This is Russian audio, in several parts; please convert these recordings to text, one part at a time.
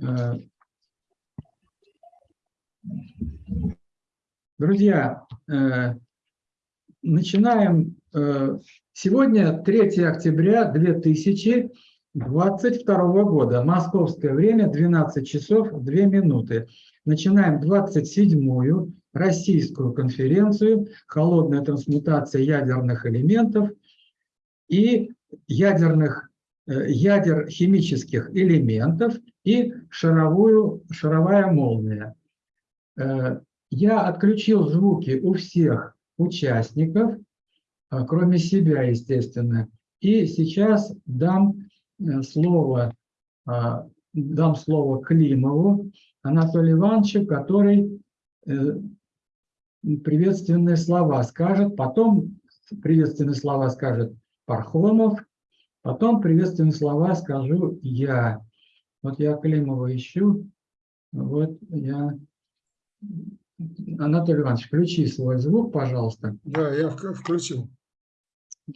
Э, Друзья, э, начинаем. э, Сегодня 3 октября 2022 года. Московское время 12 часов 2 минуты. Начинаем 27-ю российскую конференцию «Холодная трансмутация ядерных элементов и ядерных, э, ядер химических элементов и шаровую, шаровая молния». Э, Я отключил звуки у всех участников, а, кроме себя, естественно. И сейчас дам э, слово, а, дам слово Климову Анатолию Ивановичу, который приветственные слова скажет, потом приветственные слова скажет Пархомов, потом приветственные слова скажу я. Вот я Климова ищу, вот я Анатолий Иванович, включи свой звук, пожалуйста. Да, я вк- включил.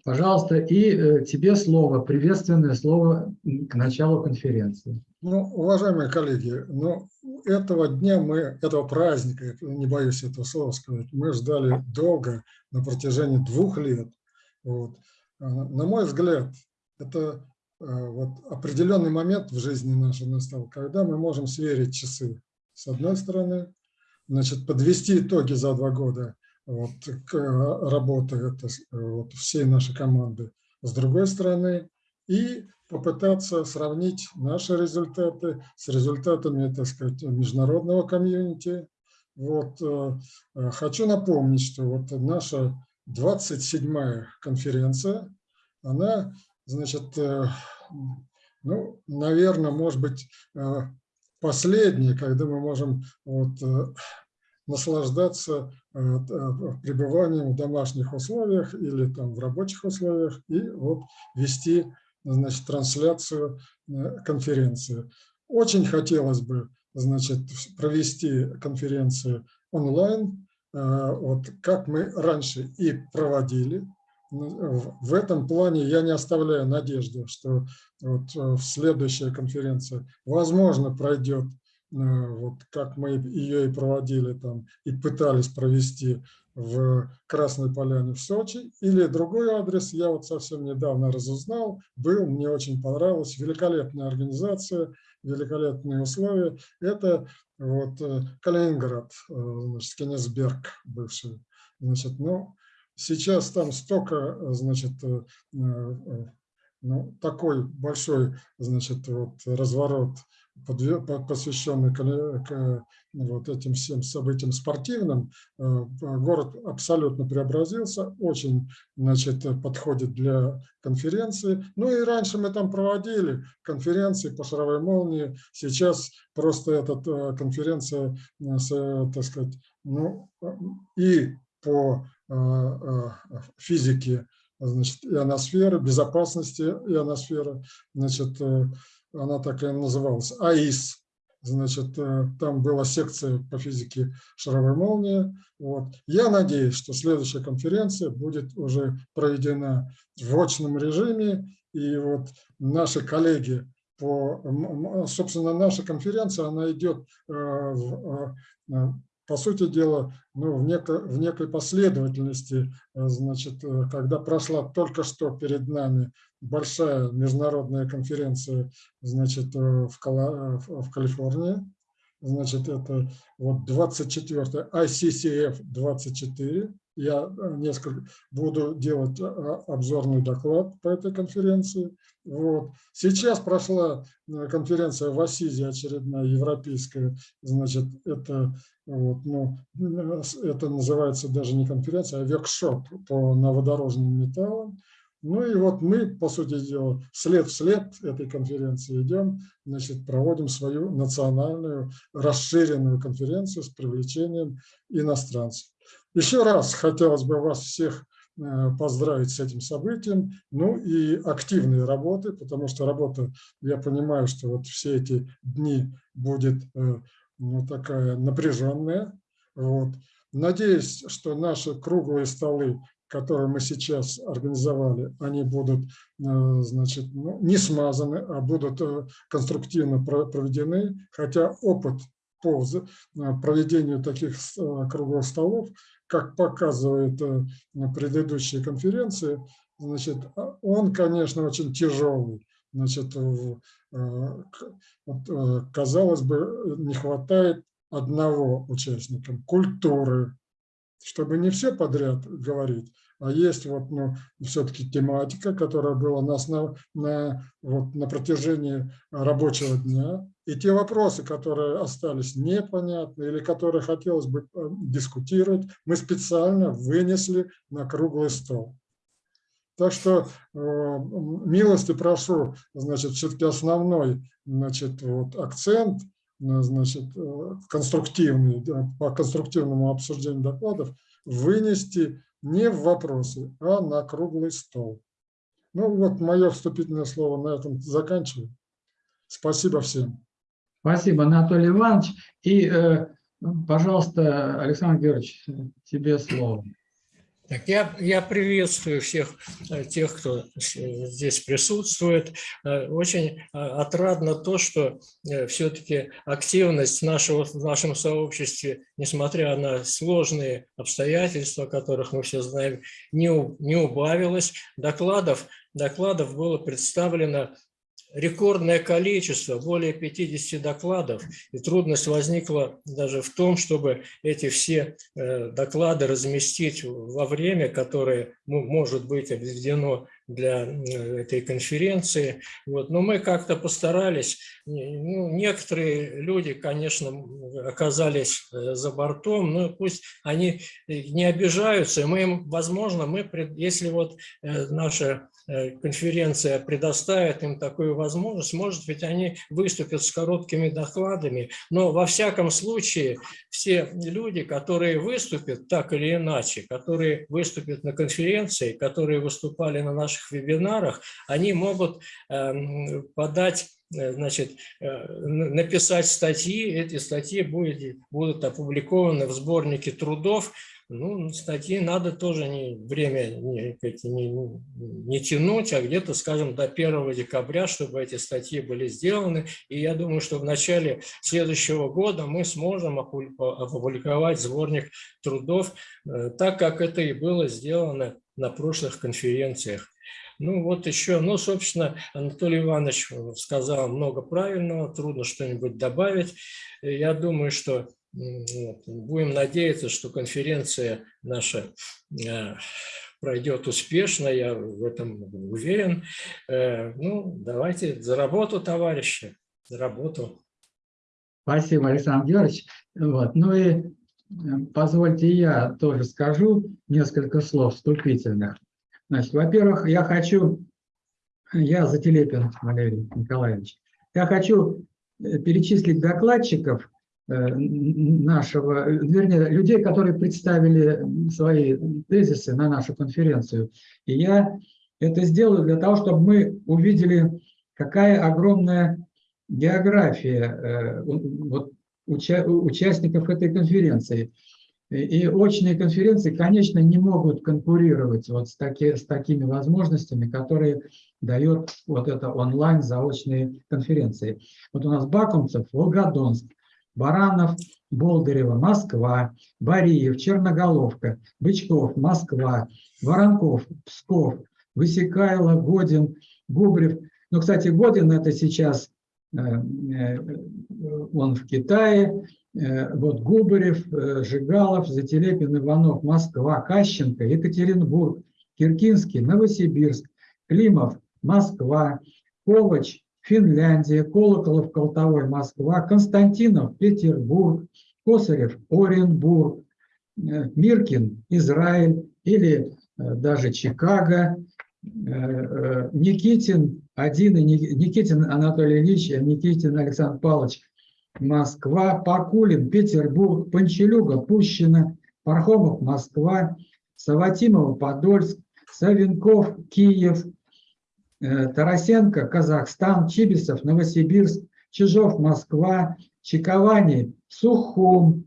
Пожалуйста, и э, тебе слово, приветственное слово к началу конференции. Ну, уважаемые коллеги, ну, этого дня мы, этого праздника, не боюсь этого слова сказать, мы ждали долго, на протяжении двух лет. Вот. А, На мой взгляд, это а, вот определенный момент в жизни нашей настал, когда мы можем сверить часы с одной стороны, значит, подвести итоги за два года вот, к э, работе это, с- вот, всей нашей команды с другой стороны и попытаться сравнить наши результаты с результатами, так сказать, международного комьюнити. Вот, э, э, хочу напомнить, что вот наша 27-я конференция, она, значит, э, ну, наверное, может быть, э, последняя, когда мы можем вот, э, наслаждаться пребыванием в домашних условиях или там в рабочих условиях и вот вести значит, трансляцию конференции. Очень хотелось бы значит, провести конференцию онлайн, вот как мы раньше и проводили. Ну, В этом плане я не оставляю надежды, что вот э, следующая конференция, возможно, пройдет э, вот как мы ее и проводили там и пытались провести в Красной Поляне в Сочи, или другой адрес, я вот совсем недавно разузнал, был, мне очень понравилось, великолепная организация, великолепные условия. Это вот э, Калининград, значит, Кенигсберг бывший. Значит, ну, сейчас там столько, э, значит, э, э, ну, такой большой, значит, вот разворот, посвященный к вот этим всем событиям спортивным, город абсолютно преобразился, очень, значит, подходит для конференции. Ну и раньше мы там проводили конференции по шаровой молнии, сейчас просто эта конференция, так сказать, ну, и по э, э, физике, значит, ионосферы, безопасности ионосферы, значит, э, она так и называлась, АИС, значит, там была секция по физике шаровой молнии. Вот. Я надеюсь, что следующая конференция будет уже проведена в очном режиме, и вот наши коллеги по, собственно, наша конференция, она идет в, по сути дела, ну, в, неко, в некой последовательности, э, значит, э, когда прошла только что перед нами большая международная конференция, значит, э, в, Кала- в Калифорнии, значит, это вот 24 ICCF 24, я э, несколько буду делать э, обзорный доклад по этой конференции. Вот. Сейчас прошла э, конференция в Асизе, очередная европейская, значит, это, вот, ну, это называется даже не конференция, а воркшоп по новодорожным металлам. Ну и вот мы, по сути дела, след в след этой конференции идем, значит, проводим свою национальную расширенную конференцию с привлечением иностранцев. Еще раз хотелось бы вас всех э, поздравить с этим событием, ну и активные работы, потому что работа, я понимаю, что вот все эти дни будет э, ну, такая напряженная. Вот. Надеюсь, что наши круглые столы которые мы сейчас организовали, они будут значит, ну, не смазаны, а будут конструктивно проведены, хотя опыт по проведению таких круглых столов, как показывают предыдущие конференции, значит, он, конечно, очень тяжелый. Значит, казалось бы, не хватает одного участника, культуры, чтобы не все подряд говорить, а есть вот, ну, все-таки тематика, которая была на, основ, на, вот, на протяжении рабочего дня, и те вопросы, которые остались непонятны или которые хотелось бы э, дискутировать, мы специально вынесли на круглый стол. Так что э, милости прошу, значит, все-таки основной значит, вот, акцент Э, значит, э, конструктивный, по конструктивному обсуждению докладов вынести не в вопросы, а на круглый стол. Ну вот мое вступительное слово на этом заканчиваю. Спасибо всем. Спасибо, Анатолий Иванович. И, э, пожалуйста, Александр Георгиевич, тебе слово. Так, я, я приветствую всех э, тех, кто здесь присутствует. Э, очень отрадно то, что все-таки активность нашего, в нашем сообществе, несмотря на сложные обстоятельства, о которых мы все знаем, не, не убавилась. Докладов, докладов было представлено рекордное количество, более 50 докладов, и трудность возникла даже в том, чтобы эти все э, доклады разместить во время, которое может быть обведено для этой конференции. Вот. Но мы как-то постарались. Ну, некоторые люди, конечно, оказались э, за бортом, но пусть они не обижаются. Мы возможно, мы, если вот э, наша Э, конференция предоставит им такую возможность, может быть, они выступят с короткими докладами, но во всяком случае все люди, которые выступят так или иначе, которые выступят на конференции, которые выступали на наших вебинарах, они могут эм, подать э, значит, э, написать статьи, эти статьи будут, будут опубликованы в сборнике трудов ну, статьи надо тоже не, время не, не, не тянуть, а где-то, скажем, до 1 декабря, чтобы эти статьи были сделаны. И я думаю, что в начале следующего года мы сможем опубликовать сборник трудов, э, так как это и было сделано на прошлых конференциях. Ну вот еще, ну, собственно, Анатолий Иванович сказал много правильного, трудно что-нибудь добавить. Я думаю, что. Будем надеяться, что конференция наша э, пройдет успешно, я в этом уверен. Э, ну, давайте за работу, товарищи, за работу. Спасибо, Александр Георгиевич. Вот. Ну и э, позвольте я тоже скажу несколько слов вступительных. Значит, во-первых, я хочу, я Зателепин Валерий Николаевич, я хочу перечислить докладчиков, Э, нашего, вернее, людей, которые представили свои тезисы на нашу конференцию. И я это сделаю для того, чтобы мы увидели, какая огромная география э, вот, уча участников этой конференции. И очные конференции, конечно, не могут конкурировать вот с, таки, с такими возможностями, которые дает вот это онлайн заочные конференции. Вот у нас Бакумцев, Волгодонск, Баранов, Болдырева, Москва, Бариев, Черноголовка, Бычков, Москва, Воронков, Псков, Высекайло, Годин, Губрев. Ну, кстати, Годин это сейчас, э, э, он в Китае, вот Губарев, Жигалов, Зателепин, Иванов, Москва, Кащенко, Екатеринбург, Киркинский, Новосибирск, Климов, Москва, Ковач, Финляндия, Колоколов, Колтовой, Москва, Константинов, Петербург, Косарев, Оренбург, э, Миркин, Израиль или э, даже Чикаго, э, Никитин, один, Никитин Анатолий Ильич, Никитин Александр Павлович, Москва, Пакулин, Петербург, Панчелюга, Пущина, Пархомов, Москва, Саватимова, Подольск, Савенков, Киев, Э, Тарасенко, Казахстан, Чибисов, Новосибирск, Чижов, Москва, Чиковани, Сухум,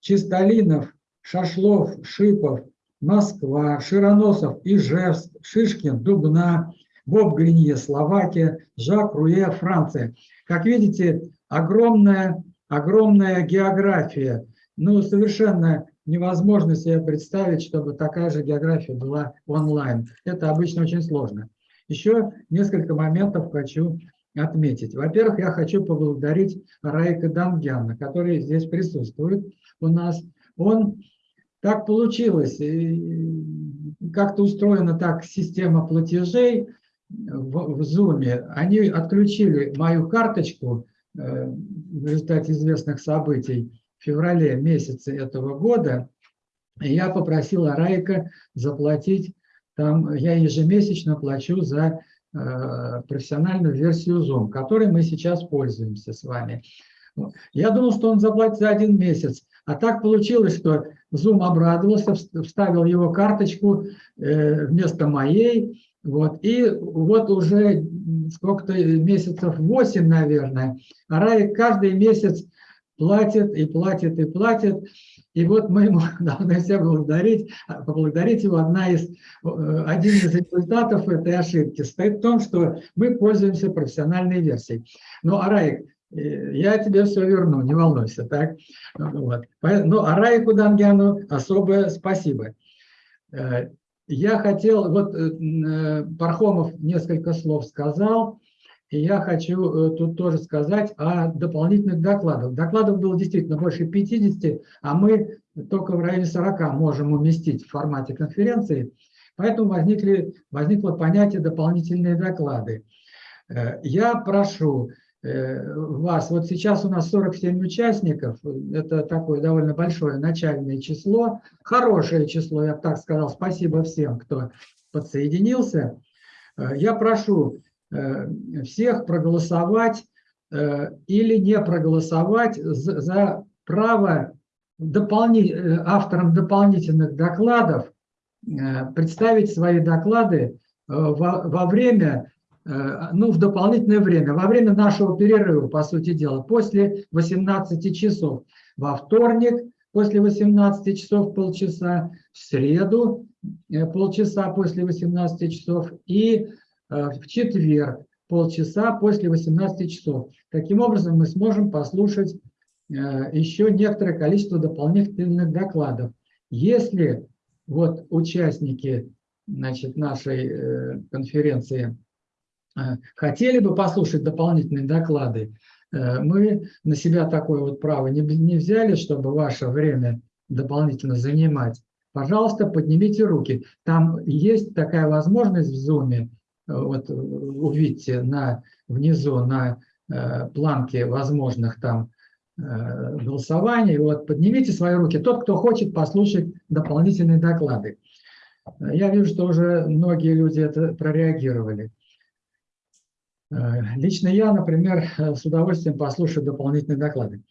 Чистолинов, Шашлов, Шипов, Москва, Широносов, Ижевск, Шишкин, Дубна, Боб Гринье, Словакия, Жак Руе, Франция. Как видите, огромная, огромная география. Ну, совершенно невозможно себе представить, чтобы такая же география была онлайн. Это обычно очень сложно. Еще несколько моментов хочу отметить. Во-первых, я хочу поблагодарить Раика Дангяна, который здесь присутствует у нас. Он так получилось, как-то устроена так система платежей в, в Zoom. Они отключили мою карточку в результате известных событий в феврале месяце этого года. Я попросил Райка заплатить, там я ежемесячно плачу за э, профессиональную версию Zoom, которой мы сейчас пользуемся с вами. Я думал, что он заплатит за один месяц, а так получилось, что Zoom обрадовался, вставил его карточку э, вместо моей. Вот, и вот уже сколько-то месяцев, 8, наверное, а Рай каждый месяц платит и платит и платит. И вот мы ему должны все благодарить, поблагодарить его. Одна из, э, один из результатов этой ошибки стоит в том, что мы пользуемся профессиональной версией. Ну, Араик, я тебе все верну, не волнуйся, так? Вот. Ну, а Райку Дангяну особое спасибо. Э, я хотел, вот э, э, Пархомов несколько слов сказал, и я хочу тут тоже сказать о дополнительных докладах. Докладов было действительно больше 50, а мы только в районе 40 можем уместить в формате конференции, поэтому возникли, возникло понятие дополнительные доклады. Я прошу Э, вас. Вот сейчас у нас 47 участников, это такое довольно большое начальное число, хорошее число, я так сказал, спасибо всем, кто подсоединился. Э, я прошу э, всех проголосовать или не проголосовать за право дополни... авторам дополнительных докладов представить свои доклады во, время Э, ну, в дополнительное время, во время нашего перерыва, по сути дела, после 18 часов, во вторник после 18 часов полчаса, в среду э, полчаса после 18 часов и э, в четверг полчаса после 18 часов. Таким образом, мы сможем послушать еще некоторое количество дополнительных докладов. Если вот участники значит, нашей конференции Э, хотели бы послушать дополнительные доклады, э, мы на себя такое вот право не, не взяли, чтобы ваше время дополнительно занимать. Пожалуйста, поднимите руки. Там есть такая возможность в Zoom, э, вот увидите на, внизу на планке возможных там голосований. Вот поднимите свои руки. Тот, кто хочет послушать дополнительные доклады. Я вижу, что уже многие люди это прореагировали. Э, лично я, например, э, с удовольствием послушаю дополнительные доклады.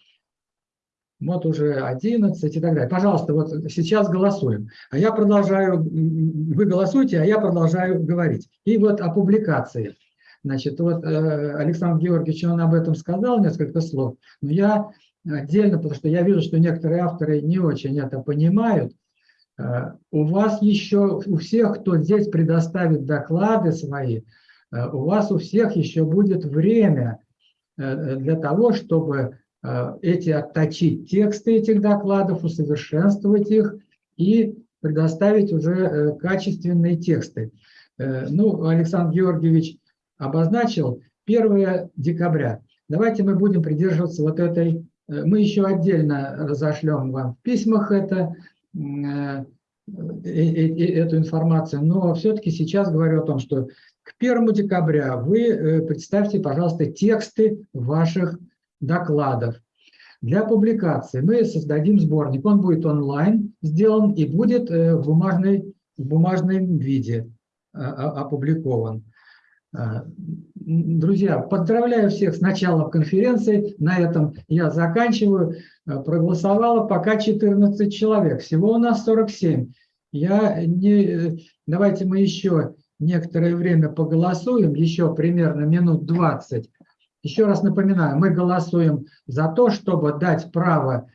Вот уже 11 и так далее. Пожалуйста, вот сейчас голосуем. А я продолжаю, вы голосуете, а я продолжаю говорить. И вот о публикации. Значит, вот э, Александр Георгиевич, он об этом сказал несколько слов, но я отдельно, потому что я вижу, что некоторые авторы не очень это понимают. У вас еще, у всех, кто здесь предоставит доклады свои, Э, у вас у всех еще будет время э, для того, чтобы э, эти отточить тексты этих докладов, усовершенствовать их и предоставить уже качественные тексты. Ну, Александр Георгиевич обозначил 1 декабря. Давайте мы будем придерживаться вот этой, мы еще отдельно разошлем вам в письмах это, эту информацию, но все-таки сейчас говорю о том, что к 1 декабря вы э, представьте, пожалуйста, тексты ваших докладов. Для публикации мы создадим сборник. Он будет онлайн сделан и будет э, в, бумажной, в бумажном виде а, а, опубликован. А, друзья, поздравляю всех с началом конференции. На этом я заканчиваю. Проголосовало пока 14 человек. Всего у нас 47. Я не... Давайте мы еще некоторое время поголосуем, еще примерно минут 20. Еще раз напоминаю, мы голосуем за то, чтобы дать право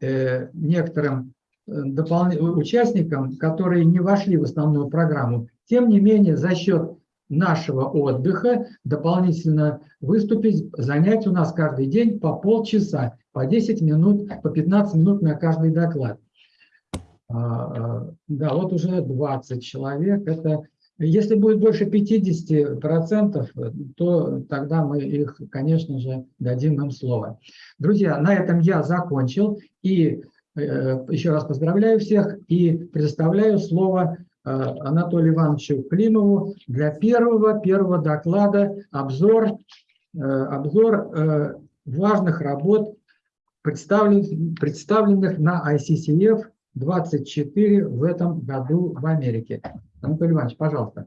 э, некоторым допол... участникам, которые не вошли в основную программу, тем не менее за счет нашего отдыха дополнительно выступить, занять у нас каждый день по полчаса, по 10 минут, по 15 минут на каждый доклад. А, а, да, вот уже 20 человек. Это, если будет больше 50%, то тогда мы их, конечно же, дадим им слово. Друзья, на этом я закончил. И э, еще раз поздравляю всех и предоставляю слово э, Анатолию Ивановичу Климову для первого, первого доклада обзор, э, обзор важных работ, представленных на ICCF 24 в этом году в Америке. Анатолий Иванович, пожалуйста.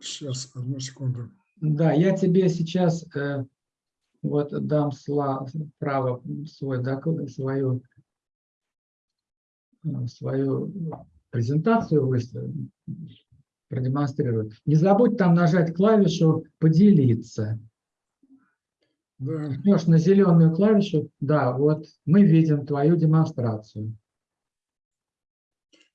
Сейчас, э, одну секунду. Да, я тебе сейчас э, вот дам право свой, свою, э, свою презентацию выставить, продемонстрировать. Не забудь там нажать клавишу «Поделиться». Да. Жмешь на зеленую клавишу, да, вот мы видим твою демонстрацию.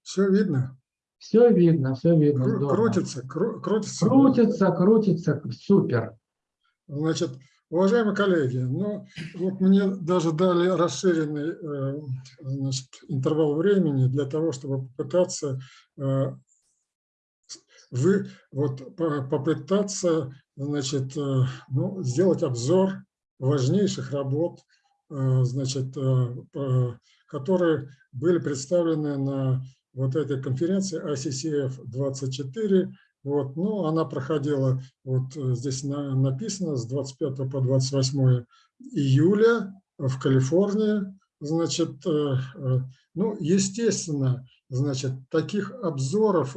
Все видно? Все видно, все видно. Кру крутится, кру крутится. Крутится, крутится, супер. Значит, уважаемые коллеги, ну вот мне даже дали расширенный э, значит, интервал времени для того, чтобы попытаться э, вы вот попытаться значит э, ну, сделать обзор важнейших работ, э, значит, э, которые были представлены на вот этой конференции ICCF 24. Вот, ну, она проходила, вот э, здесь написано, с 25 по 28 июля в Калифорнии. Значит, ну, естественно, значит, таких обзоров,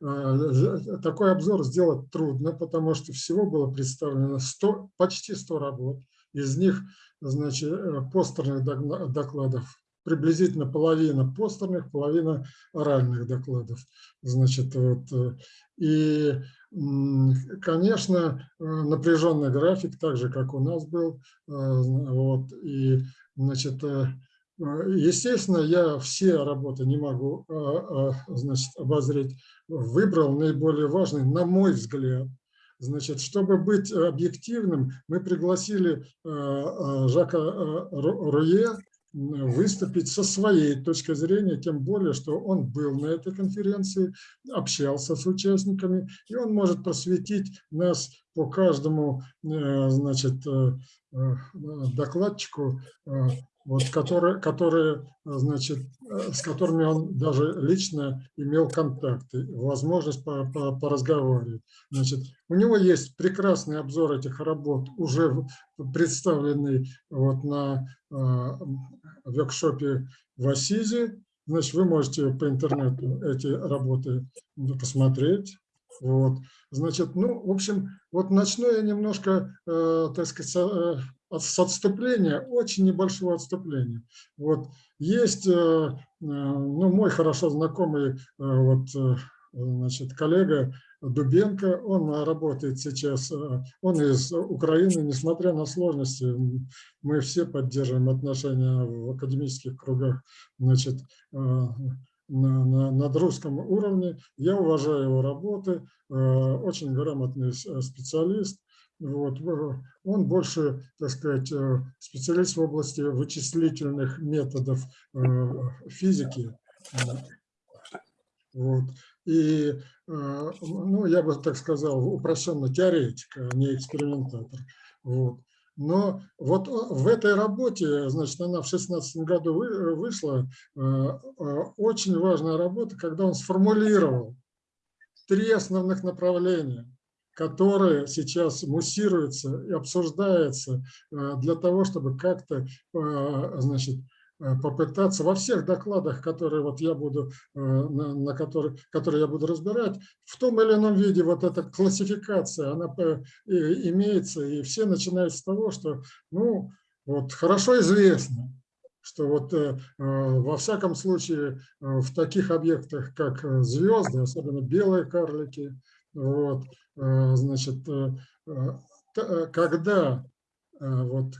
такой обзор сделать трудно, потому что всего было представлено 100, почти 100 работ. Из них, значит, э, постерных докладов приблизительно половина постерных, половина оральных докладов. Значит, вот, э, и, конечно, э, напряженный график, так же, как у нас был. Вот, и, значит, естественно, я все работы не могу значит, обозреть. Выбрал наиболее важный, на мой взгляд, Значит, чтобы быть объективным, мы пригласили э, э, Жака э, Руе выступить со своей точки зрения, тем более, что он был на этой конференции, общался с участниками, и он может просветить нас по каждому значит, докладчику вот, которые, которые, значит, э, с которыми он даже лично имел контакты, возможность по, по, поразговаривать. Значит, у него есть прекрасный обзор этих работ, уже представленный вот на э, воркшопе в Асизе. Значит, вы можете по интернету эти работы посмотреть. Вот. Значит, ну, в общем, вот начну я немножко, э, так сказать, э, с отступления, очень небольшого отступления. Вот. Есть э, э, ну, мой хорошо знакомый э, вот, значит, коллега Дубенко, он работает сейчас, он из Украины, несмотря на сложности, мы все поддерживаем отношения в академических кругах, значит, на, на, над русском уровне. Я уважаю его работы, очень грамотный специалист. Вот. Он больше, так сказать, э, специалист в области вычислительных методов э, физики. Вот. И, э, ну, я бы так сказал, упрощенно теоретик, а не экспериментатор. Вот. Но вот в этой работе, значит, она в 2016 году вышла, очень важная работа, когда он сформулировал три основных направления которые сейчас муссируются и обсуждаются э, для того, чтобы как-то э, значит, э, попытаться во всех докладах, которые вот я буду, на, на которые, которые я буду разбирать, в том или ином виде вот эта классификация, она имеется, и все начинают с того, что, ну, вот хорошо известно, что вот э, во всяком случае в таких объектах, как звезды, особенно белые карлики, вот, Э, значит, э, э, когда вот,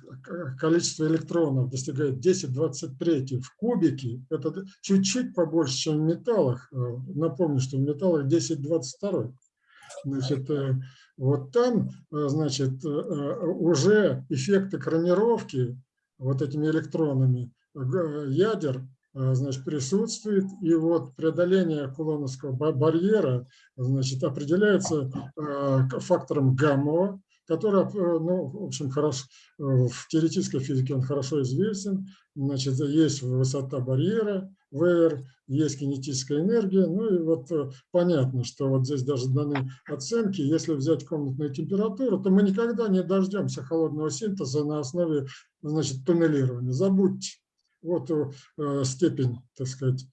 количество электронов достигает 10-23 в кубике, это чуть-чуть побольше, чем в металлах. Напомню, что в металлах 10-22. Значит, вот там, значит, уже эффект экранировки вот этими электронами ядер значит, присутствует, и вот преодоление кулоновского ба- барьера значит, определяется к- фактором гамма, который, э, ну, в общем, хорошо, в теоретической физике он хорошо известен. Значит, есть высота барьера, VR, есть кинетическая энергия. Ну и вот э, понятно, что вот здесь даже даны оценки. Если взять комнатную температуру, то мы никогда не дождемся холодного синтеза на основе значит, туннелирования. Забудьте. Вот э, степень, так сказать.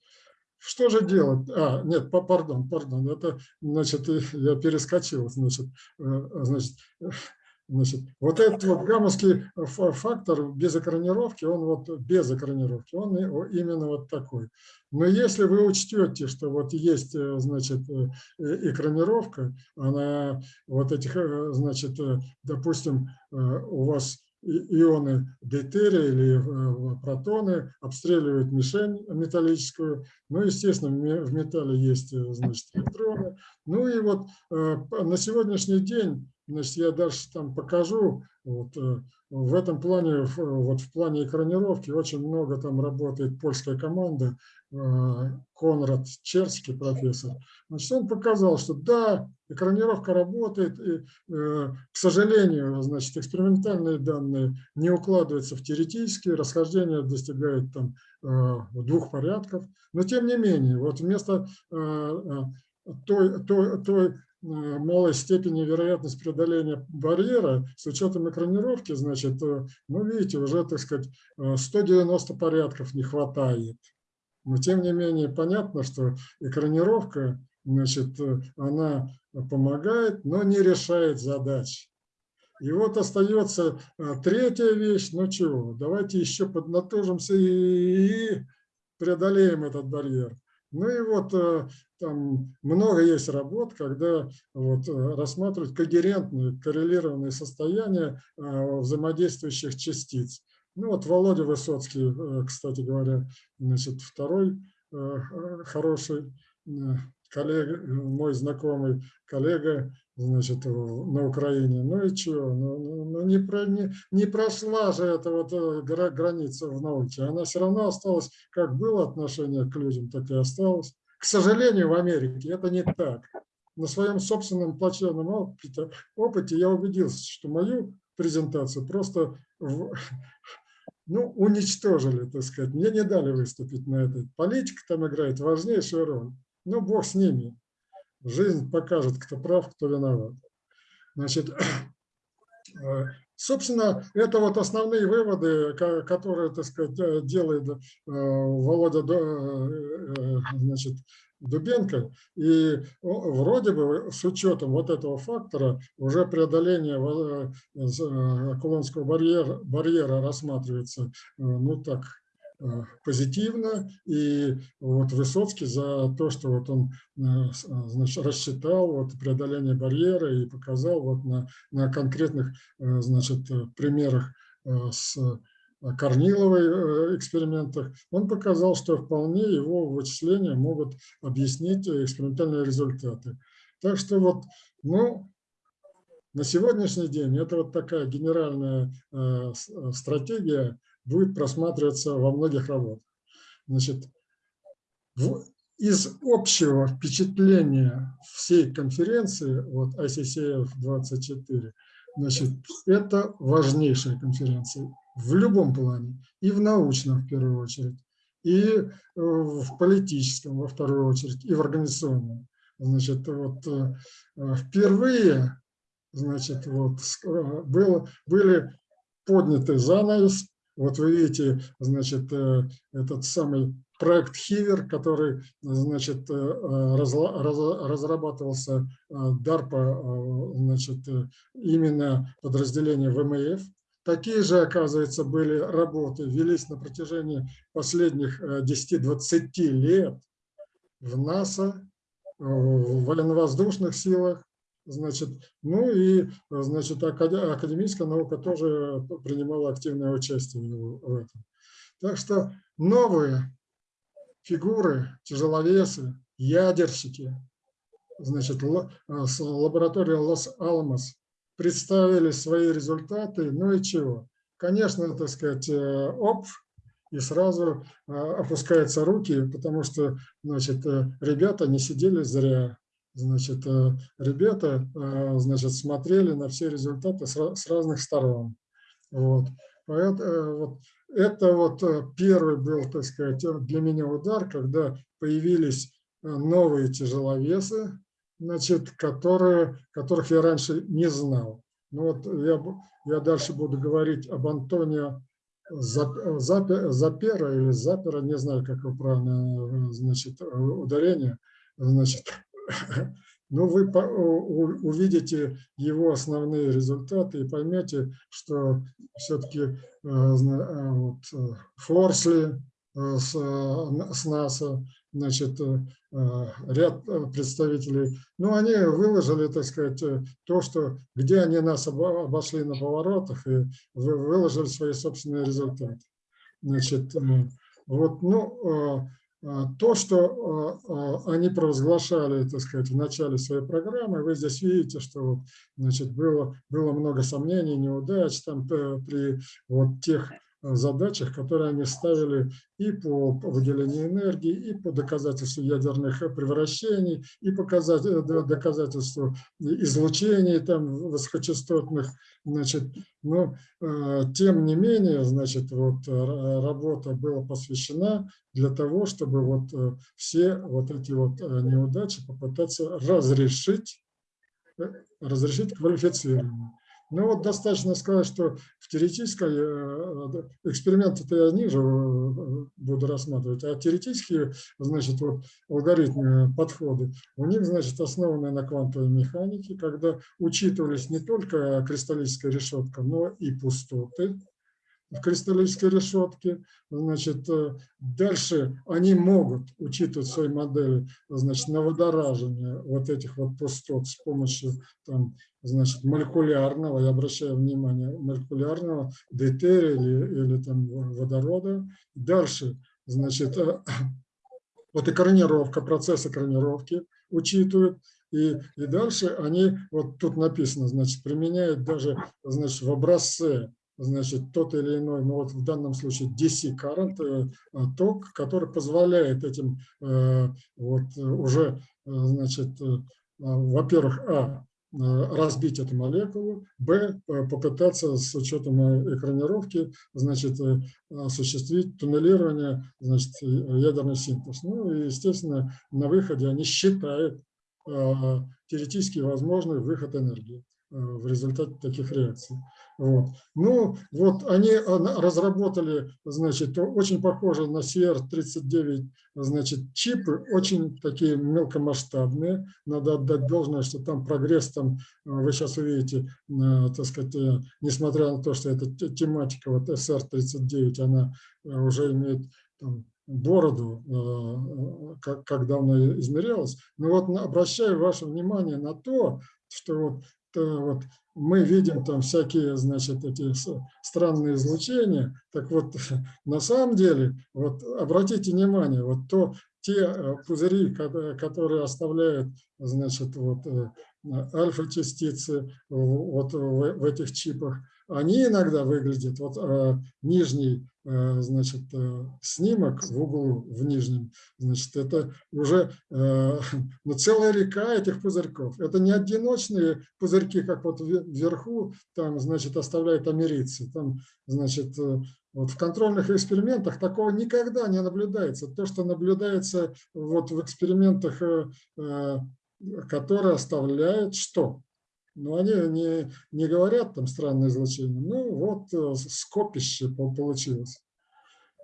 Что же делать? А, нет, па- пардон, пардон, это, значит, я перескочил, значит, э, значит, э, значит, вот этот вот гаммовский фа- фактор без экранировки, он вот без экранировки, он именно вот такой. Но если вы учтете, что вот есть, э, значит, экранировка, она вот этих, значит, допустим, у вас ионы дейтерия или э, протоны обстреливают мишень металлическую. Ну, естественно, в ме- в металле есть, э, значит, электроны. Ну и вот э, на сегодняшний день, значит, я дальше там покажу, вот, э, в этом плане, вот в плане экранировки очень много там работает польская команда, э, Конрад Черский профессор. Значит, он показал, что да, экранировка работает, и, э, к сожалению, значит, экспериментальные данные не укладываются в теоретические, расхождения достигают там двух порядков, но тем не менее, вот вместо той, той, той малой степени вероятность преодоления барьера с учетом экранировки, значит, э, ну, видите, уже, так сказать, э, 190 порядков не хватает. Но тем не менее понятно, что экранировка, значит, э, она помогает, но не решает задач. И вот остается э, третья вещь, ну чего, давайте еще поднатужимся и преодолеем этот барьер. Ну и вот э, там много есть работ, когда вот э, рассматривают когерентные, коррелированные состояния э, взаимодействующих частиц. Ну вот Володя Высоцкий, кстати говоря, значит, второй хороший коллега, э, мой знакомый коллега, значит, в- на Украине. Ну и что? Ну, ну, ну, не, про, не, не прошла же эта вот э, гра- граница в науке. Она все равно осталась, как было отношение к людям, так и осталось. К сожалению, в Америке это не так. На своем собственном плачевном опыте, опыте я убедился, что мою презентацию просто в- ну, уничтожили, так сказать. Мне не дали выступить на этой. Политика там играет важнейшую роль. Ну, бог с ними. Жизнь покажет, кто прав, кто виноват. Значит, э, собственно, это вот основные выводы, ко- которые, так сказать, э, делает э, Володя значит, Дубенко. И вроде бы с учетом вот этого фактора уже преодоление Кулонского барьера, барьера рассматривается, ну так, позитивно. И вот Высоцкий за то, что вот он э, э, значит, рассчитал вот преодоление барьера и показал вот на, на конкретных э, значит, э, примерах э, с э, Корниловой э, экспериментах, он показал, что вполне его вычисления могут объяснить э, экспериментальные результаты. Так что вот, ну, на сегодняшний день это вот такая генеральная э, э, стратегия будет просматриваться во многих работах. Значит, в- из общего впечатления всей конференции, вот ICCF 24, значит, это важнейшая конференция в любом плане, и в научном в первую очередь, и э, в политическом во вторую очередь, и в организационном. Значит, вот э, впервые, значит, вот э, было, были подняты занавес. Вот вы видите, значит, э, этот самый проект Хивер, который, значит, э, э, разрабатывался DARPA, значит, именно подразделение ВМФ. Такие же, оказывается, были работы, велись на протяжении последних э, 10-20 лет в НАСА, в военно-воздушных силах, значит, ну и, значит, академическая наука тоже принимала активное участие в этом. Так что новые фигуры, тяжеловесы, ядерщики, значит, с лаборатории Лос-Аламос представили свои результаты, ну и чего? Конечно, так сказать, э, оп, и сразу э, опускаются руки, потому что, значит, э, ребята не сидели зря. Значит, ребята, значит, смотрели на все результаты с разных сторон. Вот. Вот. Это вот первый был, так сказать, для меня удар, когда появились новые тяжеловесы, значит, которые, которых я раньше не знал. Ну вот я, я дальше буду говорить об Антонио Запера или Запера, не знаю, как его правильно значит, ударение. Значит, но ну, вы увидите его основные результаты и поймете, что все-таки э, э, вот, э, Форсли с, с НАСА, значит, ряд представителей, ну, они выложили, так сказать, то, что, где они нас обошли на поворотах и выложили свои собственные результаты. Значит, вот, ну, то, что они провозглашали, так сказать, в начале своей программы, вы здесь видите, что, значит, было, было много сомнений, неудач там при вот тех задачах, которые они ставили и по выделению энергии, и по доказательству ядерных превращений, и показать, э, доказательству излучений там, высокочастотных. Значит, но э, тем не менее, значит, вот, работа была посвящена для того, чтобы вот, все вот эти вот неудачи попытаться разрешить, э, разрешить квалифицированно. Ну вот достаточно сказать, что в теоретической э, эксперименты то я ниже э, буду рассматривать, а теоретические, значит, вот алгоритмы, подходы, у них, значит, основаны на квантовой механике, когда учитывались не только кристаллическая решетка, но и пустоты, в кристаллической решетке. Значит, э, дальше они могут учитывать в своей модели значит, на водоражение вот этих вот пустот с помощью там, значит, молекулярного, я обращаю внимание, молекулярного дейтерия или, или там водорода. Дальше, значит, э, вот экранировка, процесс экранировки учитывают. И, и дальше они, вот тут написано, значит, применяют даже значит, в образце значит, тот или иной, ну вот в данном случае DC current, э, ток, который позволяет этим э, вот уже, значит, во-первых, а, разбить эту молекулу, б, попытаться с учетом экранировки, значит, осуществить туннелирование, значит, ядерный синтез. Ну и, естественно, на выходе они считают теоретически возможный выход энергии. Э, в результате таких реакций. Вот. Ну, вот они разработали, значит, очень похожие на CR39, значит, чипы, очень такие мелкомасштабные. Надо отдать должное, что там прогресс, там, э, вы сейчас увидите, э, так сказать, несмотря на то, что эта тематика, вот SR39, она уже имеет там, бороду, как, как давно измерялась. Но вот обращаю ваше внимание на то, что вот вот мы видим там всякие, значит, эти странные излучения. Так вот, на самом деле, вот обратите внимание, вот то, те э, пузыри, которые оставляют, значит, вот э, альфа-частицы вот в этих чипах, они иногда выглядят, вот э, нижний, э, значит, э, снимок в углу, в нижнем, значит, это уже э, ну, целая река этих пузырьков. Это не одиночные пузырьки, как вот вверху, там, значит, оставляют америцы. Там, значит, э, вот в контрольных экспериментах такого никогда не наблюдается. То, что наблюдается вот в экспериментах, э, э, которые оставляют что? Но они не, не говорят там странное излучение. Ну вот э, скопище получилось.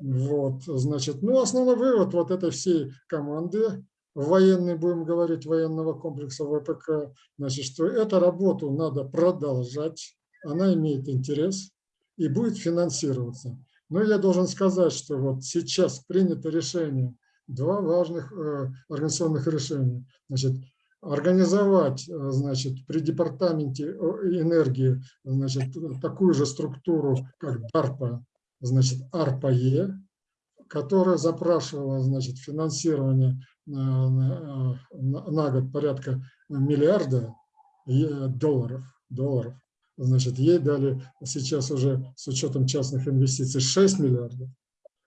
Вот, значит, ну основной вывод вот этой всей команды военной, будем говорить, военного комплекса ВПК, значит, что эту работу надо продолжать, она имеет интерес и будет финансироваться. Но я должен сказать, что вот сейчас принято решение, два важных э, организационных решения. Значит, организовать, значит, при департаменте энергии, значит, такую же структуру, как DARPA, значит, ARPA-E, которая запрашивала, значит, финансирование на, на год порядка миллиарда долларов, долларов. Значит, ей дали сейчас уже с учетом частных инвестиций 6 миллиардов.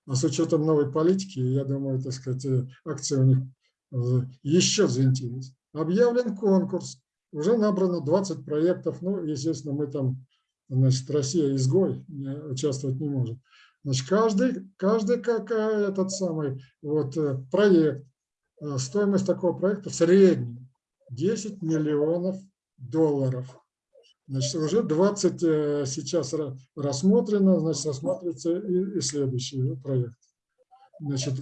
А с учетом новой политики, я думаю, так сказать, акции у них э, еще взвинтились. Объявлен конкурс, уже набрано 20 проектов. Ну, естественно, мы там, значит, Россия изгой, участвовать не может. Значит, каждый, каждый как этот самый вот э, проект, э, стоимость такого проекта в среднем 10 миллионов долларов. Значит, уже 20 э, сейчас рассмотрено, значит, рассматривается и, и следующий проект. Значит,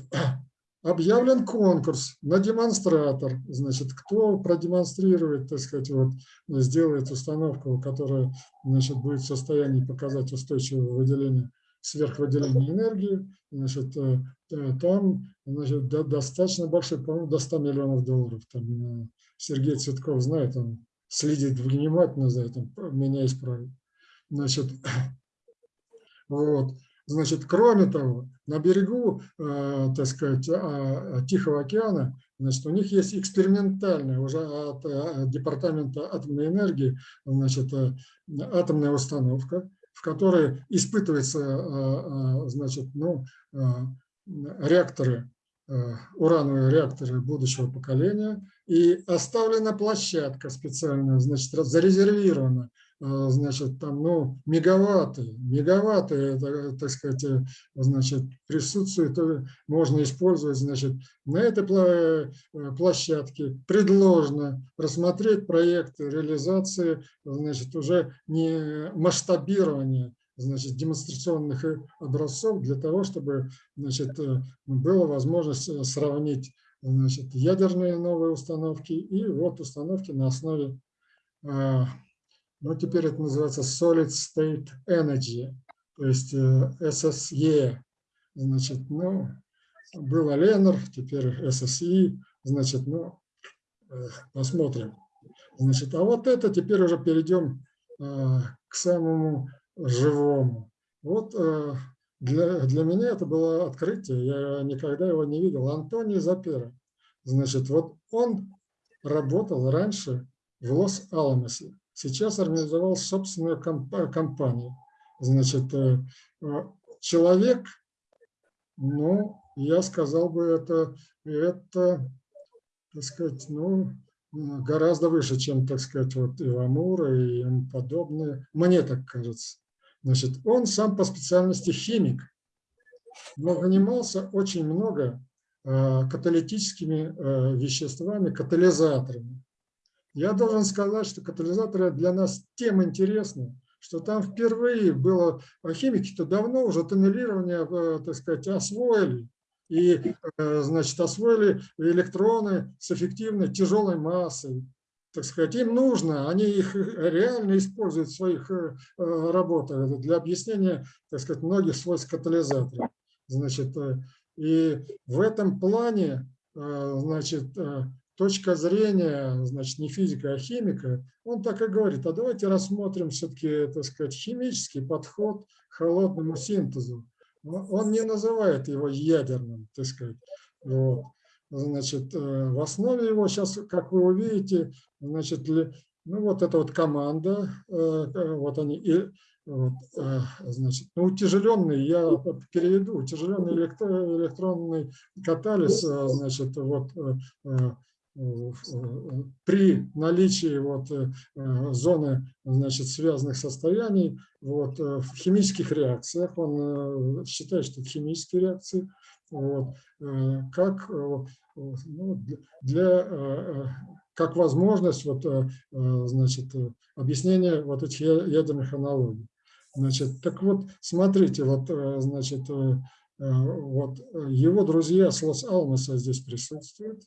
объявлен конкурс на демонстратор. Значит, кто продемонстрирует, так сказать, вот, сделает установку, которая значит, будет в состоянии показать устойчивое выделение, сверхвыделение энергии, значит, э, э, там значит, достаточно большой, по-моему, до 100 миллионов долларов. Там Сергей Цветков знает, он следит внимательно за этим, меня исправит. Значит, вот. Значит, кроме того, на берегу, э, так сказать, э, Тихого океана, значит, у них есть экспериментальная уже от э, Департамента атомной энергии, значит, э, атомная установка, в которой испытываются, значит, ну, реакторы урановые реакторы будущего поколения, и оставлена площадка специальная, значит, зарезервирована, значит, там, ну, мегаватты, мегаватты, это, так сказать, э, значит, присутствует, можно использовать, значит, на этой площадке. Предложено рассмотреть проекты реализации, значит, уже не масштабирования значит, демонстрационных э, образцов для того, чтобы значит, э, была возможность э, сравнить значит, ядерные новые установки и вот установки на основе, а, ну теперь это называется Solid State Energy, то есть SSE. Значит, ну, был Ленер, теперь SSE, значит, ну, посмотрим. Значит, а вот это теперь уже перейдем к самому живому. Вот э, для, для меня это было открытие, я никогда его не видел. Антоний Запера, значит, вот он работал раньше в Лос-Аламосе, сейчас организовал собственную компанию. Значит, э, э, человек, ну, я сказал бы, это, это так сказать, ну, гораздо выше, чем, так сказать, вот Ивамура и ему подобные. Мне так кажется. Значит, он сам по специальности химик, но занимался очень много э, каталитическими веществами, катализаторами. Я должен сказать, что катализаторы для нас тем интересны, что там впервые было, а химики-то давно уже тоннелирование, э, так сказать, освоили. И, значит, освоили электроны с эффективной тяжелой массой, так сказать, им нужно, они их реально используют в своих э, э, работах для объяснения, так сказать, многих свойств катализатора. Значит, э, и в этом плане, значит, точка зрения, значит, не физика, а химика, он так и говорит, а давайте рассмотрим все-таки, так сказать, химический подход к холодному синтезу. Он не называет его ядерным, так сказать. Вот. Значит, э, в основе его сейчас, как вы увидите, значит, ну вот эта вот команда, э, э, вот они, и, вот, значит, ну, утяжеленный, я переведу, утяжеленный электронный катализ, значит, вот при наличии вот зоны значит, связанных состояний вот, в химических реакциях, он считает, что это химические реакции, вот, э, как, э, ну, для, э, как возможность вот, значит, объяснения вот этих ядерных аналогий. Значит, так вот, смотрите, вот, значит, вот его друзья с Лос-Алмоса здесь присутствуют.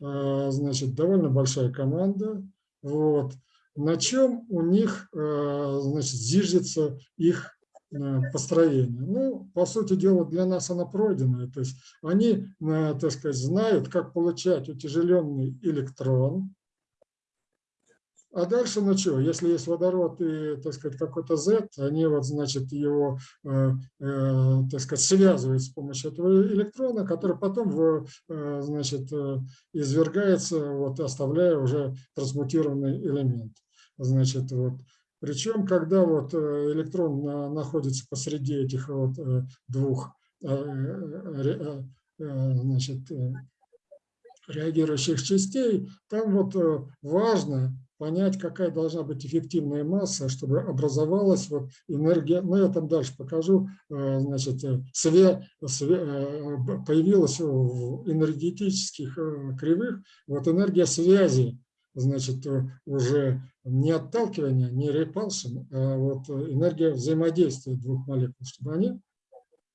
Значит, довольно большая команда. Вот. На чем у них значит, зиждется их Э, построения. Ну, по сути дела, для нас она пройденная. То есть они, так сказать, знают, как получать утяжеленный электрон, а дальше, ну что, если есть водород и, так сказать, какой-то Z, они вот, значит, его, э, э, так сказать, связывают с помощью этого электрона, который потом, в, э, значит, извергается, вот, оставляя уже трансмутированный элемент. Значит, вот, причем, когда вот электрон находится посреди этих вот двух значит, реагирующих частей, там вот важно понять, какая должна быть эффективная масса, чтобы образовалась вот энергия, ну я там дальше покажу, э, значит, э, све, све, э, появилась в энергетических кривых вот энергия связи, значит, уже не отталкивания, не repulsion, а вот энергия взаимодействия двух молекул, чтобы они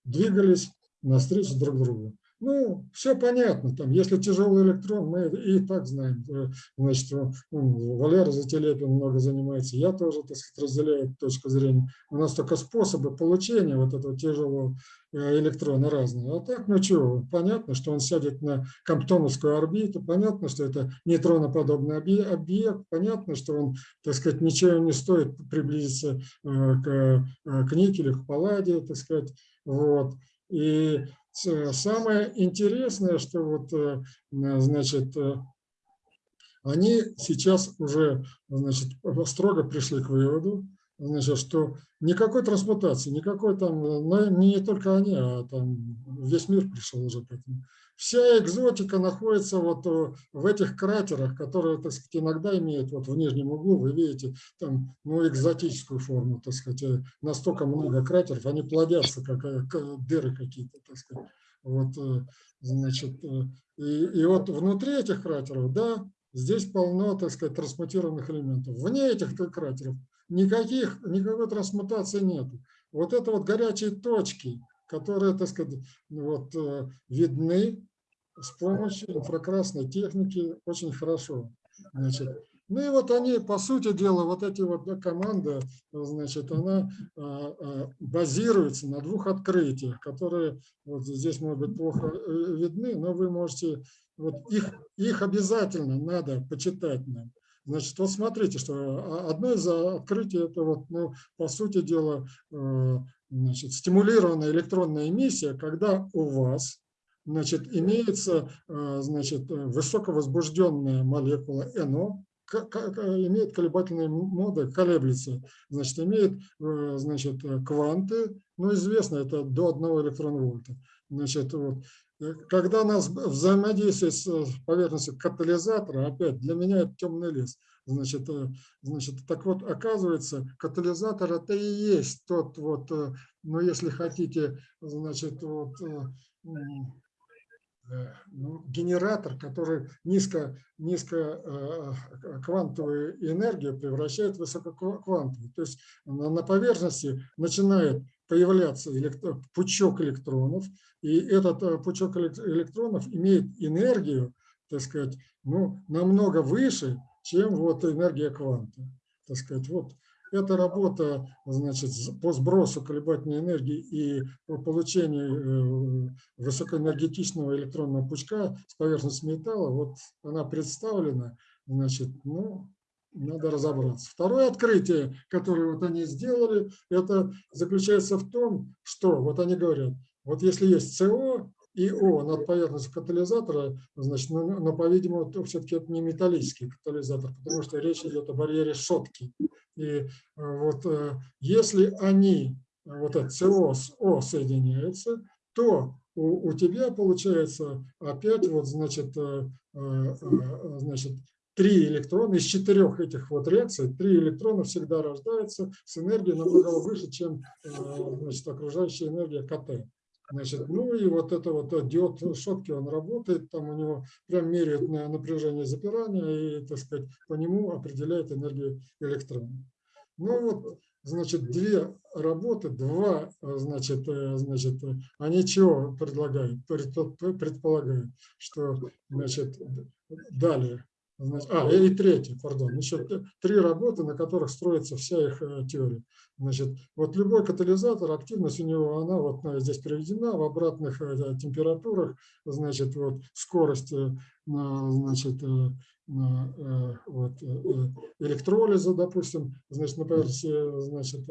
двигались навстречу друг другу. Ну, все понятно, там, если тяжелый электрон, мы и так знаем. Э, значит, ну, Валера Зателепин много занимается, я тоже, так сказать, разделяю эту точку зрения. У нас только способы получения вот этого тяжелого э, электрона разные. А так, ну что, понятно, что он сядет на комптоновскую орбиту, понятно, что это нейтроноподобный объект, понятно, что он, так сказать, ничего не стоит приблизиться э, к, к никелю, к палладе, так сказать, вот. И самое интересное, что вот, э, значит, э, они сейчас уже значит, строго пришли к выводу, значит, что никакой трансмутации, никакой там, но не только они, а там весь мир пришел уже к этому. Вся экзотика находится вот э, в этих кратерах, которые, так сказать, иногда имеют вот в нижнем углу, вы видите, там, ну, экзотическую форму, так сказать, э, настолько много кратеров, они плодятся, как э, дыры какие-то, так сказать. Вот, значит, и, и вот внутри этих кратеров, да, здесь полно, так сказать, трансмутированных элементов. Вне этих кратеров никаких, никакой трансмутации нет. Вот это вот горячие точки, которые, так сказать, вот, э, видны с помощью инфракрасной техники очень хорошо. Значит, ну и вот они, по сути дела, вот эти вот да, команды, значит, она а, а, базируется на двух открытиях, которые вот здесь, может быть, плохо э, видны, но вы можете, вот их, их обязательно надо почитать нам. Значит, вот смотрите, что а, одно из открытий, это вот, ну, по сути дела, э, значит, стимулированная электронная эмиссия, когда у вас значит, имеется э, значит, высоковозбужденная молекула НО, имеет колебательные моды, колеблется, значит, имеет э, значит, кванты, ну, известно, это до 1 электронвольта. Значит, вот, когда у нас взаимодействие с поверхностью катализатора, опять для меня это темный лес. Значит, э, значит, так вот, оказывается, катализатор это и есть тот вот, э, ну, если хотите, значит, вот, э, ну, генератор, который низко, низко квантовую энергию превращает в высококвантовую. То есть на поверхности начинает появляться электро, пучок электронов, и этот пучок электронов имеет энергию, так сказать, ну, намного выше, чем вот энергия кванта. Так сказать, вот эта работа значит, по сбросу колебательной энергии и по получению э, высокоэнергетичного электронного пучка с поверхности металла, вот она представлена, значит, ну, надо разобраться. Второе открытие, которое вот они сделали, это заключается в том, что, вот они говорят, вот если есть СО, и О над поверхностью катализатора, значит, но, но по-видимому, все-таки это не металлический катализатор, потому что речь идет о барьере шотки. И э, вот э, если они, вот это СО с О соединяются, то у, у тебя получается опять вот, значит, э, значит, три электрона, из четырех этих вот реакций, три электрона всегда рождаются с энергией намного выше, чем значит, окружающая энергия КТ. Значит, ну и вот это вот э, диод шотки, он работает, там у него прям меряют на напряжение запирания и, так сказать, по нему определяет энергию электрона. Ну вот, значит, две работы, два, э, значит, э, значит, они чего предлагают, предполагают, что, значит, далее, Значит, а, и третье, пардон, еще три работы, на которых строится вся их э, теория. Значит, вот любой катализатор, активность у него, она вот э, здесь приведена в обратных э, температурах, значит, вот скорость, значит, вот, э, электролиза, допустим, значит, на поверхности, значит,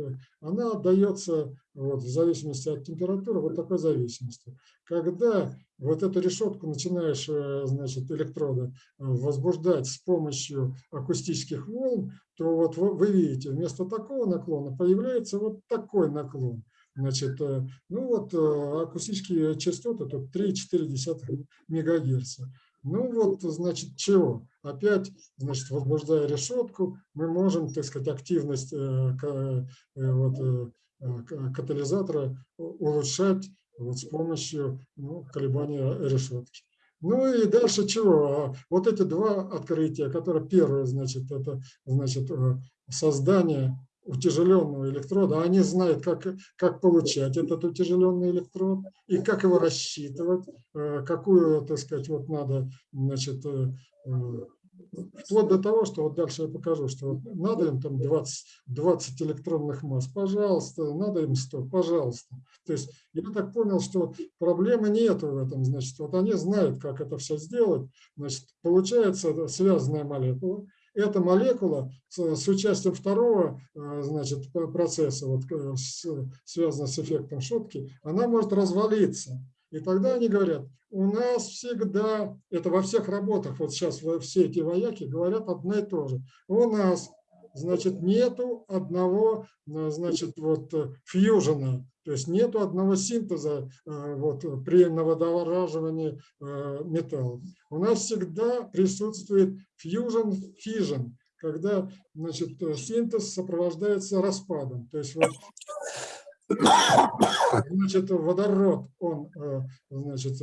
она отдается вот, в зависимости от температуры, вот такой зависимости. Когда вот эту решетку начинаешь, значит, электроды возбуждать с помощью акустических волн, то вот вы видите, вместо такого наклона появляется вот такой наклон. Значит, ну вот акустические частоты тут 3,4 МГц. Ну вот, значит, чего? Опять, значит, возбуждая решетку, мы можем, так сказать, активность э, э, вот, э, катализатора улучшать вот с помощью ну, колебания решетки. Ну и дальше чего? А вот эти два открытия, которые первое, значит, это значит, создание утяжеленного электрода, они знают, как, как получать этот утяжеленный электрод и как его рассчитывать, э, какую, так сказать, вот надо, значит, э, э, вплоть до того, что вот дальше я покажу, что вот надо им там 20, 20 электронных масс, пожалуйста, надо им 100, пожалуйста. То есть я так понял, что проблемы нету в этом, значит, вот они знают, как это все сделать, значит, получается связанная молекула, эта молекула с, участием второго э, значит, процесса, вот, э, с, связанного с эффектом шутки, она может развалиться. И тогда они говорят, у нас всегда, это во всех работах, вот сейчас все эти вояки говорят одно и то же, у нас значит, нету одного, э, значит, вот фьюжена, то есть нету одного синтеза вот, при новодораживании металлов. У нас всегда присутствует fission, когда значит, синтез сопровождается распадом. То есть вот, значит, водород, он значит,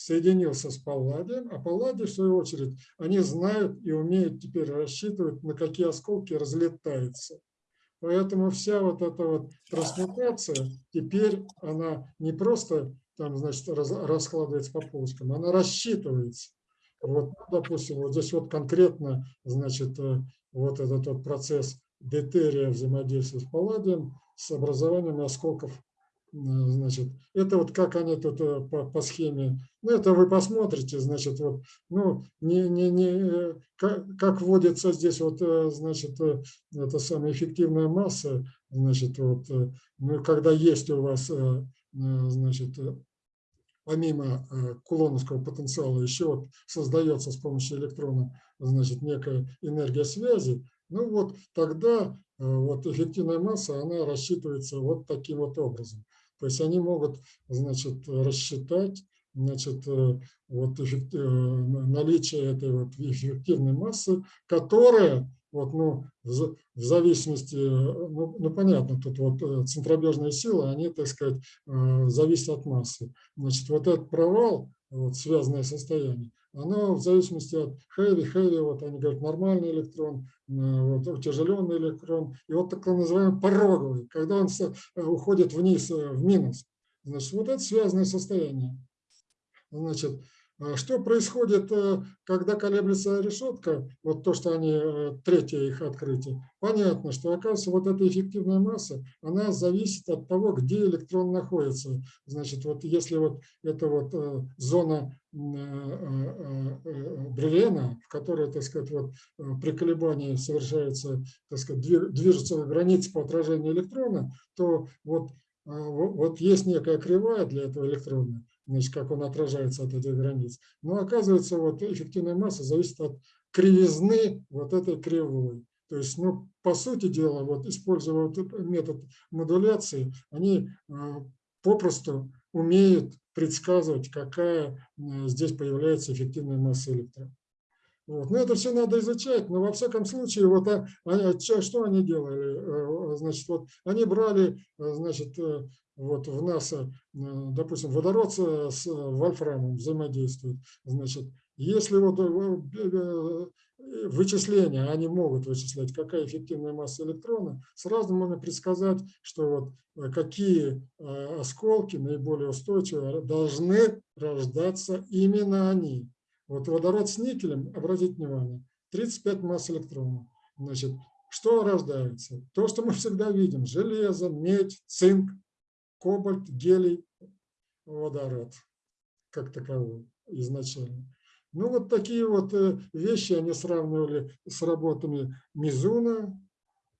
соединился с палладием, а палладий, в свою очередь, они знают и умеют теперь рассчитывать, на какие осколки разлетаются. Поэтому вся вот эта вот трансмутация, теперь она не просто там, значит, раскладывается по полочкам, она рассчитывается. Вот, допустим, вот здесь вот конкретно, значит, э, вот этот вот процесс дейтерия взаимодействия с палладием с образованием осколков, э, значит, это вот как они тут э, по, по схеме, ну, это вы посмотрите, значит, вот, ну, не, не, не, как, как вводится здесь вот, значит, это самая эффективная масса, значит, вот, ну, когда есть у вас, значит, помимо э, кулоновского потенциала еще вот создается с помощью электрона значит, некая энергия связи, ну вот тогда э, вот эффективная масса, она рассчитывается вот таким вот образом. То есть они могут значит, рассчитать значит, э, вот эффект, наличие этой вот эффективной массы, которая вот, ну, в, зависимости, ну, ну, понятно, тут вот э, центробежные силы, они, так сказать, э, зависят от массы. Значит, вот этот провал, вот, связанное состояние, оно в зависимости от heavy, heavy, вот они говорят, нормальный электрон, э, вот, утяжеленный электрон, и вот так называемый пороговый, когда он уходит вниз, в минус. Значит, вот это связанное состояние. Значит, а что происходит, э, когда колеблется решетка, вот то, что они, э, третье их открытие, понятно, что оказывается вот эта эффективная масса, она зависит от того, где электрон находится. Значит, вот если вот это вот э, зона Брюлена, в которой, так сказать, вот при колебании совершается, так сказать, движется граница по отражению электрона, то вот, вот есть некая кривая для этого электрона, значит, как он отражается от этих границ. Но оказывается, вот эффективная масса зависит от кривизны вот этой кривой. То есть, ну, по сути дела, вот используя вот метод модуляции, они э, попросту умеют предсказывать, какая э, здесь появляется эффективная масса электрона. Вот. Но это все надо изучать, но во всяком случае, вот, а, а, что они делали? Э, значит, вот они брали значит, вот в НАСА, э, допустим, водород с вольфрамом взаимодействует. Значит, если вот э, э, вычисления, они могут вычислять, какая эффективная масса электрона, сразу можно предсказать, что вот какие осколки наиболее устойчивые должны рождаться именно они. Вот водород с никелем, обратите внимание, 35 масс электронов. Значит, что рождается? То, что мы всегда видим, железо, медь, цинк, кобальт, гелий, водород как таковой изначально. Ну, вот такие вот э, вещи они сравнивали с работами Мизуна,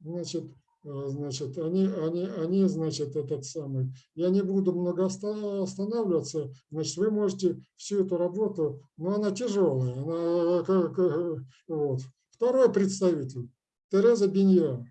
значит, э, значит, они, они, они, значит, этот самый, я не буду много останавливаться, значит, вы можете всю эту работу, но она тяжелая, она, как, вот. Второй представитель, Тереза Бенья,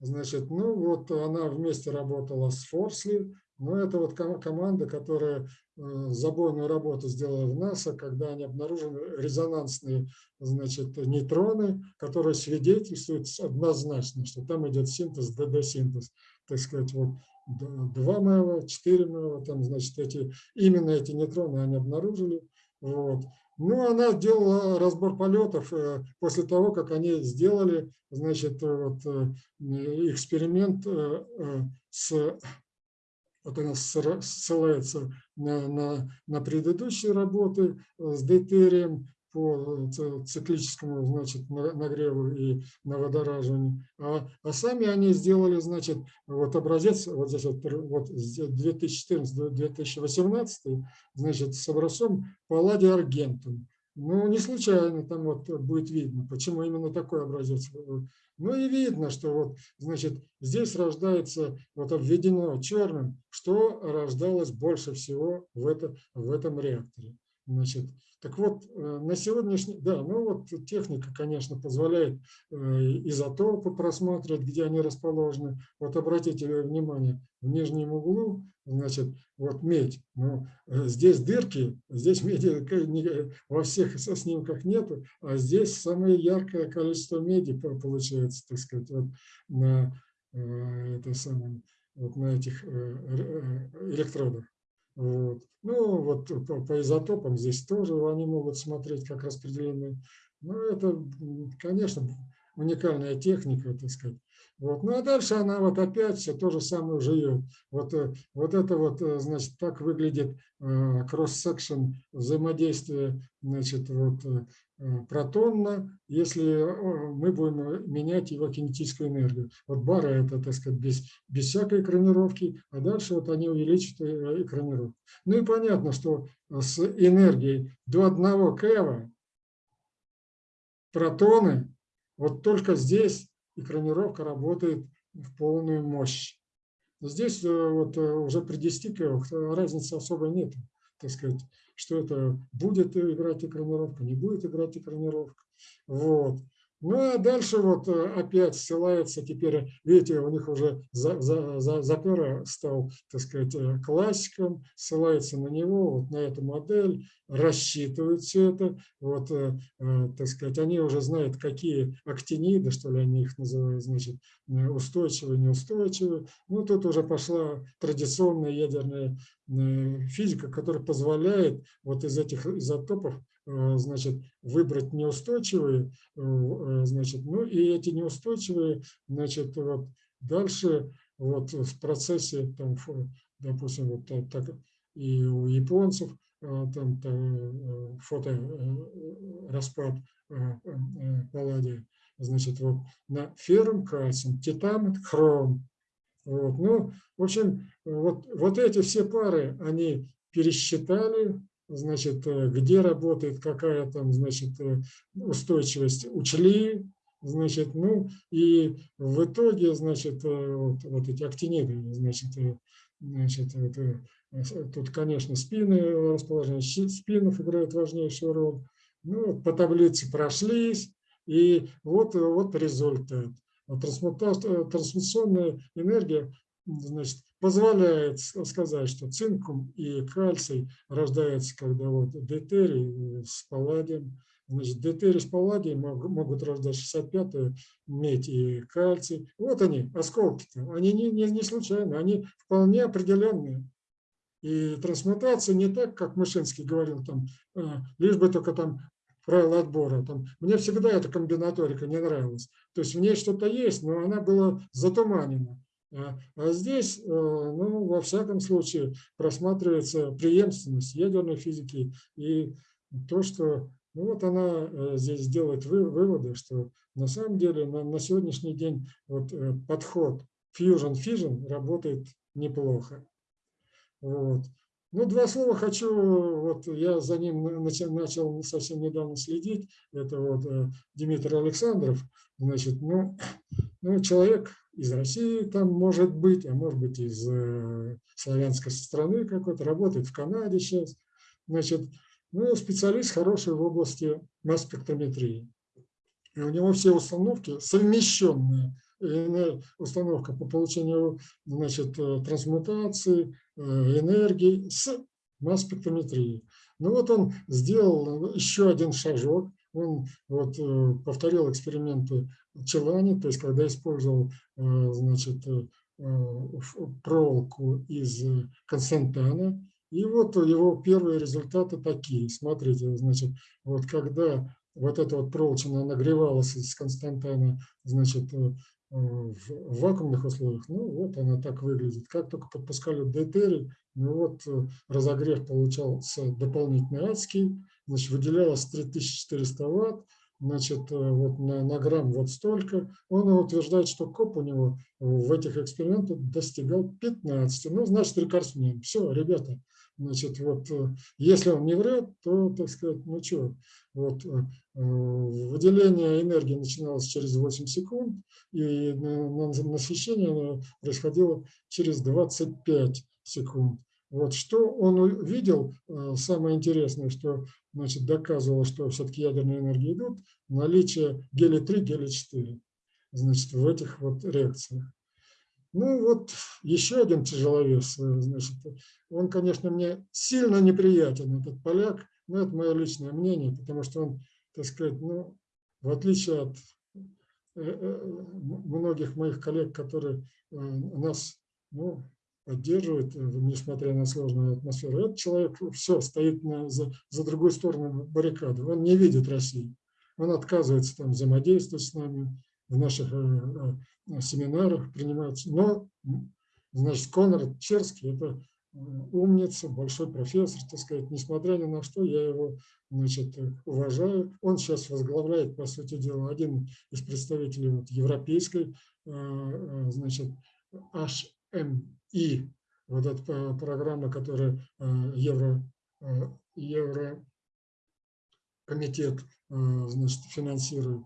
значит, ну вот она вместе работала с Форсли, но это вот команда, которая Э, забойную работу сделала в НАСА, когда они обнаружили резонансные значит, нейтроны, которые свидетельствуют однозначно, что там идет синтез, ДД-синтез. Так сказать, вот 2 МЭВа, 4 МЭВа, там, значит, эти, именно эти нейтроны они обнаружили. Вот. Ну, она делала разбор полетов э, после того, как они сделали, значит, вот, э, эксперимент с вот она ссылается на, на, на предыдущие работы э, с дейтерием по э, циклическому значит, нагреву и на водораживанию. А, а сами они сделали, значит, вот образец, вот здесь вот, вот 2014-2018, значит, с образцом палладий аргентум. Ну, не случайно там вот будет видно, почему именно такой образец ну и видно, что вот, значит, здесь рождается, вот обведено черным, что рождалось больше всего в, это, в этом реакторе. Значит, так вот, э, на сегодняшний, да, ну вот техника, конечно, позволяет э, изотопы просматривать, где они расположены. Вот обратите внимание, в нижнем углу, значит, вот медь. Ну, э, здесь дырки, здесь меди во всех снимках нету, а здесь самое яркое количество меди получается, так сказать, вот на, это самое, вот на этих электродах. Ну, вот по, по изотопам здесь тоже они могут смотреть как распределенные. Ну, это, конечно, уникальная техника, так сказать. Вот. Ну а дальше она вот опять все то же самое живет. Вот, э, вот это вот, э, значит, так выглядит кросс-секшн э, взаимодействия, значит, вот, протонно, если мы будем менять его кинетическую энергию. Вот бары это, так сказать, без, без всякой экранировки, а дальше вот они увеличат экранировку. Ну и понятно, что с энергией до 1 кева протоны вот только здесь экранировка работает в полную мощь. Здесь э, вот э, уже при 10 килах разницы особо нет. Так сказать, что это будет играть экранировка, не будет играть экранировка. Вот. Ну а дальше вот э, опять ссылается теперь, видите, у них уже за, за, за, Запера стал, так сказать, э, классиком, ссылается на него, вот на эту модель, рассчитывают все это, вот, э, так сказать, они уже знают, какие актиниды, что ли они их называют, значит, устойчивые, неустойчивые. Ну тут уже пошла традиционная ядерная физика, которая позволяет вот из этих изотопов значит, выбрать неустойчивые, э, э, значит, ну и эти неустойчивые, значит, вот дальше вот в процессе, там, допустим, вот так и у японцев, там, там фото распад палладия, значит, вот на ферм, кальциум, титан, хром. Вот, ну, в общем, вот, вот эти все пары они пересчитали, значит, э, где работает какая там, значит, э, устойчивость, учли, значит, ну, и в итоге, значит, э, вот, вот эти актиниды, значит, значит, это, тут, конечно, спины, расположение спинов играет важнейшую роль. Ну, по таблице прошлись, и вот, вот результат. Трансмутационная энергия значит, позволяет сказать, что цинкум и кальций рождаются, когда вот дейтерий с палладием. Значит, дейтерий с палладием могут рождать 65-ю медь и кальций. Вот они, осколки-то. Они не, не, не случайно, они вполне определенные. И трансмутация не так, как Мышинский говорил, там, э, лишь бы только там правила отбора. Там, мне всегда эта комбинаторика не нравилась. То есть в ней что-то есть, но она была затуманена. А, а здесь, э, ну, во всяком случае, просматривается преемственность ядерной физики и то, что ну, вот она э, здесь делает выводы, что на самом деле на, на сегодняшний день вот э, подход Fusion Fission работает неплохо. Вот. Ну, два слова хочу, вот я за ним начал, начал совсем недавно следить, это вот Дмитрий Александров, значит, ну, ну, человек из России там может быть, а может быть из э, славянской страны какой-то, работает в Канаде сейчас, значит, ну, специалист хороший в области масс-спектрометрии. И у него все установки совмещенные. Установка по получению значит, э, трансмутации, э, энергии с масс-спектрометрией. Ну вот он сделал еще один шажок. Он вот, э, повторил эксперименты Челани, то есть когда использовал значит, проволоку из Константана. И вот его первые результаты такие. Смотрите, значит, вот когда вот эта вот проволочина нагревалась из Константана, значит, э, в вакуумных условиях, ну вот она так выглядит. Как только подпускали дейтерий, ну вот э, разогрев получался дополнительный адский, значит, выделялось 3400 ватт, значит, э, вот на, на грамм вот столько. Он утверждает, что коп у него в этих экспериментах достигал 15. Ну, значит, рекордсмен. Все, ребята, Значит, вот, э, если он не врет, то, так сказать, ну что, вот, э, выделение энергии начиналось через 8 секунд, и насыщение происходило через 25 секунд. Вот что он увидел, э, самое интересное, что значит, доказывало, что все-таки ядерные энергии идут, наличие гелия-3, гелия-4 значит, в этих вот реакциях. Ну вот еще один тяжеловес, э, значит, он, конечно, мне сильно неприятен, этот поляк, но это мое личное мнение, потому что он, так сказать, ну, в отличие от э, многих моих коллег, которые нас ну, поддерживают, несмотря на сложную атмосферу, этот человек все стоит на, за, за другой сторону баррикады, он не видит России, он отказывается там взаимодействовать с нами, в наших семинарах принимаются. Но, значит, Конрад Черский – это умница, большой профессор, так сказать, несмотря ни на что, я его значит, уважаю. Он сейчас возглавляет, по сути дела, один из представителей вот европейской, э, э, значит, HMI, вот эта программа, которая э, Евро, Евро комитет значит, финансирует.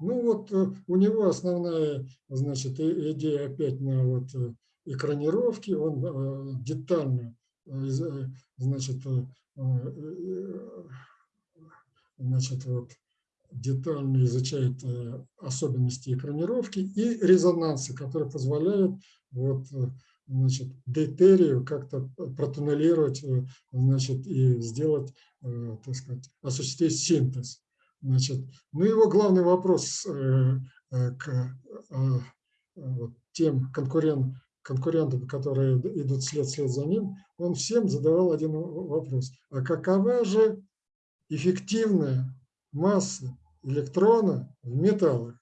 Ну вот э, у него основная значит, идея опять на вот э, экранировке, он э, детально значит, значит, вот, детально изучает особенности экранировки и резонансы, которые позволяют вот, значит, дейтерию как-то протуннелировать значит, и сделать, так сказать, осуществить синтез. Значит, ну, его главный вопрос э, э, к э, тем конкурент, конкурентам, которые идут след вслед за ним, он всем задавал один вопрос. А какова же эффективная масса электрона в металлах?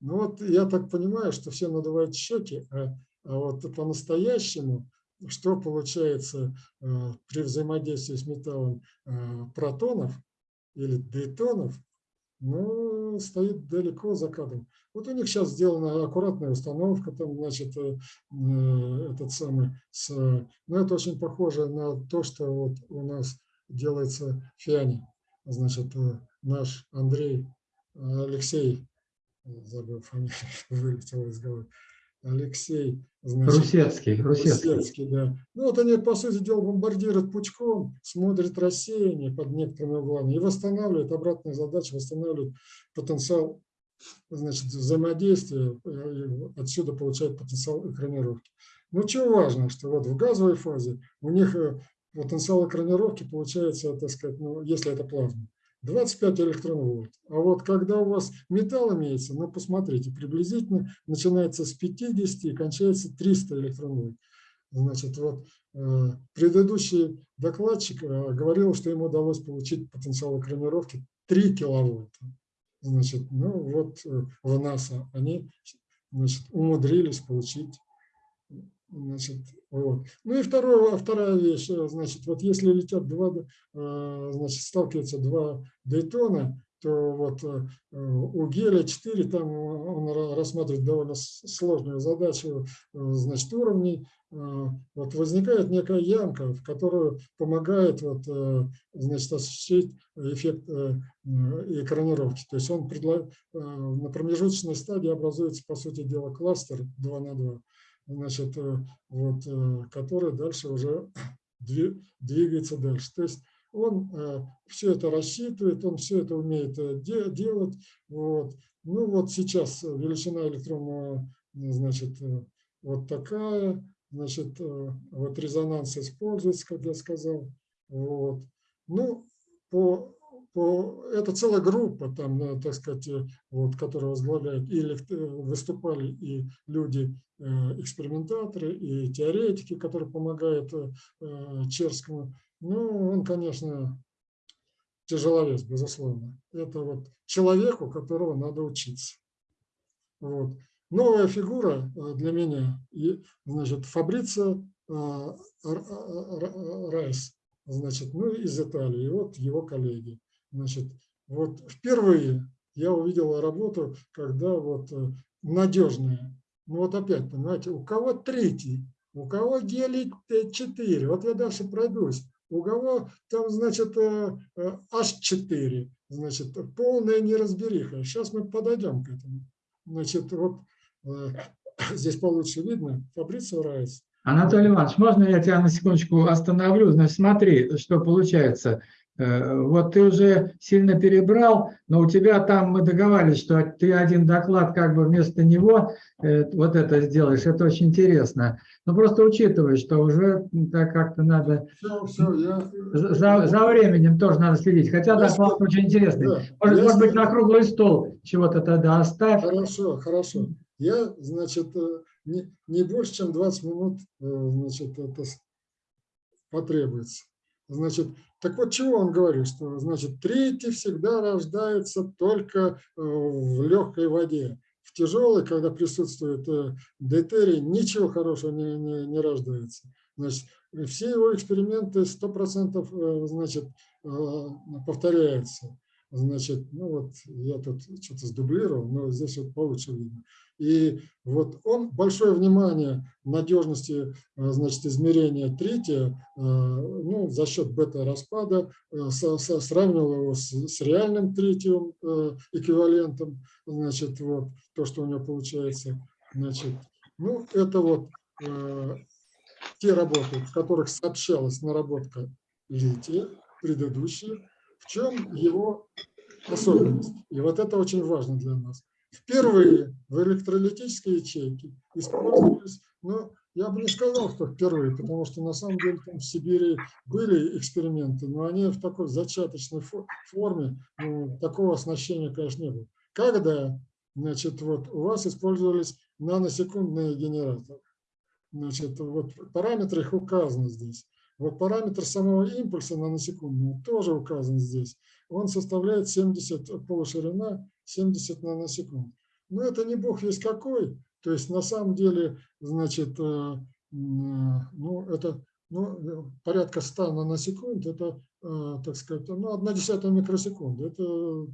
Ну вот я так понимаю, что все надувают щеки, а, а вот по-настоящему, что получается при взаимодействии с металлом протонов, или дейтонов, но стоит далеко за кадром. Вот у них сейчас сделана аккуратная установка, там, значит, э, э, этот самый, с, ну, это очень похоже на то, что вот у нас делается в Фиане. Значит, э, наш Андрей, Алексей, забыл фамилию, вылетел из головы, Алексей значит, Русецкий, Русецкий. Русецкий, да. Ну вот они, по сути дела, бомбардируют пучком, смотрят рассеяние под некоторыми углами и восстанавливают, обратная задача, восстанавливают потенциал значит, взаимодействия, отсюда получают потенциал экранировки. Ну, что важно, что вот в газовой фазе у них э, потенциал экранировки получается, так сказать, ну, если это плазма, 25 электронвольт. А вот когда у вас металл имеется, ну посмотрите, приблизительно начинается с 50 и кончается 300 электронвольт. Значит, вот э, предыдущий докладчик э, говорил, что ему удалось получить потенциал экранировки 3 киловольта. Значит, ну вот э, в НАСА они значит, умудрились получить Значит, вот. Ну и второе, вторая вещь, значит, вот если летят два, значит, сталкиваются два дейтона, то вот э, у гелия-4 там он ра- рассматривает довольно сложную задачу, э, значит, уровней. Э, Вот возникает некая ямка, в которую помогает вот, э, значит, осуществить эффект э, экранировки. То есть он предла- э, на промежуточной стадии образуется, по сути дела, кластер 2 на 2, значит, э, вот, э, который дальше уже дви- двигается дальше. То есть он все это рассчитывает, он все это умеет э, де- делать. Вот. Ну вот сейчас величина электронного, э, значит, э, вот такая, значит, э, вот резонанс используется, как я сказал. Вот. Ну, по, это целая группа, там, э, так сказать, э, вот, которая возглавляет, и элект- э, выступали и люди, экспериментаторы, и теоретики, которые помогают Черскому. Ну, он, конечно, тяжеловес, безусловно. Это вот человек, у которого надо учиться. Вот. Новая фигура для меня, значит, Р- Райс, значит, ну, из Италии, вот его коллеги. Значит, вот впервые я увидел работу, когда вот э, надежная. Ну вот опять, понимаете, у кого третий, у кого гелий 4, вот я дальше пройдусь. У кого там, значит, э, э, H4, значит, полная неразбериха. Сейчас мы подойдем к этому. Значит, вот э, здесь получше видно, Фабрицио Райс. Анатолий Иванович, можно я тебя на секундочку остановлю? Значит, смотри, что получается. Э, Вот ты уже сильно перебрал, но у тебя там мы договаривались, что ты один доклад как бы вместо него э, вот это сделаешь. Это очень интересно. Но просто учитывай, что уже так как-то надо Все, все, я... за, за временем тоже надо следить. Хотя Я доклад очень интересный. Да, Может, может быть, на круглый стол чего-то тогда оставь. Хорошо, хорошо. Я, значит, э, не, не больше, чем 20 минут, значит, это потребуется. Значит, так вот, чего он говорит, что, значит, третий всегда рождается только э, в легкой воде. В тяжелой, когда присутствует э, дейтерий, ничего хорошего не, не, не рождается. Значит, все его эксперименты 100% э, значит, повторяются. Значит, ну вот я тут что-то сдублировал, но здесь вот получше видно. И вот он большое внимание надежности, э, значит, измерения третье, э, ну, за счет бета-распада э, сравнивал его с, с реальным третьим эквивалентом, значит, вот то, что у него получается. Значит, ну, это вот те работы, в которых сообщалась наработка лития, предыдущие, в чем его особенность. И вот это очень важно для нас. Впервые в электролитической ячейке использовались, ну, я бы не сказал, что впервые, потому что на самом деле там в Сибири были эксперименты, но они в такой зачаточной фо- форме, ну, такого оснащения, конечно, не было. Когда, значит, вот у вас использовались наносекундные генераторы, значит, вот параметры их указаны здесь. Вот параметр самого импульса наносекундного тоже указан здесь. Он составляет 70 полуширина, 70 наносекунд. Но это не бог есть какой. То есть на самом деле, значит, э, э, ну, это ну, порядка 100 наносекунд, это, э, так сказать, ну, одна десятая микросекунды. Это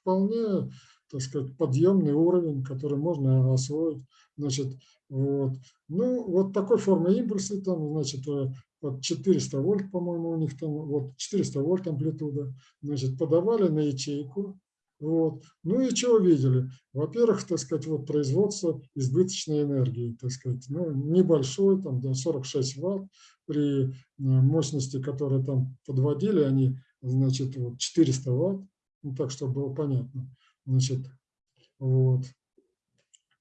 вполне, так сказать, подъемный уровень, который можно освоить. Значит, вот. Ну, вот такой формы импульса, там, значит, вот 400 вольт, по-моему, у них там, вот 400 вольт амплитуда, значит, подавали на ячейку, вот. Ну и что увидели? Во-первых, так сказать, вот производство избыточной энергии, так сказать, ну, небольшой, там, до 46 ватт, при э, мощности, которые там подводили, они, значит, вот 400 ватт, ну, так, чтобы было понятно, значит, вот.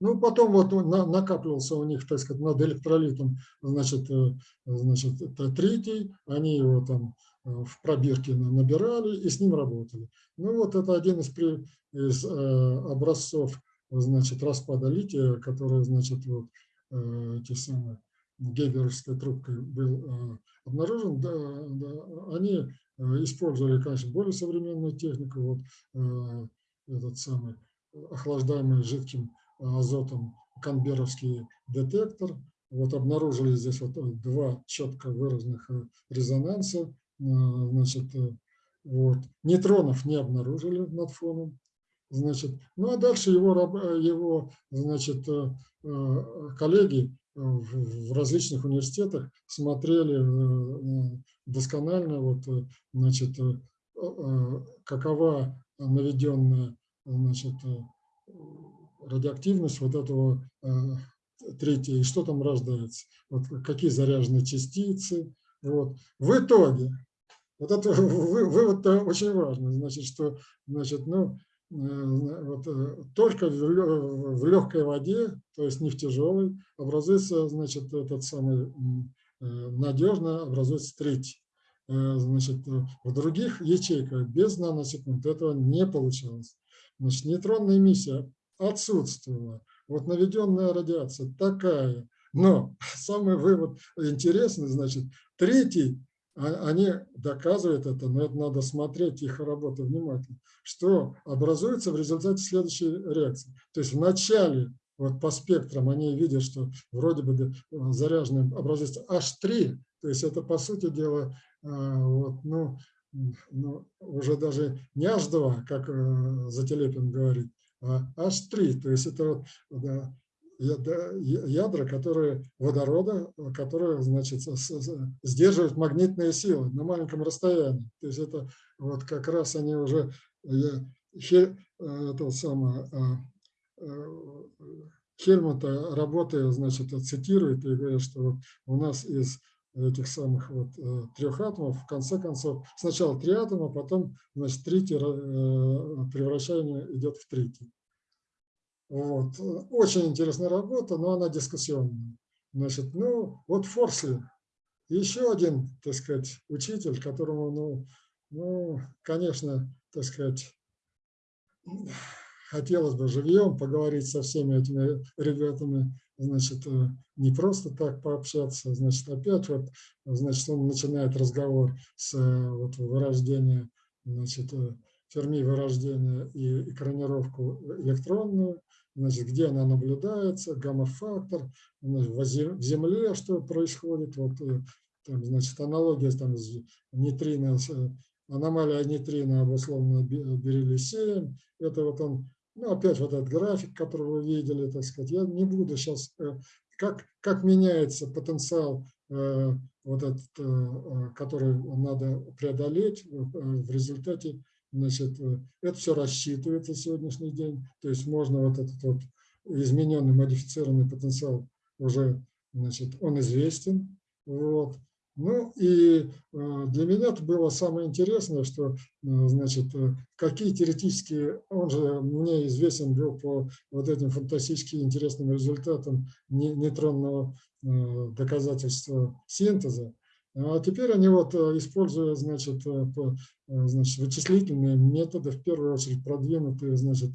Ну, потом вот на- накапливался у них, так сказать, над электролитом, значит, э, значит, третий, они его там э, в пробирке на- набирали и с ним работали. Ну, вот это один из, из э, образцов, значит, распада лития, который, значит, вот эти самые гейгеровской трубкой был обнаружен. Да, да, они использовали, конечно, более современную технику, вот этот самый охлаждаемый жидким азотом канберовский детектор. Вот обнаружили здесь вот э, два четко выраженных э, резонанса. Э, Значит, Вот. Нейтронов не обнаружили над фоном. Значит, ну а дальше его, его значит, коллеги в различных университетах смотрели досконально, вот, значит, какова наведенная значит, радиоактивность вот этого третье, и что там рождается, вот какие заряженные частицы. Вот. В итоге, вот это вывод очень важный, значит, что значит, ну, э, вот, э, только в легкой воде, то есть не в тяжелой, образуется значит, этот самый э, надежно образуется третий. Значит, в других ячейках без наносекунд этого не получалось. Значит, нейтронная эмиссия отсутствовала. Вот наведенная радиация такая. Но самый вывод интересный, значит, третий, а, они доказывают это, но это надо смотреть их работу внимательно, что образуется в результате следующей реакции. То есть вначале вот по спектрам они видят, что вроде бы заряженным образуется H3, то есть это по сути дела а, вот, ну, ну, уже даже не H2, как э, Зателепин говорит, H3, то есть это да, ядра, которые водорода, которые значит, сдерживают магнитные силы на маленьком расстоянии. То есть это вот как раз они уже это самое, Хельмута работая, значит, цитирует и говорит, что вот у нас из этих самых вот э, трех атомов, в конце концов, сначала три атома, потом, значит, третий э, превращение идет в третий. Вот. Очень интересная работа, но она дискуссионная. Значит, ну, вот Форсли, еще один, так сказать, учитель, которому, ну, ну, конечно, так сказать, хотелось бы живьем поговорить со всеми этими ребятами, значит, э, не просто так пообщаться, значит, опять вот, значит, он начинает разговор с э, вот, вырождения, значит, э, Ферми вырождения и экранировку электронную, значит, где она наблюдается, гамма-фактор, в Земле что происходит, вот, там, значит, аналогия там, с нейтрино, аномалия нейтрино обусловлена бериллий-7, это вот он ну, опять вот этот график, который вы видели, так сказать, я не буду сейчас, э, как, как меняется потенциал, э, вот этот, э, который надо преодолеть в результате, значит, это все рассчитывается сегодняшний день, то есть можно вот этот вот измененный, модифицированный потенциал уже, значит, он известен, вот, ну и э, для меня это было самое интересное, что, э, значит, э, какие теоретические, он же мне известен был по вот этим фантастически интересным результатам нейтронного доказательства синтеза, а теперь они вот, используя, значит, значит, вычислительные методы, в первую очередь продвинутые, значит,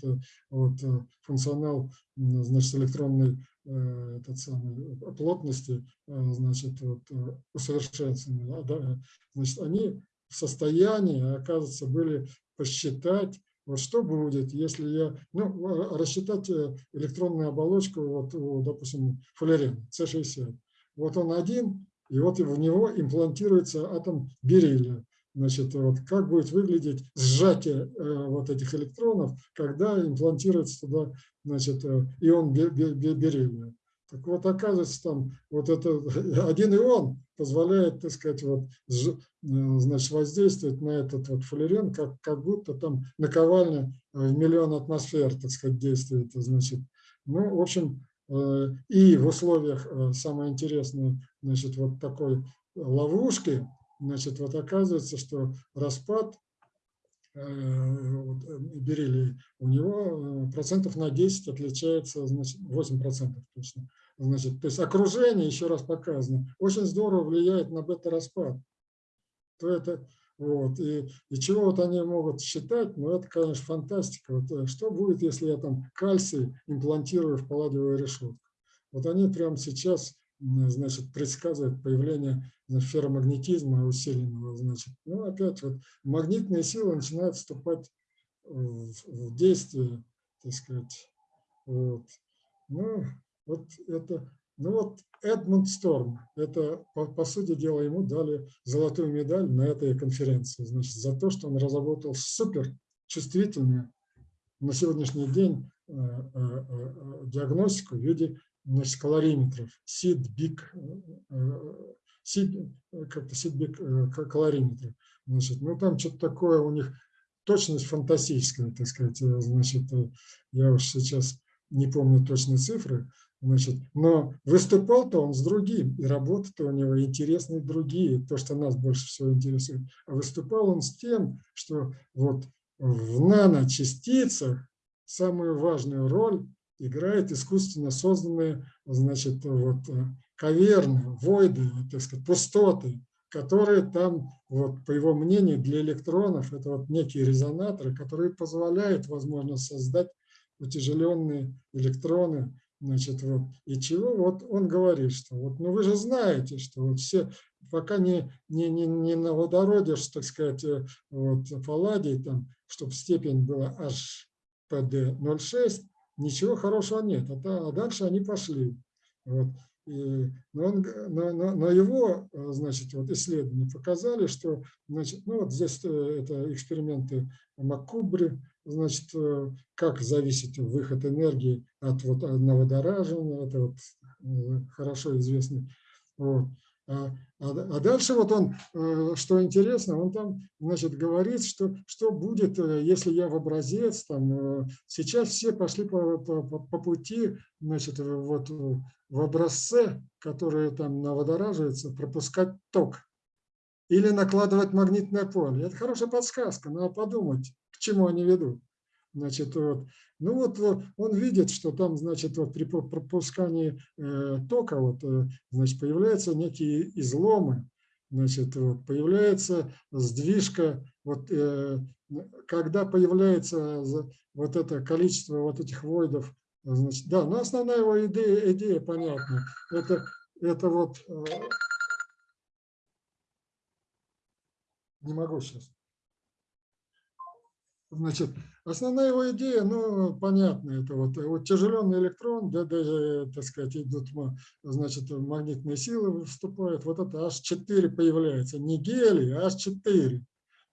вот, функционал, значит, электронной этот самый, плотности э, значит, вот, э, усовершенствования, да, значит, они в состоянии, оказывается, были посчитать, вот что будет, если я, ну, рассчитать электронную оболочку, вот, допустим, фуллерена, С60. Вот он один, и вот в него имплантируется атом бериллия. Значит, вот как будет выглядеть сжатие э, вот этих электронов, когда имплантируется туда значит, э, ион бериллия. Так вот, оказывается, там вот это один ион позволяет, так сказать, вот, э, значит, воздействовать на этот вот фуллерен, как, как будто там наковальня в миллион атмосфер, так сказать, действует. Значит. Ну, в общем, и в условиях, самое интересное, значит, вот такой ловушки, значит, вот оказывается, что распад Э, бериллий, у него э, процентов на 10 отличается, значит, 8 процентов точно. Значит, то есть окружение, еще раз показано, очень здорово влияет на бета-распад. То это, вот, и, и чего вот они могут считать, ну это, конечно, фантастика. Вот, э, что будет, если я там кальций имплантирую в палладиевую решетку? Вот они прямо сейчас значит, предсказывает появление ферромагнетизма усиленного. Значит. Ну, опять вот магнитные силы начинают вступать в, в действие, так сказать. Вот. Ну, вот это Ну вот Эдмунд Сторм, это, по, по сути дела, ему дали золотую медаль на этой конференции, значит, за то, что он разработал супер чувствительную на сегодняшний день э, э, э, диагностику в виде значит, калориметров, SID-BIC, SID, как-то SID-BIC калориметры. Значит, ну там что-то такое у них, точность фантастическая, так сказать, значит, я уж сейчас не помню точные цифры, значит, но выступал-то он с другим, и работы-то у него интересные другие, то, что нас больше всего интересует. А выступал он с тем, что вот в наночастицах самую важную роль играет искусственно созданные, значит, вот э, каверны, войды, так сказать, пустоты, которые там, вот, по его мнению, для электронов, это вот некие резонаторы, которые позволяют, возможно, создать утяжеленные электроны, значит, вот, и чего, вот он говорит, что вот, ну вы же знаете, что вот все пока не, не, не, не на водороде, так сказать, э, вот, палладий, там, чтобы степень была HPD 0,6, ничего хорошего нет. А, а дальше они пошли. Вот. И, но, он, но, но, но его э, значит, вот исследования показали, что значит, ну вот здесь э, это эксперименты Маккубри, значит, как зависит выход энергии от вот, водоражения, это вот хорошо известный. Вот. А, а, а дальше вот он, э, что интересно, он там, значит, говорит, что, что будет, э, если я в образец, там, э, сейчас все пошли по, по, по пути, значит, вот в образце, которые там наводораживаются, пропускать ток или накладывать магнитное поле. Это хорошая подсказка, надо подумать, к чему они ведут. Значит, вот, ну вот он видит, что там, значит, вот при пропускании э, тока вот, э, значит, появляются некие изломы, значит, вот, появляется сдвижка, вот, э, когда появляется вот это количество вот этих войдов, значит, да, но основная его идея, идея понятна, это, это вот, не могу сейчас, Значит, основная его идея, ну, понятно, это вот, вот тяжеленный электрон, да, даже, так сказать, идут, значит, магнитные силы вступают, вот это H4 появляется, не гелий, а H4.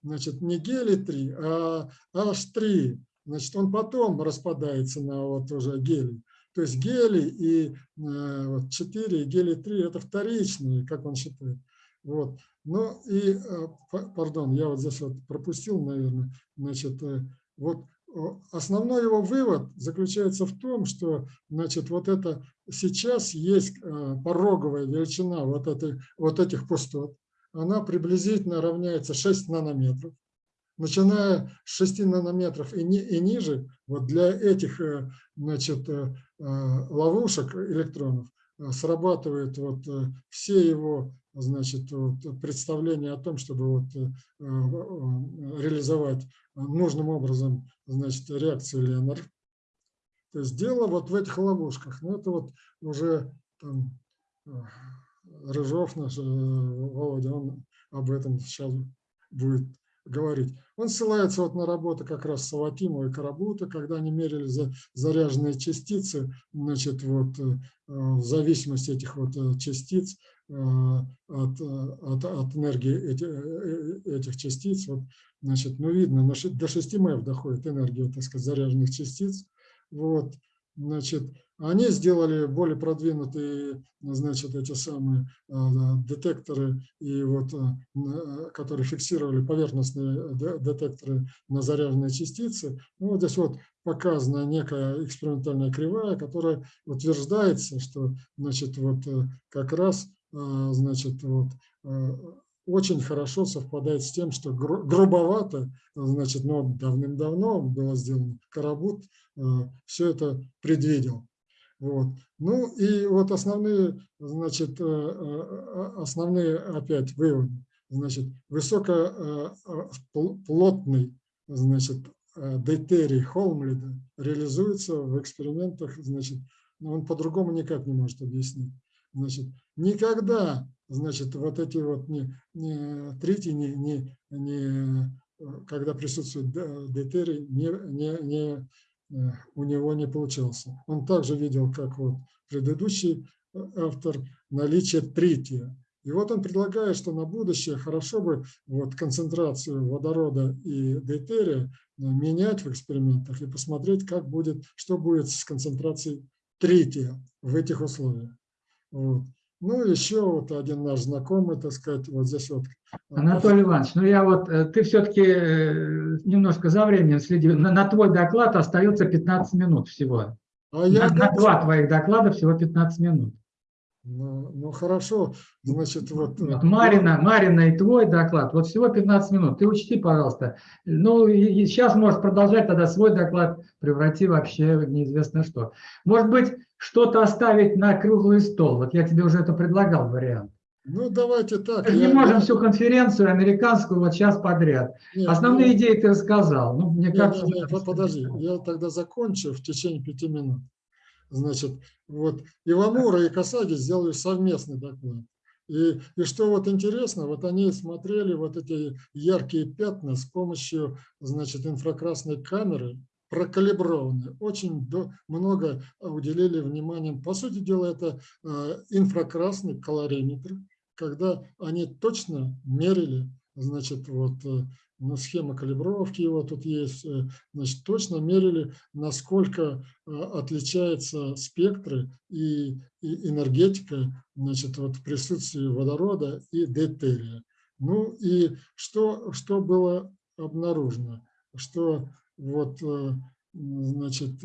Значит, не гелий 3, а H3. Значит, он потом распадается на вот уже гелий. То есть гелий и э, вот 4 и гелий 3 это вторичные, как он считает. Вот. Ну и, э, пардон, я вот здесь вот пропустил, наверное, значит, э, вот основной его вывод заключается в том, что, значит, вот это сейчас есть э, пороговая величина вот, этой, вот этих пустот, она приблизительно равняется 6 нанометров. Начиная с 6 нанометров и, ни, и ниже, вот для этих значит, ловушек электронов срабатывают вот все его значит, представление о том, чтобы вот, э, э, реализовать нужным образом значит, реакцию Леннер. То есть дело вот в этих ловушках. Ну, это вот уже там, э, Рыжов наш, Володя, он об этом сейчас будет говорить. Он ссылается вот на работу как раз Саватимова и Карабута, когда они мерили за заряженные частицы, значит, вот, в зависимости этих вот частиц от, э, от, от энергии эти, э, этих частиц. Вот, значит, ну, видно, до 6 МЭФ доходит энергия, так сказать, заряженных частиц. Вот, значит, они сделали более продвинутые, значит, эти самые детекторы, и вот, которые фиксировали поверхностные детекторы на заряженные частицы. Ну, вот здесь вот показана некая экспериментальная кривая, которая утверждается, что, значит, вот как раз значит, вот, а, очень хорошо совпадает с тем, что грубовато, значит, но давным-давно было сделано, Карабут а, все это предвидел. Вот. Ну и вот основные, значит, основные опять выводы. Значит, высокоплотный, значит, дейтерий Холмлида реализуется в экспериментах, значит, он по-другому никак не может объяснить. Значит, никогда, значит, вот эти вот не, не третий, не, не, не, когда присутствует дейтерий, не, не, не, э, у него не получался. Он также видел, как вот предыдущий автор наличие трития. И вот он предлагает, что на будущее хорошо бы вот концентрацию водорода и дейтерия менять в экспериментах и посмотреть, как будет, что будет с концентрацией трития в этих условиях. Вот. Ну, еще вот один наш знакомый, так сказать, вот здесь вот. Анатолий Иванович, ну я вот, э, ты все-таки немножко за временем следил. На, на твой доклад остается 15 минут всего. А на, я на два твоих доклада всего 15 минут. Ну, ну хорошо, значит, вот... вот э, Марина, Марина и твой доклад, вот всего 15 минут. Ты учти, пожалуйста. Ну, и сейчас можешь продолжать тогда свой доклад, преврати вообще в неизвестно что. Может быть, что-то оставить на круглый стол. Вот я тебе уже это предлагал вариант. Ну, давайте так. Мы я, не можем всю конференцию американскую вот сейчас подряд. Нет, Основные ну, идеи ты рассказал. Ну, мне нет, кажется, нет, нет, подожди, я тогда закончу в течение пяти минут. Значит, вот Ивамура и Касаги сделали совместный доклад. И, и что вот интересно, вот они смотрели вот эти яркие пятна с помощью, значит, инфракрасной камеры, прокалиброванные, очень до, много уделили внимания. По сути дела, это э, инфракрасный калориметр, когда они точно мерили, значит, вот э, ну, схема калибровки его тут есть, э, значит, точно мерили, насколько э, отличаются спектры и, и энергетика значит, вот в присутствии водорода и дейтерия. Ну и что, что было обнаружено? Что вот, э, значит,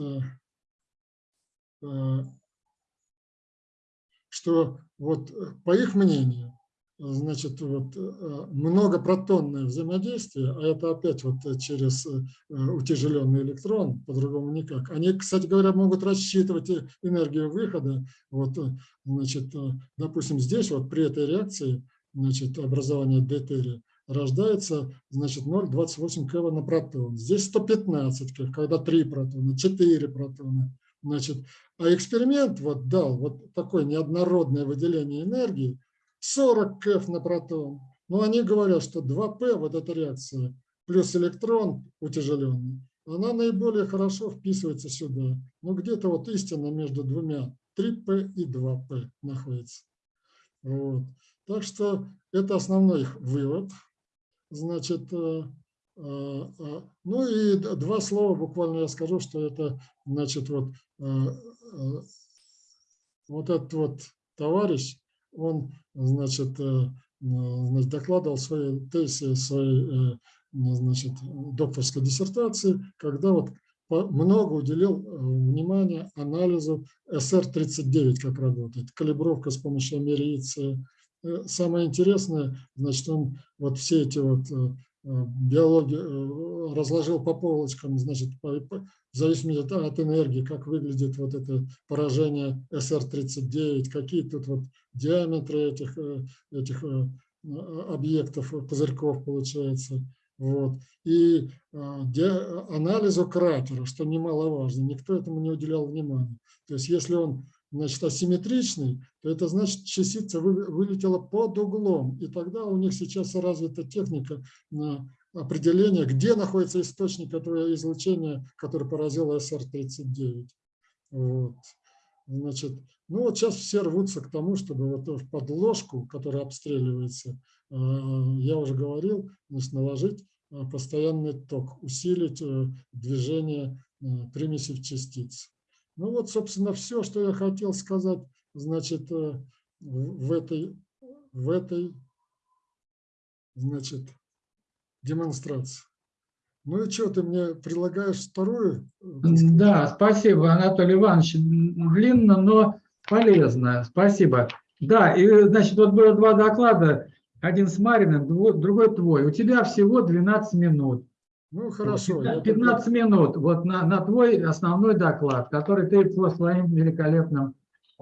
что вот по их мнению значит, вот, э, многопротонное взаимодействие, а это опять вот через э, утяжеленный электрон, по-другому никак. Они, кстати говоря, могут рассчитывать энергию выхода. Вот, э, значит, допустим, здесь вот при этой реакции значит, образования дейтерия рождается значит, 0,28 кV на протон. Здесь 115 кV, когда 3 протона, 4 протона. Значит, а эксперимент вот дал вот такое неоднородное выделение энергии, 40 КФ на протон. Но они говорят, что 2П, вот эта реакция, плюс электрон утяжеленный, она наиболее хорошо вписывается сюда. Но где-то вот истина между двумя, 3П и 2П находится. Вот. Так что это основной их вывод. Значит, э, э, э, ну и два слова буквально я скажу, что это, значит, вот, вот этот вот товарищ, он, значит, э, значит докладывал свои тезисы, своей э, значит, докторской диссертации, когда вот много уделил э, внимания анализу СР-39, как работает, калибровка с помощью америции. Самое интересное, значит, он вот все эти вот биологии разложил по полочкам, значит, по, по, в зависимости от, от энергии, как выглядит вот это поражение СР-39, какие тут вот диаметры этих, э, этих э, объектов, пузырьков получается. Вот. И а, анализу кратера, что немаловажно, никто этому не уделял внимания. То есть если он значит, асимметричный, то это значит, частица вылетела под углом. И тогда у них сейчас развита техника на определение, где находится источник этого излучения, который поразил СР-39. Вот. Значит, ну вот сейчас все рвутся к тому, чтобы вот в подложку, которая обстреливается, э, я уже говорил, значит, наложить э, постоянный ток, усилить э, движение примесей частиц. Ну вот, собственно, все, что я хотел сказать, значит, в этой, в этой, значит, демонстрации. Ну и что, ты мне предлагаешь вторую? Да, спасибо, Анатолий Иванович. Длинно, но полезно. Спасибо. Да, и значит, вот было два доклада. Один с Мариным, другой твой. У тебя всего 12 минут. Ну, хорошо. 15, 15 минут вот на, на твой основной доклад, который ты по своим великолепным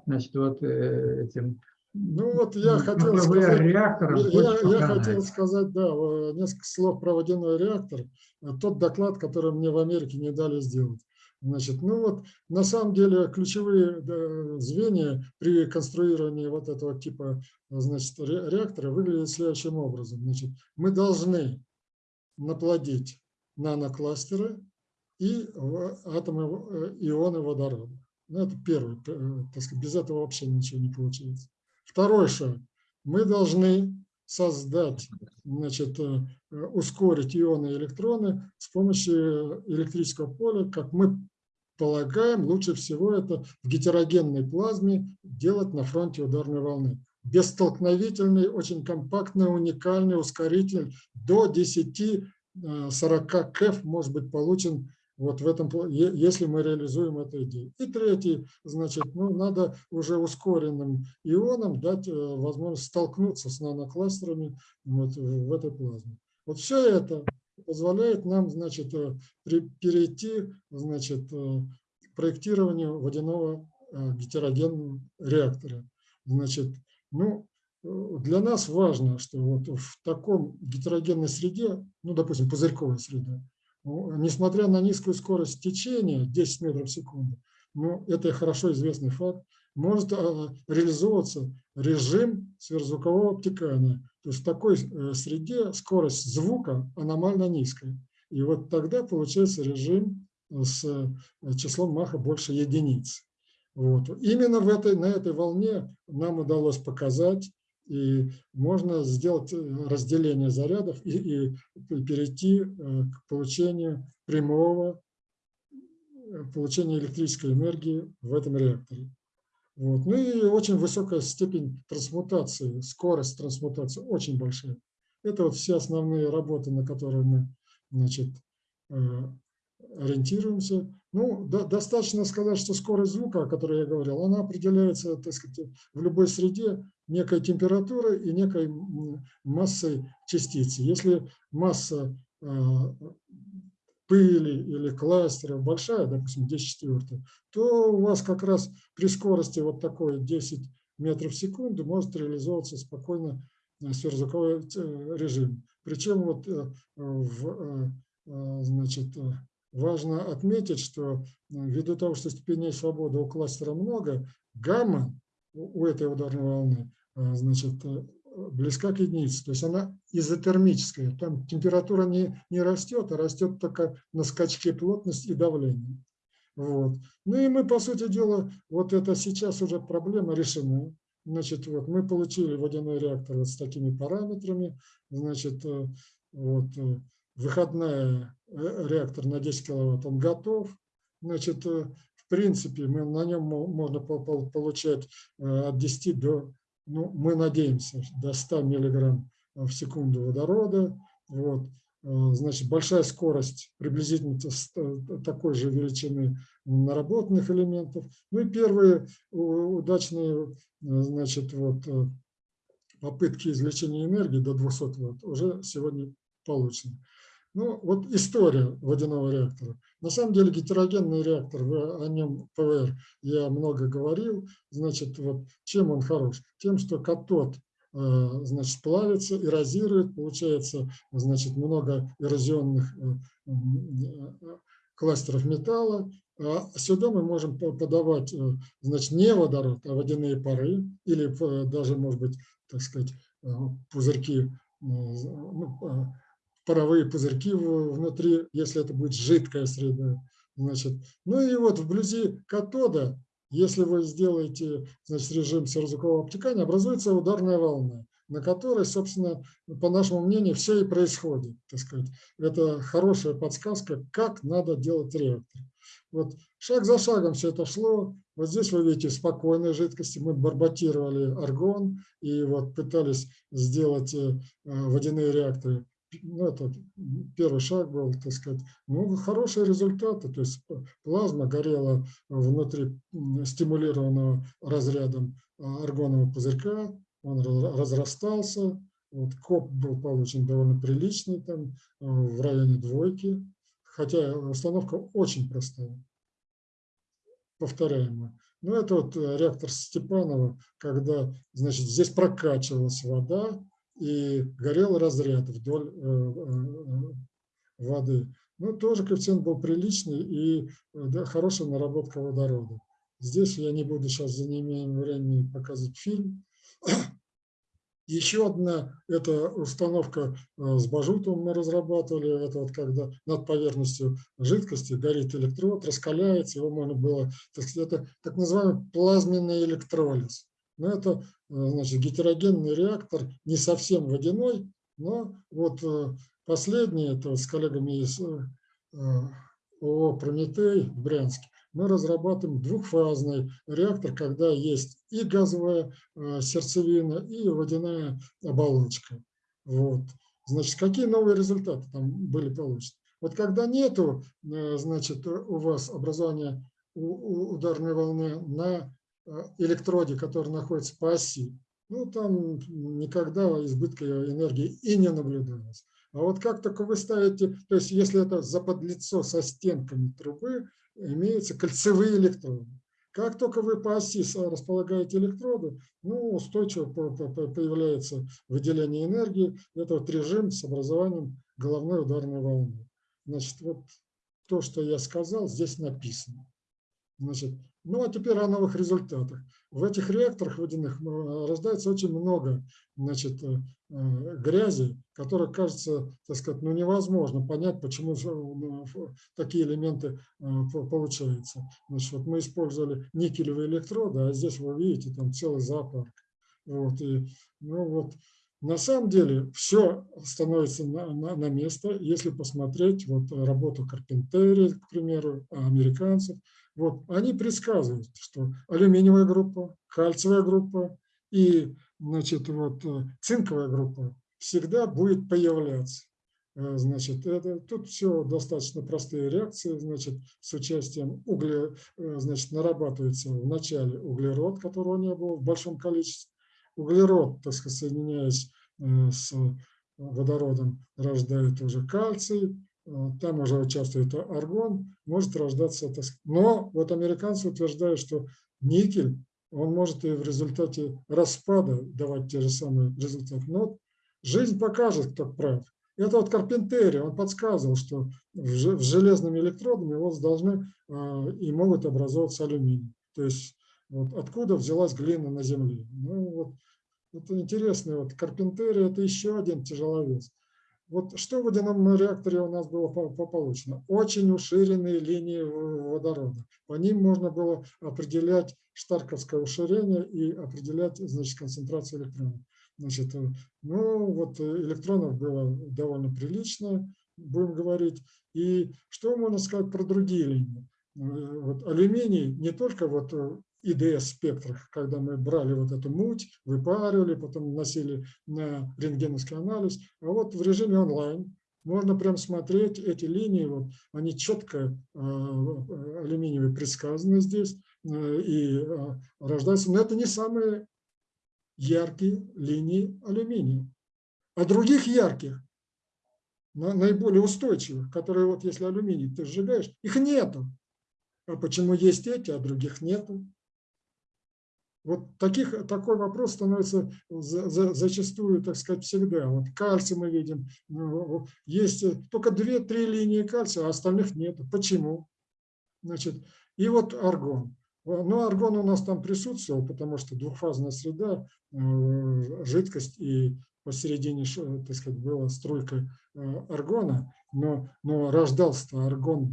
значит, вот, э, этим ну вот я хотел сказать, реактором, я, я хотел сказать, да, несколько слов про водяной реактор. Тот доклад, который мне в Америке не дали сделать. Значит, ну вот, на самом деле ключевые звенья при конструировании вот этого типа значит, реактора выглядят следующим образом. Значит, мы должны наплодить нанокластеры и атомы ионы водорода. Ну, это первый, э, так сказать, без этого вообще ничего не получается. Второй шаг. Мы должны создать, значит, э, ускорить ионы и электроны с помощью электрического поля, как мы полагаем, лучше всего это в гетерогенной плазме делать на фронте ударной волны. Бестолкновительный, очень компактный, уникальный ускоритель до 10-40 КЭФ может быть получен вот в этом, если мы реализуем эту идею. И третий, значит, ну, надо уже ускоренным ионам дать э, возможность столкнуться с нанокластерами вот в этой плазме. Вот все это позволяет нам, значит, э, перейти, значит, э, к проектированию водяного гетерогенного реактора. Значит, ну, для нас важно, что вот в таком гетерогенной среде, ну, допустим, пузырьковой среде, несмотря на низкую скорость течения, 10 метров в секунду, но это хорошо известный факт, может а, реализовываться режим сверхзвукового обтекания. То есть в такой э, среде скорость звука аномально низкая. И вот тогда получается режим с э, числом Маха больше единиц. Вот. Именно в этой, на этой волне нам удалось показать, и можно сделать э, разделение зарядов и, и перейти э, к получению прямого э, получения электрической энергии в этом реакторе. Вот. Ну и очень высокая степень трансмутации, скорость трансмутации очень большая. Это вот все основные работы, на которые мы значит, ориентируемся. Ну, до, достаточно сказать, что скорость звука, о которой я говорил, она определяется так сказать, в любой среде некой температурой и некой массой частицы. Если масса э, пыли или кластеров большая, допустим, 10 четвертых, то у вас как раз при скорости вот такой 10 метров в секунду может реализовываться спокойно э, сверхзвуковой э, режим. Причем вот в, значит, важно отметить, что э, ввиду того, что степеней свободы у кластера много, гамма у этой ударной волны э, значит, э, близка к единице. То есть она изотермическая. Там температура не, не растет, а растет только на скачке плотность и давление. Вот. Ну и мы, по сути дела, вот это сейчас уже проблема решена. Значит, вот мы получили водяной реактор вот с такими параметрами. Значит, вот, выходная э, реактор на 10 киловатт, он готов. Значит, э, в принципе, мы на нем можно получать э, от 10 до, ну, мы надеемся, до 100 миллиграмм в секунду водорода. Вот. Значит, большая скорость приблизительно такой же величины наработанных элементов. Ну и первые удачные значит, вот, попытки извлечения энергии до 200 Вт уже сегодня получены. Ну, вот история водяного реактора. На самом деле гетерогенный реактор, о нем ПВР я много говорил. Значит, вот чем он хорош? Тем, что катод э, значит, плавится, эрозирует, получается значит, много эрозионных э, э, кластеров металла. А сюда мы можем подавать значит, не водород, а водяные пары или даже, может быть, так сказать, пузырьки, ну, паровые пузырьки внутри, если это будет жидкая среда. Значит, ну и вот вблизи катода, если вы сделаете значит, режим сверхзвукового обтекания, образуется ударная волна, на которой, собственно, по нашему мнению, все и происходит. Так сказать. Это хорошая подсказка, как надо делать реактор. Вот шаг за шагом все это шло. Вот здесь вы видите спокойные жидкости. Мы барботировали аргон и вот пытались сделать э, водяные реакторы ну, это первый шаг был, так сказать, ну, хорошие результаты, то есть плазма горела внутри стимулированного разрядом аргонового пузырька, он разрастался, вот, коп был получен довольно приличный, там, а, в районе двойки, хотя установка очень простая, повторяемая. Ну, это вот э, реактор Степанова, когда, значит, здесь прокачивалась вода, и горел разряд вдоль э, э, воды. Ну, тоже коэффициент был приличный и да, хорошая наработка водорода. Здесь я не буду сейчас за неимением времени показывать фильм. Еще одна – это установка э, с бажутом мы разрабатывали. Это вот когда над поверхностью жидкости горит электрод, раскаляется, его можно было, так сказать, это так называемый плазменный электролиз. Но это э, значит, гетерогенный реактор, не совсем водяной, но вот э, последний, это с коллегами из ООО «Прометей» в Брянске, мы разрабатываем двухфазный реактор, когда есть и газовая э, сердцевина, и водяная оболочка. Вот. Значит, какие новые результаты там были получены? Вот когда нету, э, значит, у вас образования ударной волны на э, электроде, который находится по оси, ну, там никогда избытка энергии и не наблюдалось. А вот как только вы ставите, то есть если это заподлицо со стенками трубы, имеются кольцевые электроды. Как только вы по оси располагаете электроды, ну, устойчиво появляется выделение энергии. Это вот режим с образованием головной ударной волны. Значит, вот то, что я сказал, здесь написано. Значит, ну а теперь о новых результатах. В этих реакторах водяных э, рождается очень много значит, э, э, грязи, которая кажется, так сказать, ну, невозможно понять, почему такие элементы получаются. Значит, вот мы использовали никелевые электроды, а здесь вы видите там целый зоопарк. Вот, и, ну, вот, на самом деле все становится на, на, на место, если посмотреть вот работу Карпентери, к примеру, американцев, вот, они предсказывают, что алюминиевая группа, кальциевая группа и значит, вот, э, цинковая группа всегда будет появляться. Э, значит, это, тут все достаточно простые реакции, значит, с участием угля, э, значит, нарабатывается вначале углерод, которого не было в большом количестве. Углерод, так сказать, соединяясь с водородом, рождает уже кальций, Э, там уже участвует аргон, может рождаться, но вот американцы утверждают, что никель, он может и в результате распада давать те же самые результаты. Но жизнь покажет, кто прав. Это вот Карпентери, он подсказывал, что в железными электродами вас должны э, и могут образовываться алюминий. То есть вот откуда взялась глина на Земле. Ну, вот, это интересно. Вот Карпентери – это еще один тяжеловес. Вот что в водяном реакторе у нас было получено? Очень уширенные линии водорода. По ним можно было определять штарковское уширение и определять значит, концентрацию электронов. Значит, э, ну вот электронов было довольно прилично, будем говорить. И что можно сказать про другие линии? Э, вот алюминий не только вот э, ИДС-спектрах, когда мы брали вот эту муть, выпаривали, потом носили на рентгеновский анализ. А вот в режиме онлайн можно прям смотреть эти линии, вот, они четко э, алюминиевые предсказаны здесь э, и э, рождаются. Но это не самые яркие линии алюминия. А других ярких, наиболее устойчивых, которые вот если алюминий ты сжигаешь, их нету. А почему есть эти, а других нету? Вот таких, такой вопрос становится за, за, зачастую, так сказать, всегда. Вот кальций мы видим, ну, есть только две-три линии кальция, а остальных нет. Почему? Значит, и вот аргон. Ну, аргон у нас там присутствовал, потому что двухфазная среда, э, жидкость и посередине, так сказать, была струйка э, аргона, но, но рождался аргон-2,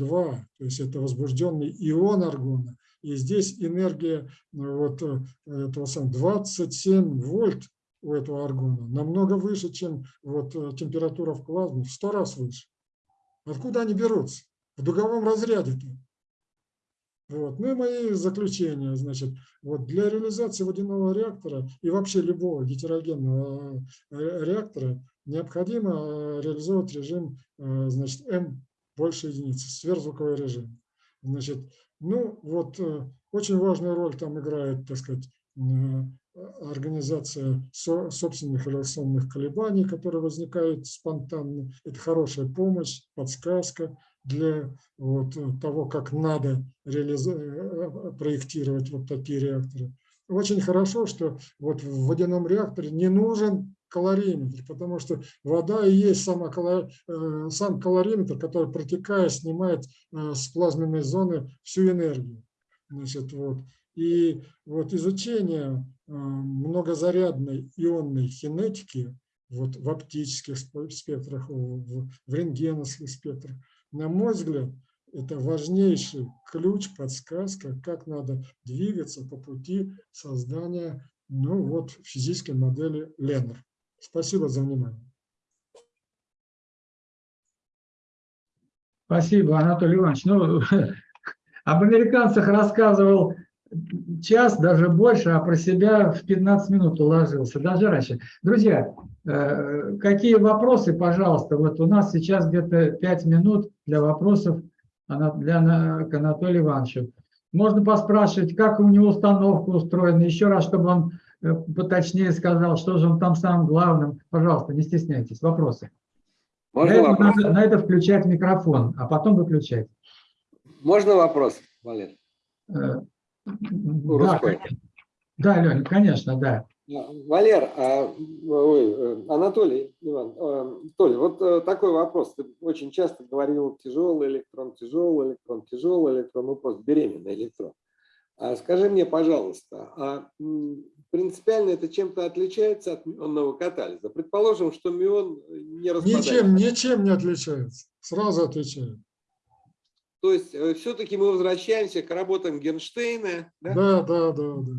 то есть это возбужденный ион аргона, и здесь энергия ну, вот э, этого самого 27 вольт у этого аргона намного выше, чем вот э, температура в плазме, в 100 раз выше. Откуда они берутся? В дуговом разряде-то. Вот. Ну и мои заключения. Значит, вот для реализации водяного реактора и вообще любого гетерогенного э, реактора необходимо реализовать режим значит, М больше единицы, сверхзвуковой режим. Значит, ну, вот э, очень важную роль там играет, так сказать, организация собственных реляционных колебаний, которые возникают спонтанно. Это хорошая помощь, подсказка для вот того, как надо э, проектировать вот такие реакторы. Очень хорошо, что вот в водяном реакторе не нужен калориметр, потому что вода и есть сама, э, сам калориметр, который, протекая, снимает э, с плазменной зоны всю энергию. Значит, вот. И вот изучение э, многозарядной ионной кинетики вот в оптических спектрах, в, рентгеновских спектрах, на мой взгляд, это важнейший ключ, подсказка, как надо двигаться по пути создания ну, вот, физической модели Леннер. Спасибо за внимание. Спасибо, Анатолий Иванович. Ну, об американцах рассказывал час, даже больше, а про себя в 15 минут уложился, даже раньше. Друзья, э, какие вопросы, пожалуйста, вот у нас сейчас где-то 5 минут для вопросов для, к Анатолию Ивановичу. Можно поспрашивать, как у него установка устроена, еще раз, чтобы он поточнее сказал, что же он там самым главным. Пожалуйста, не стесняйтесь. Вопросы. Можно на, вопрос? Это, надо, на это включать микрофон, а потом выключать. Можно вопрос, Валер? Э, да, да, Леня, конечно, да. Валер, а, ой, э, Анатолий, Иван, а, Толя, вот э, такой вопрос. Ты очень часто говорил тяжелый электрон, тяжелый электрон, тяжелый электрон, ну просто беременный электрон. А скажи мне, пожалуйста, а принципиально это чем-то отличается от мионного катализа? Предположим, что мион не распадается. Ничем, ничем не отличается. Сразу отвечаю. То есть э, все-таки мы возвращаемся к работам Гернштейна. Да, да, да, да. да.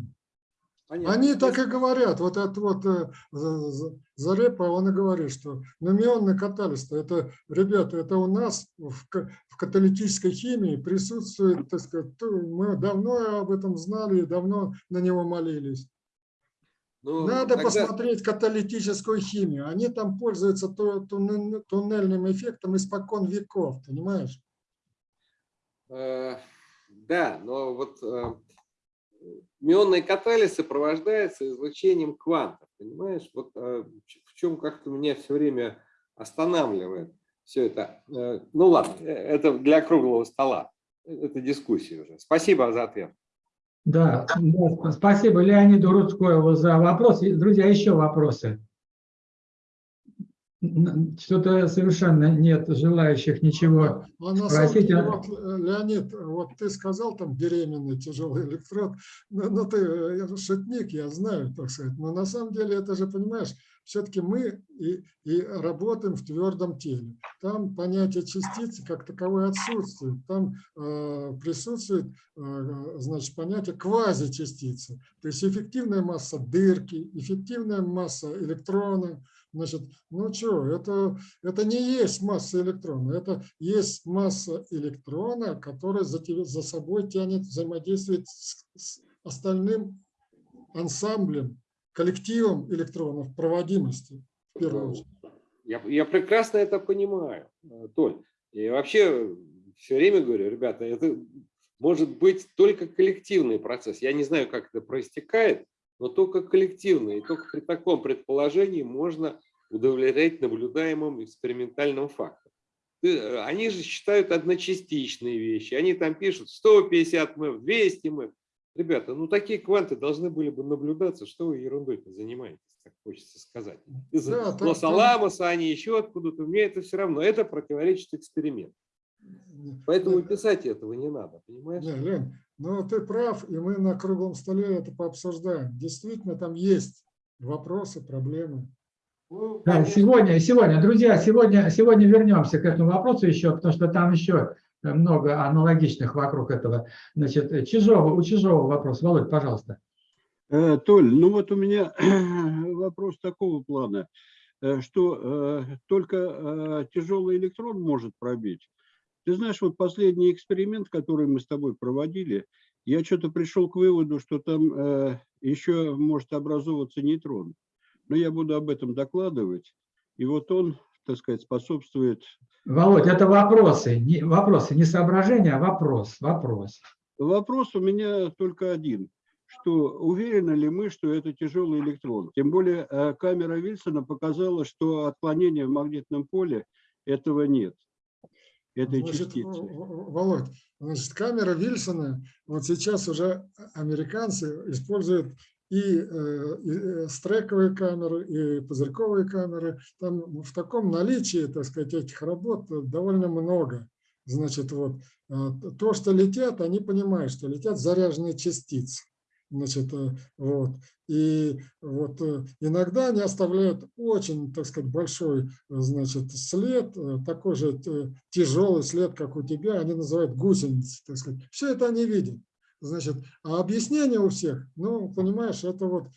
Понятно. Они так и говорят. Вот этот вот э, Зарепа, он и говорит, что номионный катализ, это, ребята, это у нас в, в каталитической химии присутствует, так сказать, мы давно об этом знали и давно на него молились. Ну, Надо тогда... посмотреть каталитическую химию. Они там пользуются туннельным эффектом испокон веков, понимаешь? Э, да, но вот э, мионный катализ сопровождается излучением квантов, понимаешь? Вот э, в чем как-то меня все время останавливает все это. Ну ладно, это для круглого стола, это дискуссия уже. Спасибо за ответ. Да, спасибо Леониду Рудскоеву за вопрос. Друзья, еще вопросы? что-то совершенно нет желающих ничего а спросить. Деле, вот, э, Леонид, вот ты сказал там беременный тяжелый электрод, ну, ну ты э, шутник, я знаю, так сказать, но на самом деле это же, понимаешь, все-таки мы и, и работаем в твердом теле. Там понятие частицы как таковое отсутствует. Там э, присутствует э, значит, понятие квазичастицы. То есть эффективная масса дырки, эффективная масса электрона, Значит, ну что, это, это не есть масса электрона, это есть масса электрона, которая за, за собой тянет, взаимодействует с, с остальным ансамблем, коллективом электронов проводимости, в первую очередь. Я, я прекрасно это понимаю, э, Толь. И вообще все время говорю, ребята, это может быть только коллективный процесс. Я не знаю, как это проистекает, но только коллективно. И только при таком предположении можно удовлетворять наблюдаемым экспериментальным фактам. Они же считают одночастичные вещи. Они там пишут 150 МЭФ, 200 МЭФ. Ребята, ну такие кванты должны были бы наблюдаться. Что вы ерундой-то занимаетесь, так хочется сказать. Из да, Лос-Аламоса, они еще откуда-то. Мне это все равно. Это противоречит эксперименту. Поэтому писать этого не надо, понимаешь? Не, Лен, ну ты прав, и мы на круглом столе это пообсуждаем. Действительно, там есть вопросы, проблемы. Ну, да, сегодня, сегодня, друзья, сегодня, сегодня вернемся к этому вопросу еще, потому что там еще много аналогичных вокруг этого. Значит, Чижова, у Чижова вопрос. Володь, пожалуйста. Э, Толь, ну вот у меня вопрос такого плана, э, что э, только тяжелый электрон может пробить. Ты знаешь, вот последний эксперимент, который мы с тобой проводили, я что-то пришел к выводу, что там еще может образовываться нейтрон. Но я буду об этом докладывать. И вот он, так сказать, способствует... Володь, это вопросы, не, вопросы, не соображения, а вопрос, вопрос. Вопрос у меня только один. Что уверены ли мы, что это тяжелый электрон? Тем более э, камера Вильсона показала, что отклонения в магнитном поле этого нет. Этой значит, частицы. Володь, значит, камера Вильсона, вот сейчас уже американцы используют и, э, и э, стрековые камеры, и пузырьковые камеры. Там в таком наличии, так сказать, этих работ довольно много. значит, вот, а, то, что летят, они понимают, что летят заряженные частицы. Значит, э, вот. И вот э, иногда они оставляют очень, так сказать, большой, значит, след, э, такой же тяжелый след, как у тебя, они называют гусеницы, так сказать. Все это они видят. Значит, а объяснение у всех, ну, понимаешь, это вот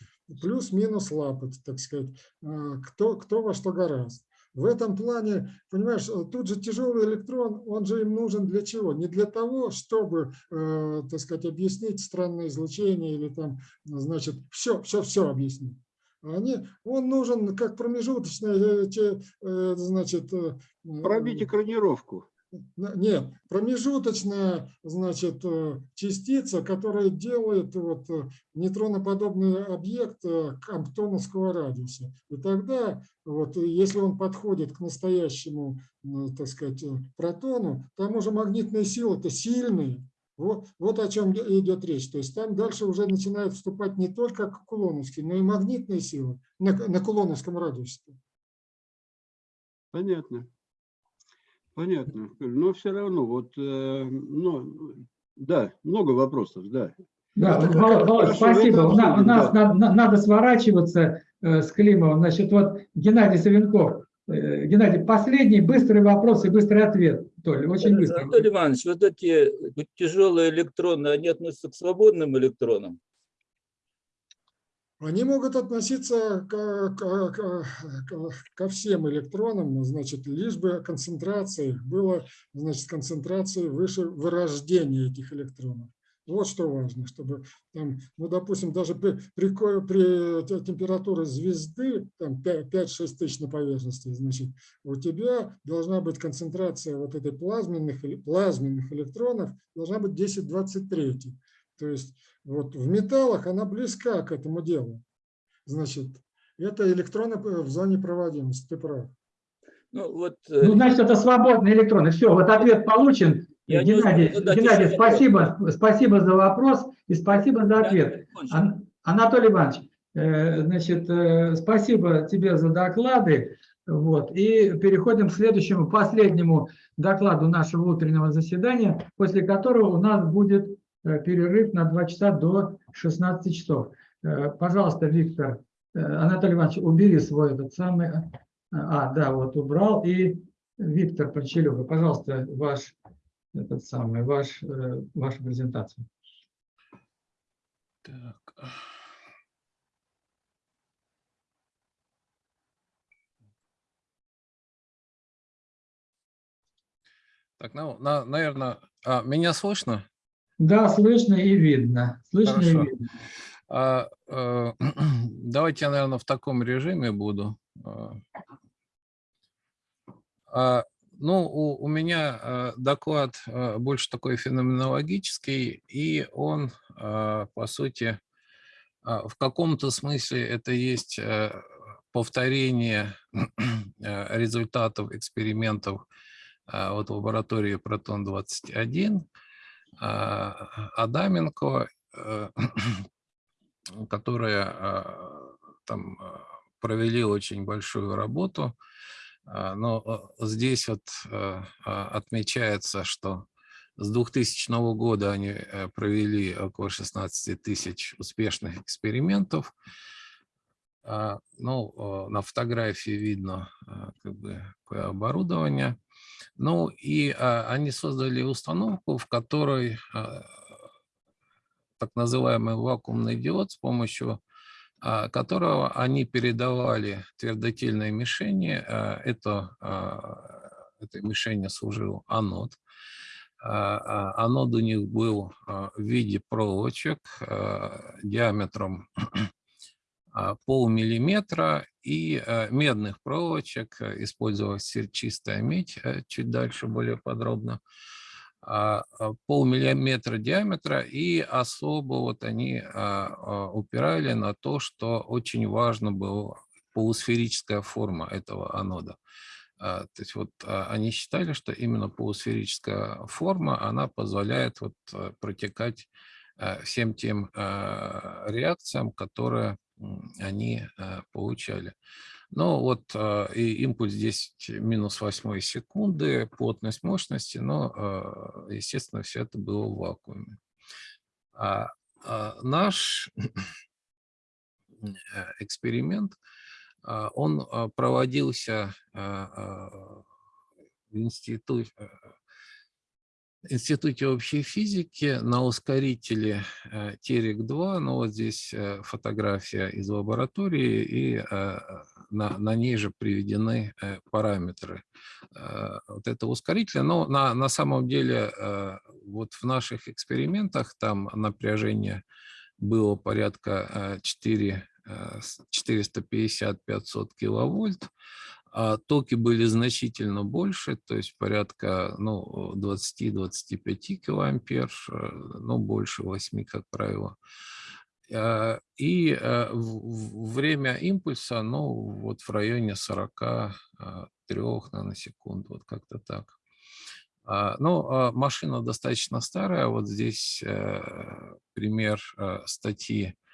плюс-минус лапать, так сказать, кто, кто во что гораздо. В этом плане, понимаешь, э, тут же тяжелый электрон, он же им нужен для чего? Не для того, чтобы, э, так сказать, объяснить странное излучение или там, значит, все, все, все объяснить. Они, он нужен как промежуточная, э, э, значит... Пробить экранировку. Нет, промежуточная значит, э, частица, которая делает вот, э, нейтроноподобный объект э, камптоновского радиуса. И тогда, вот, если он подходит к настоящему так сказать, протону, там уже магнитные силы-то сильные. Вот, вот о чем идет речь. То есть там дальше уже начинают вступать не только кулоновские, но и магнитные силы на, на кулоновском радиусе. Понятно. Понятно. Но все равно, вот, э, ну, да, много вопросов, да. Да, Володь, спасибо. У нас, у нас да. надо, надо сворачиваться э, с Климовым. Значит, вот Геннадий Савенков. Э, Геннадий, последний быстрый вопрос и быстрый ответ. Толя, очень быстро. Анатолий Иванович, вот эти тяжелые электроны, они относятся к свободным электронам? Они могут относиться к, к, к, ко всем электронам, значит, лишь бы концентрация их была, значит, концентрации выше вырождения этих электронов. Вот что важно, чтобы, там, ну, допустим, даже при, при, при температуре звезды, там 5-6 тысяч на поверхности, значит, у тебя должна быть концентрация вот этой плазменных, плазменных электронов, должна быть 10-23. То есть вот в металлах она близка к этому делу. Значит, это электроны в зоне проводимости, ты прав. Ну, вот, э, ну, значит, это свободные электроны. Все, вот ответ получен. Я Геннадий, не Геннадий спасибо, спасибо за вопрос и спасибо за ответ. Ан Анатолий Иванович, э, значит, э, спасибо тебе за доклады. Вот. И переходим к следующему, последнему докладу нашего утреннего заседания, после которого у нас будет Э, перерыв на 2 часа до 16 часов. Э, пожалуйста, Виктор, э, Анатолий Иванович, убери свой этот самый... А, да, вот убрал. И Виктор Почелюга, пожалуйста, ваш этот самый, ваш, ваша презентация. Так. Так, ну, на, наверное, а, меня слышно? Да, слышно и видно. Слышно Хорошо. и видно. А, а, давайте я, наверное, в таком режиме буду. А, а ну, у, у меня а, доклад а, больше такой феноменологический, и он, а, по сути, а, в каком-то смысле это есть а, повторение а, результатов экспериментов а, вот в лаборатории Протон-21, а, Адаменко, э, которая а, там а, провели очень большую работу. Но здесь вот отмечается, что с 2000 года они э, провели около 16 тысяч успешных экспериментов. Ну, на фотографии видно как бы оборудование. Ну и а, они создали установку, в которой а, так называемый вакуумный диод, с помощью а, которого они передавали твердотельной мишени. А, это, а, этой мишени служил анод. А, а, анод у них был а, в виде проволочек а, диаметром а, полмиллиметра и э, медных проволочек, э, использовалась чистая медь, чуть дальше более подробно, а, а, полмиллиметра диаметра, и особо вот они упирали на то, что очень важно была полусферическая форма этого анода. То есть вот они считали, что именно полусферическая форма, она позволяет вот протекать всем тем реакциям, которые они э, получали. Ну вот э, и импульс 10 минус 8 секунды, плотность мощности, но, э, естественно, все это было в вакууме. А, а наш эксперимент, он проводился в институте, Институте общей физики на ускорителе э, Терек-2, ну вот здесь э, фотография из лаборатории, и э, на, на ней же приведены параметры вот этого ускорителя. Но на, на самом деле вот в наших экспериментах там напряжение было порядка 4 450-500 киловольт, токи были значительно больше, то есть порядка ну, 20-25 килоампер, э, но больше 8, как правило. А, и э, время импульса, ну, вот в районе 43 наносекунд, вот как-то так. А, ну, машина достаточно старая, вот здесь э, пример статьи а,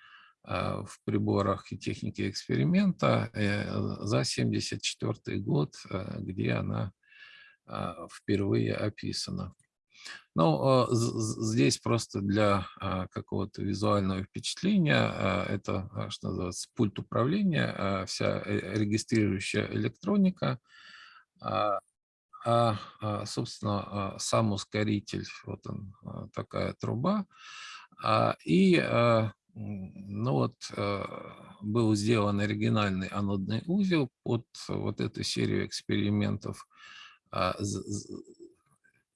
в приборах и технике эксперимента э, за 1974 год, э, где она а, впервые описана. Ну, здесь просто для а, какого-то визуального впечатления, это, что называется, пульт управления, вся э, регистрирующая электроника, а, собственно, сам ускоритель, вот он, такая труба, и ну вот э, был сделан оригинальный анодный узел под вот эту серию экспериментов. А,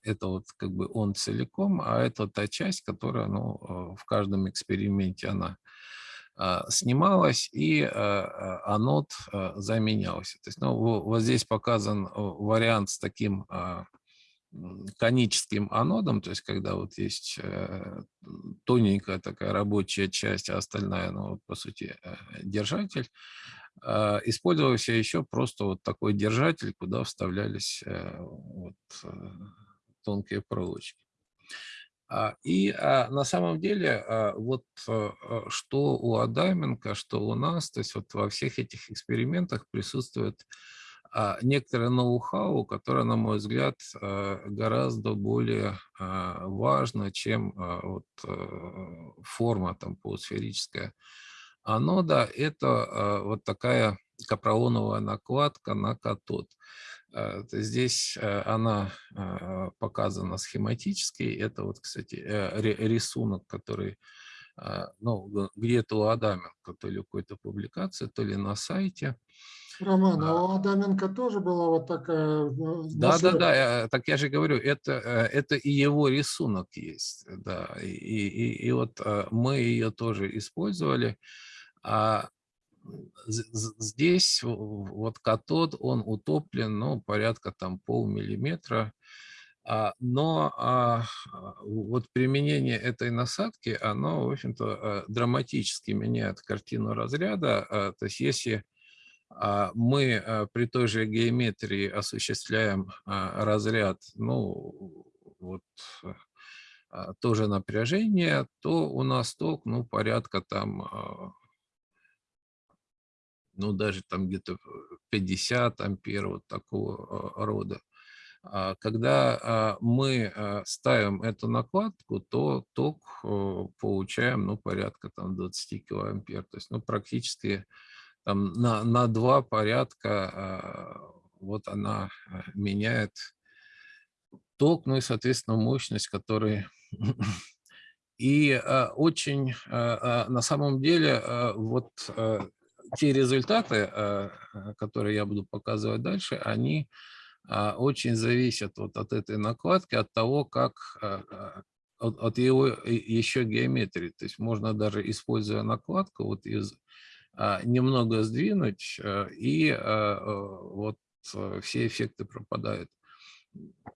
это вот как бы он целиком, а это та часть, которая ну, э, в каждом эксперименте она а, снималась и а, анод заменялся. То есть, ну, вот здесь показан вариант с таким коническим анодом, то есть когда вот есть э, тоненькая такая рабочая часть, а остальная, ну, по сути, э, держатель, а, использовался еще просто вот такой держатель, куда вставлялись э, вот тонкие проволочки. А, и а, на самом деле, вот что у Адаменко, что у нас, то есть вот во всех этих экспериментах присутствует некоторое ноу-хау, которое, на мой взгляд, э, гораздо более а, важно, чем а, вот э, форма там полусферическая анода. Это вот такая капролоновая накладка на катод. Здесь э, она показана схематически. Это вот, кстати, рисунок, который ну, где-то у Адаменко, то ли какой-то публикации, то ли на сайте. Роман, а у Адаменко тоже была вот такая... Э, да, да, да, так я же говорю, это, э, это и его рисунок есть, да, и, и, и вот э, мы ее тоже использовали. А здесь вот катод, он утоплен, ну, порядка там полмиллиметра, а, но а, вот применение этой насадки, оно, в общем-то, драматически меняет картину разряда. То есть если а мы э, при той же геометрии осуществляем а, разряд, ну, вот а, тоже напряжение, то у нас ток, ну, порядка там, ну, даже там где-то 50 ампер, вот такого рода. Когда мы ставим эту накладку, то ток э, получаем, ну, порядка там 20 килоампер. То есть, ну, практически там, на, на два порядка а, вот она а, меняет ток, ну и, соответственно, мощность, который... И а, очень, на самом деле, вот те результаты, которые я буду показывать дальше, они очень зависят вот от этой накладки, от того, как от, его еще геометрии. То есть можно даже, используя накладку, вот из немного сдвинуть, э, и а, э, вот э, все эффекты пропадают.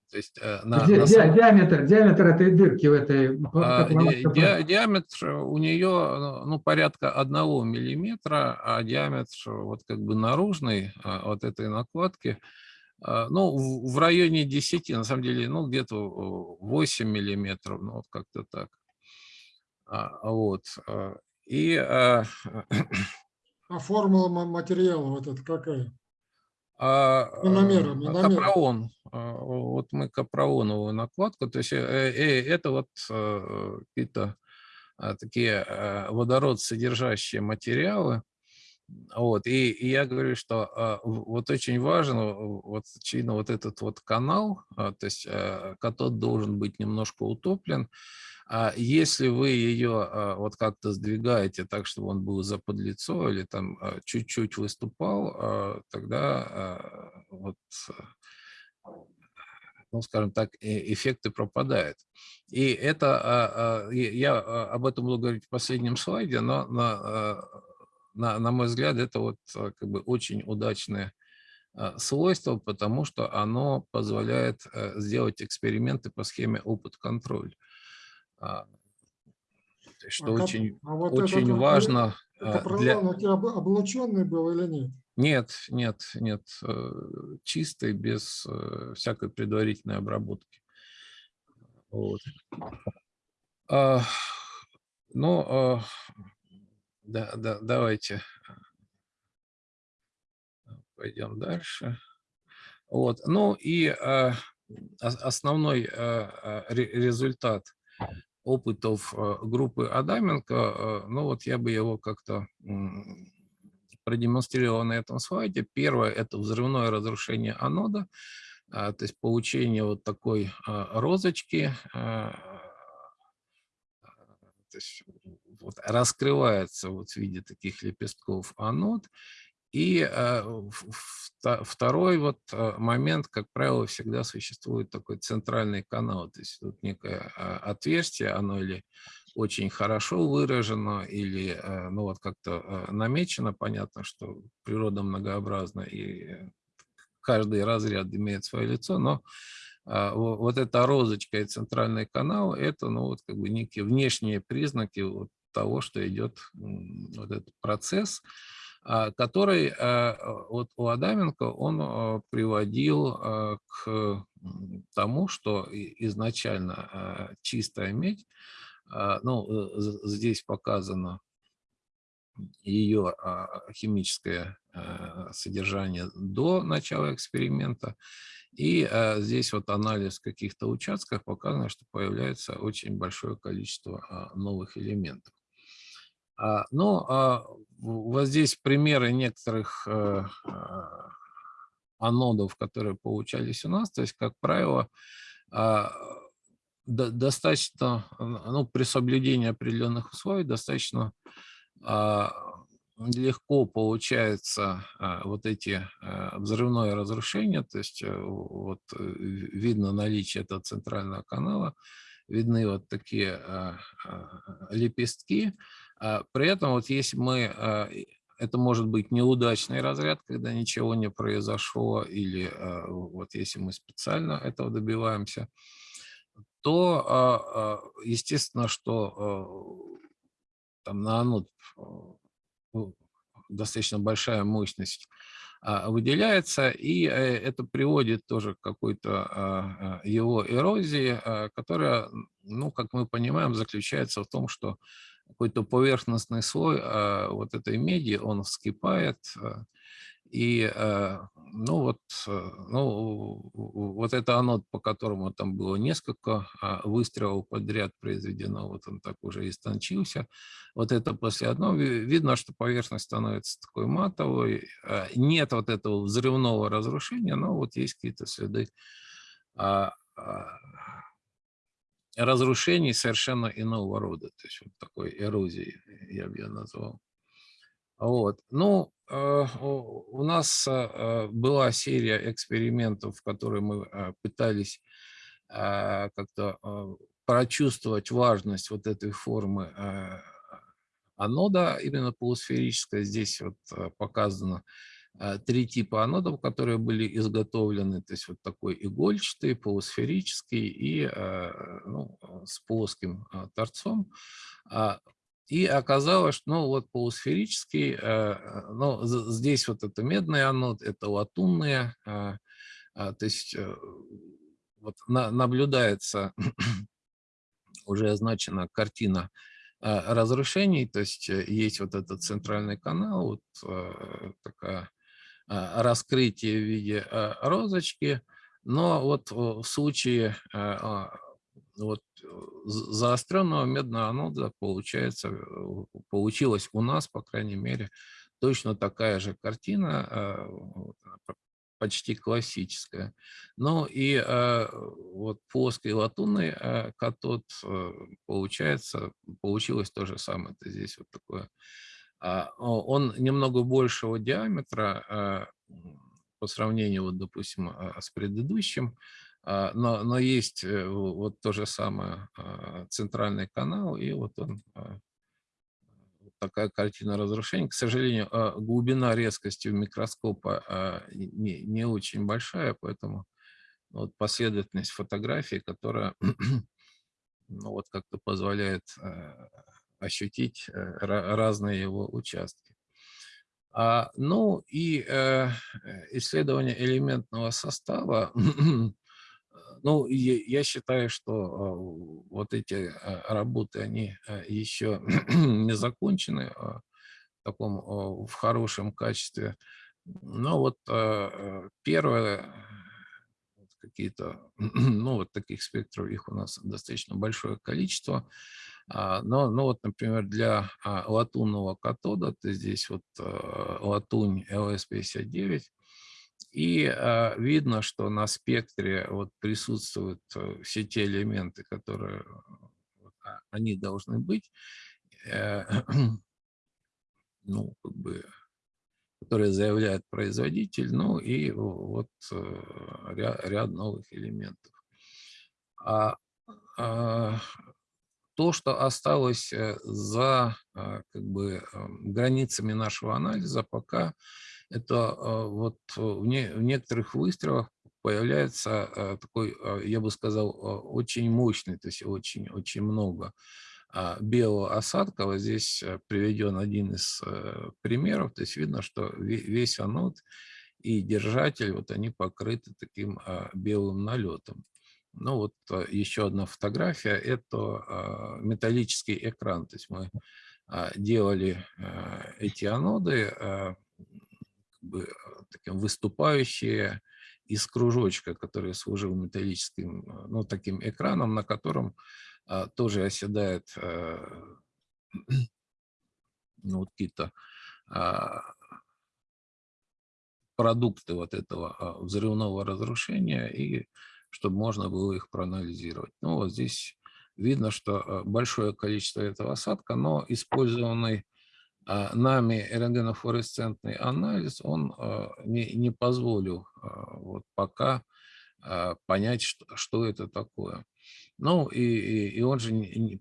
То есть, на, Ди, на самом... диаметр, диаметр этой дырки в этой... А, ди, диаметр у нее ну, порядка одного миллиметра, а диаметр вот как бы наружный вот этой накладки, ну, в, в районе 10, на самом деле, ну, где-то 8 миллиметров, ну, вот как-то так. Вот. И А формула ма- материала вот это какая? А, Мономером, а, мономером. Капроон. А, Вот мы капрооновую накладку, то есть э, э, это вот э, какие-то а, такие э, водород содержащие материалы. Вот, и, и я говорю, что а, вот очень важен, э, вот, очевидно, вот этот вот канал, а, то есть э, катод должен быть немножко утоплен. А если вы ее а, вот как-то сдвигаете так, чтобы он был заподлицо или там а, чуть-чуть выступал, а, тогда вот, ну, скажем так, э- эффекты пропадают. И это, я об этом буду говорить в последнем слайде, но на, на, на мой взгляд, это вот как бы очень удачное свойство, потому что оно позволяет э, сделать эксперименты по схеме опыт-контроль. А, Что А очень, а вот очень этот важно а, Капролон для... облученный был или нет? Нет, нет, нет, э, чистый, без э, всякой предварительной обработки. Вот. А, Ну, а, да, да, давайте пойдем дальше. Вот. Ну и а, ос- основной а, а, ре- результат опытов а, группы Адаменко, а, ну вот я бы его как-то продемонстрировал на этом слайде. Первое – это взрывное разрушение анода, а, то есть получение вот такой а, розочки, а, то есть вот раскрывается вот в виде таких лепестков анод. И э, второй вот э, момент, как правило, всегда существует такой центральный канал, то есть тут некое э, отверстие, оно или очень хорошо выражено, или э, ну вот как-то намечено, понятно, что природа многообразна, и каждый разряд имеет свое лицо, но а, во- вот эта розочка и центральный канал – это ну, вот как бы некие внешние признаки вот того, что идет вот этот процесс, а, который а, вот у Адаменко он а, приводил а, к тому, что изначально а, чистая медь, а, ну, э, здесь показано ее а, химическое а, содержание до начала эксперимента. И а, здесь вот анализ каких-то участков показано, что появляется очень большое количество а, новых элементов. А, Ну, а, вот здесь примеры некоторых э, а, анодов, которые получались у нас. То есть, как правило, а, до- достаточно, ну, при соблюдении определенных условий, достаточно а, легко получается а, вот эти а, взрывное разрушение, то есть э, вот э, ви- видно наличие этого центрального канала, видны вот такие а, а, лепестки. А, При этом вот если мы, а, это может быть неудачный разряд, когда ничего не произошло, или а, вот если мы специально этого добиваемся, то, естественно, что там на анод а, ну, достаточно большая мощность выделяется, и э, это приводит тоже к какой-то его эрозии, которая, ну, как мы понимаем, заключается в том, что какой-то поверхностный слой а, вот этой меди, он вскипает, а, и, а, ну, вот, ну, вот это анод, по которому там было несколько выстрелов подряд произведено, вот он так уже истончился, вот это после одного, ви- видно, что поверхность становится такой матовой, нет вот этого взрывного разрушения, но вот есть какие-то следы разрушений совершенно иного рода, то есть вот такой эрозии, я бы ее назвал. Вот. Ну, э, у нас э, э, была серия экспериментов, в которые мы э, пытались э, как-то э, прочувствовать важность вот этой формы э, анода, именно полусферической. Здесь вот э, показано э, три типа анодов, которые были изготовлены. То есть вот такой игольчатый, полусферический и э, ну, э, с плоским торцом. А, И оказалось, что ну, вот полусферический, ну, здесь вот это медный анод, это латунные, а, то есть э, вот на- наблюдается уже означена картина а, разрушений, то есть э, есть вот этот центральный канал, вот такая а, раскрытие в виде а, розочки, но вот в случае вот заостренного медного анода получается, получилась у нас, по крайней мере, точно такая же картина, почти классическая. Ну и э, вот плоский латунный э, катод, э, получается, получилось то же самое. Это здесь вот такое. Э, он немного большего диаметра э, по сравнению, вот, допустим, э, с предыдущим, но, но есть э, вот то же самое центральный канал, и вот он такая картина разрушения. К сожалению, а, глубина резкости у микроскопа а, не, не очень большая, поэтому вот последовательность фотографий, которая ну, вот как-то позволяет а, ощутить э, разные его участки. А, ну и э, исследование элементного состава Ну, я считаю, что вот эти работы, они еще не закончены в таком в хорошем качестве. Но вот первое, какие-то, ну, вот таких спектров, их у нас достаточно большое количество. Но, ну, вот, например, для латунного катода, то здесь вот латунь LS59, и э, видно, что на спектре вот присутствуют э, все те элементы, которые вот, они должны быть, э, ну, как бы, которые заявляет производитель, ну и вот э, ряд, ряд новых элементов. А, а то, что осталось э, за как бы границами нашего анализа, пока это а, вот э, в, не, в некоторых выстрелах появляется а, такой, а, я бы сказал, очень мощный, то есть очень-очень много белого осадка. Вот здесь э, приведен один из э, примеров, то есть видно, что весь анод и держатель, вот они покрыты таким белым налетом. Ну вот еще одна фотография, это металлический экран, то есть мы делали эти аноды, бы э, таким выступающие из кружочка, который служил металлическим, э, ну, таким экраном, на котором а, тоже оседает а, ну, вот какие-то а, продукты вот этого а, взрывного разрушения, и чтобы можно было их проанализировать. Ну, вот здесь видно, что большое количество этого осадка, но использованный а, нами рентгенофлуоресцентный анализ, он а, не, не позволил вот пока понять, что, это такое. Ну, и, и, и он же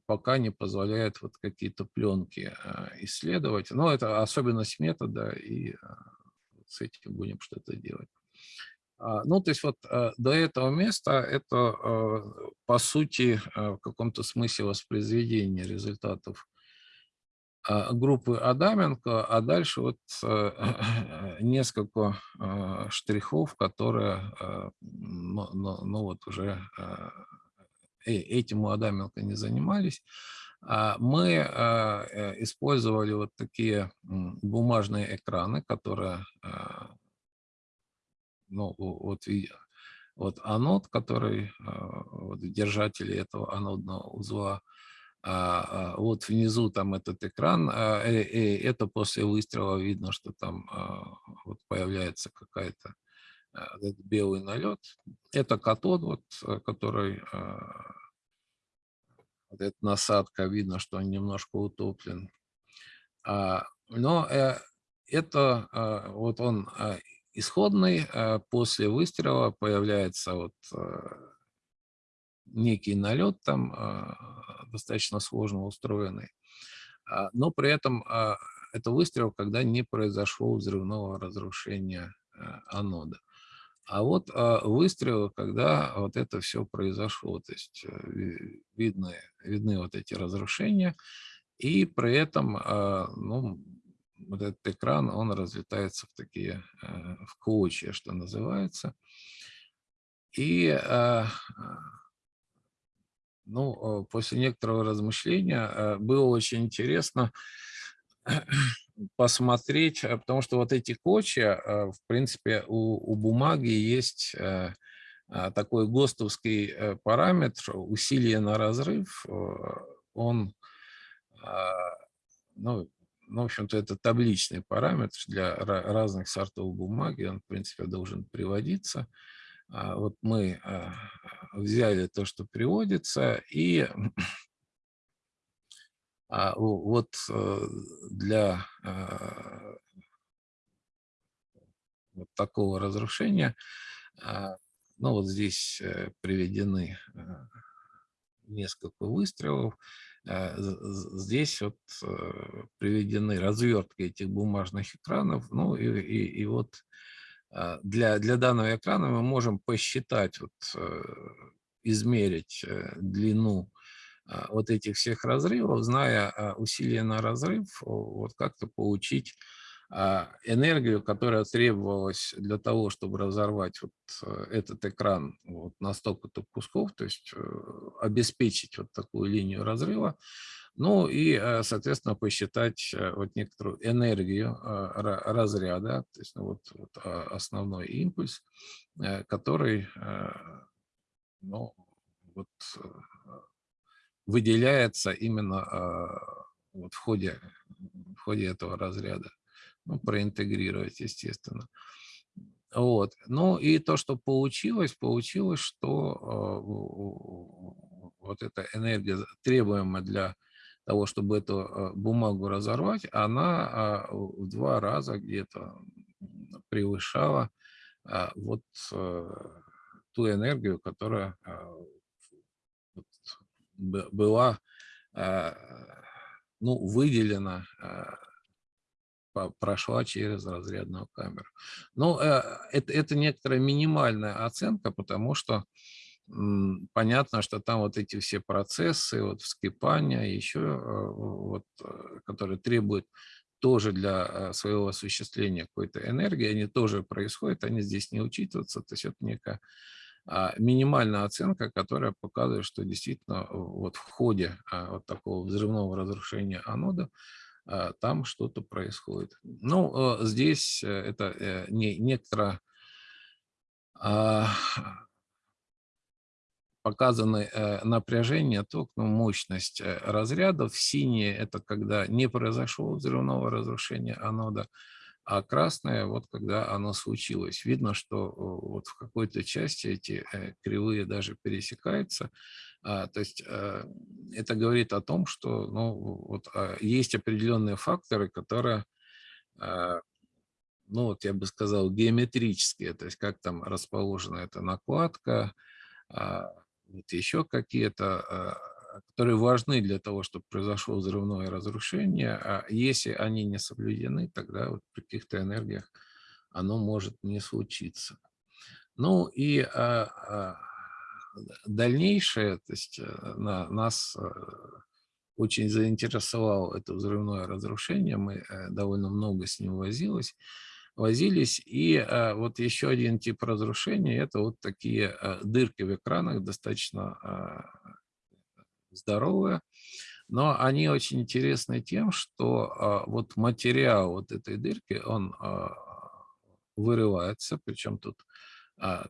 пока не позволяет вот какие-то пленки исследовать. Но это особенность метода, и с этим будем что-то делать. Ну, то есть вот до этого места это, по сути, в каком-то смысле воспроизведение результатов а, группы Адаменко, а дальше вот э, несколько а, штрихов, которые, ну, ну, ну вот уже э, этим у Адаменко не занимались. Мы использовали вот такие бумажные экраны, которые, ну вот, вот анод, который вот в держателе этого анодного узла, а, а, вот внизу там этот экран, а, э, э, это после выстрела видно, что там вот появляется какая-то белый налет. Это катод, вот, который, вот эта насадка, видно, что он немножко утоплен. Но э, это вот он исходный, после выстрела появляется вот некий налет там а, достаточно сложно устроенный, а, но при этом а, это выстрел, когда не произошло взрывного разрушения анода. А вот выстрелы, когда вот это все произошло, то есть э, видны, видны вот эти разрушения, и при этом ну, вот этот экран, он разлетается в такие, э, в клочья, что называется. И ну, э, после некоторого размышления э, было очень интересно посмотреть, э, потому что вот эти кочья, в принципе, у, у бумаги есть такой ГОСТовский параметр усилие на разрыв. Он, ну, ну, в общем-то, это табличный параметр для разных сортов бумаги, он, в принципе, должен приводиться. А, вот мы а, взяли то, что приводится, и а, вот э, для вот такого разрушения, ну вот здесь э, приведены э, несколько выстрелов, здесь вот приведены развертки этих бумажных экранов, ну и, и, и вот а, для, для данного экрана мы можем посчитать, вот, э, измерить э, длину вот этих всех разрывов, зная усилия на разрыв, вот как-то получить энергию, которая требовалась для того, чтобы разорвать вот э, этот экран вот на столько-то кусков, то есть обеспечить вот такую линию разрыва, ну и, э, соответственно, посчитать э, вот некоторую энергию э, разряда, то есть ну, вот, вот а, основной импульс, который ну, вот, выделяется именно вот в, ходе, в ходе этого разряда. Ну, проинтегрировать, естественно. Вот. Ну и то, что получилось, получилось, что вот эта энергия, требуемая для того, чтобы эту а, бумагу разорвать, она а, в два раза где-то превышала вот э, ту энергию, которая была ну, выделена, прошла через разрядную камеру. Но э, это, это некоторая минимальная оценка, потому что понятно, что там вот эти все процессы, вот вскипания, еще э, вот, э, которые требуют тоже для своего осуществления какой-то энергии, они тоже происходят, они здесь не учитываются, то есть это некая а, минимальная оценка, которая показывает, что действительно вот в ходе вот такого взрывного разрушения анода там что-то происходит. Ну, здесь это не, некоторая показаны э, напряжение, ток, ну, мощность э, разрядов. Синие – это когда не произошло взрывного разрушения анода, а красное – вот когда оно случилось. Видно, что вот в какой-то части эти э, кривые даже пересекаются. А, то есть это говорит о том, что ну, вот, а, есть определенные факторы, которые ну вот я бы сказал, геометрические, то есть как там расположена эта накладка, а, вот еще какие-то, которые важны для того, чтобы произошло взрывное разрушение. А если они не соблюдены, тогда вот при каких-то энергиях оно может не случиться. Ну и дальнейшее, то есть э, на, нас э, очень заинтересовало это взрывное разрушение, мы э, довольно много с ним возилось возились. И вот еще один тип разрушения – это вот такие дырки в экранах, достаточно здоровые. Но они очень интересны тем, что вот материал вот этой дырки, он вырывается, причем тут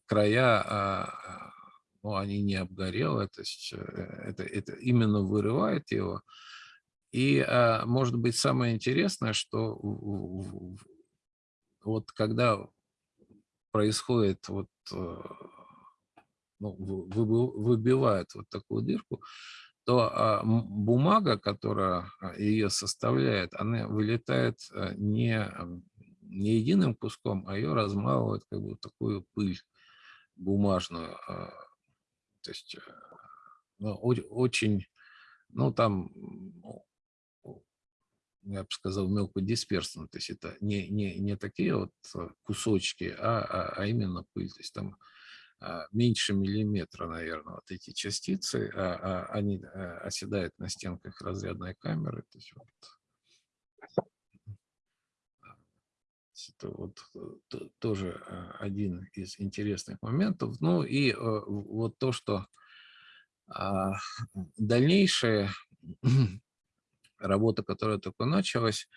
края, ну, они не обгорелые, то есть э, это, это именно вырывает его. И, а, может быть, самое интересное, что вот когда происходит вот, э, ну, выбивает вот такую дырку, то а, бумага, которая а, ее составляет, она вылетает э, не, не единым куском, а ее размалывает как бы такую пыль бумажную. То есть э, ну, очень, ну там я бы сказал, мелкодисперсно. То есть это не, не, не такие вот э, кусочки, а, а, а именно пыль. То есть там а, меньше миллиметра, наверное, вот эти частицы, а, а, они а, оседают на стенках разрядной камеры. То есть вот, это вот э, тоже один из интересных моментов. Ну и вот то, что А, Дальнейшая работа, которая только началась,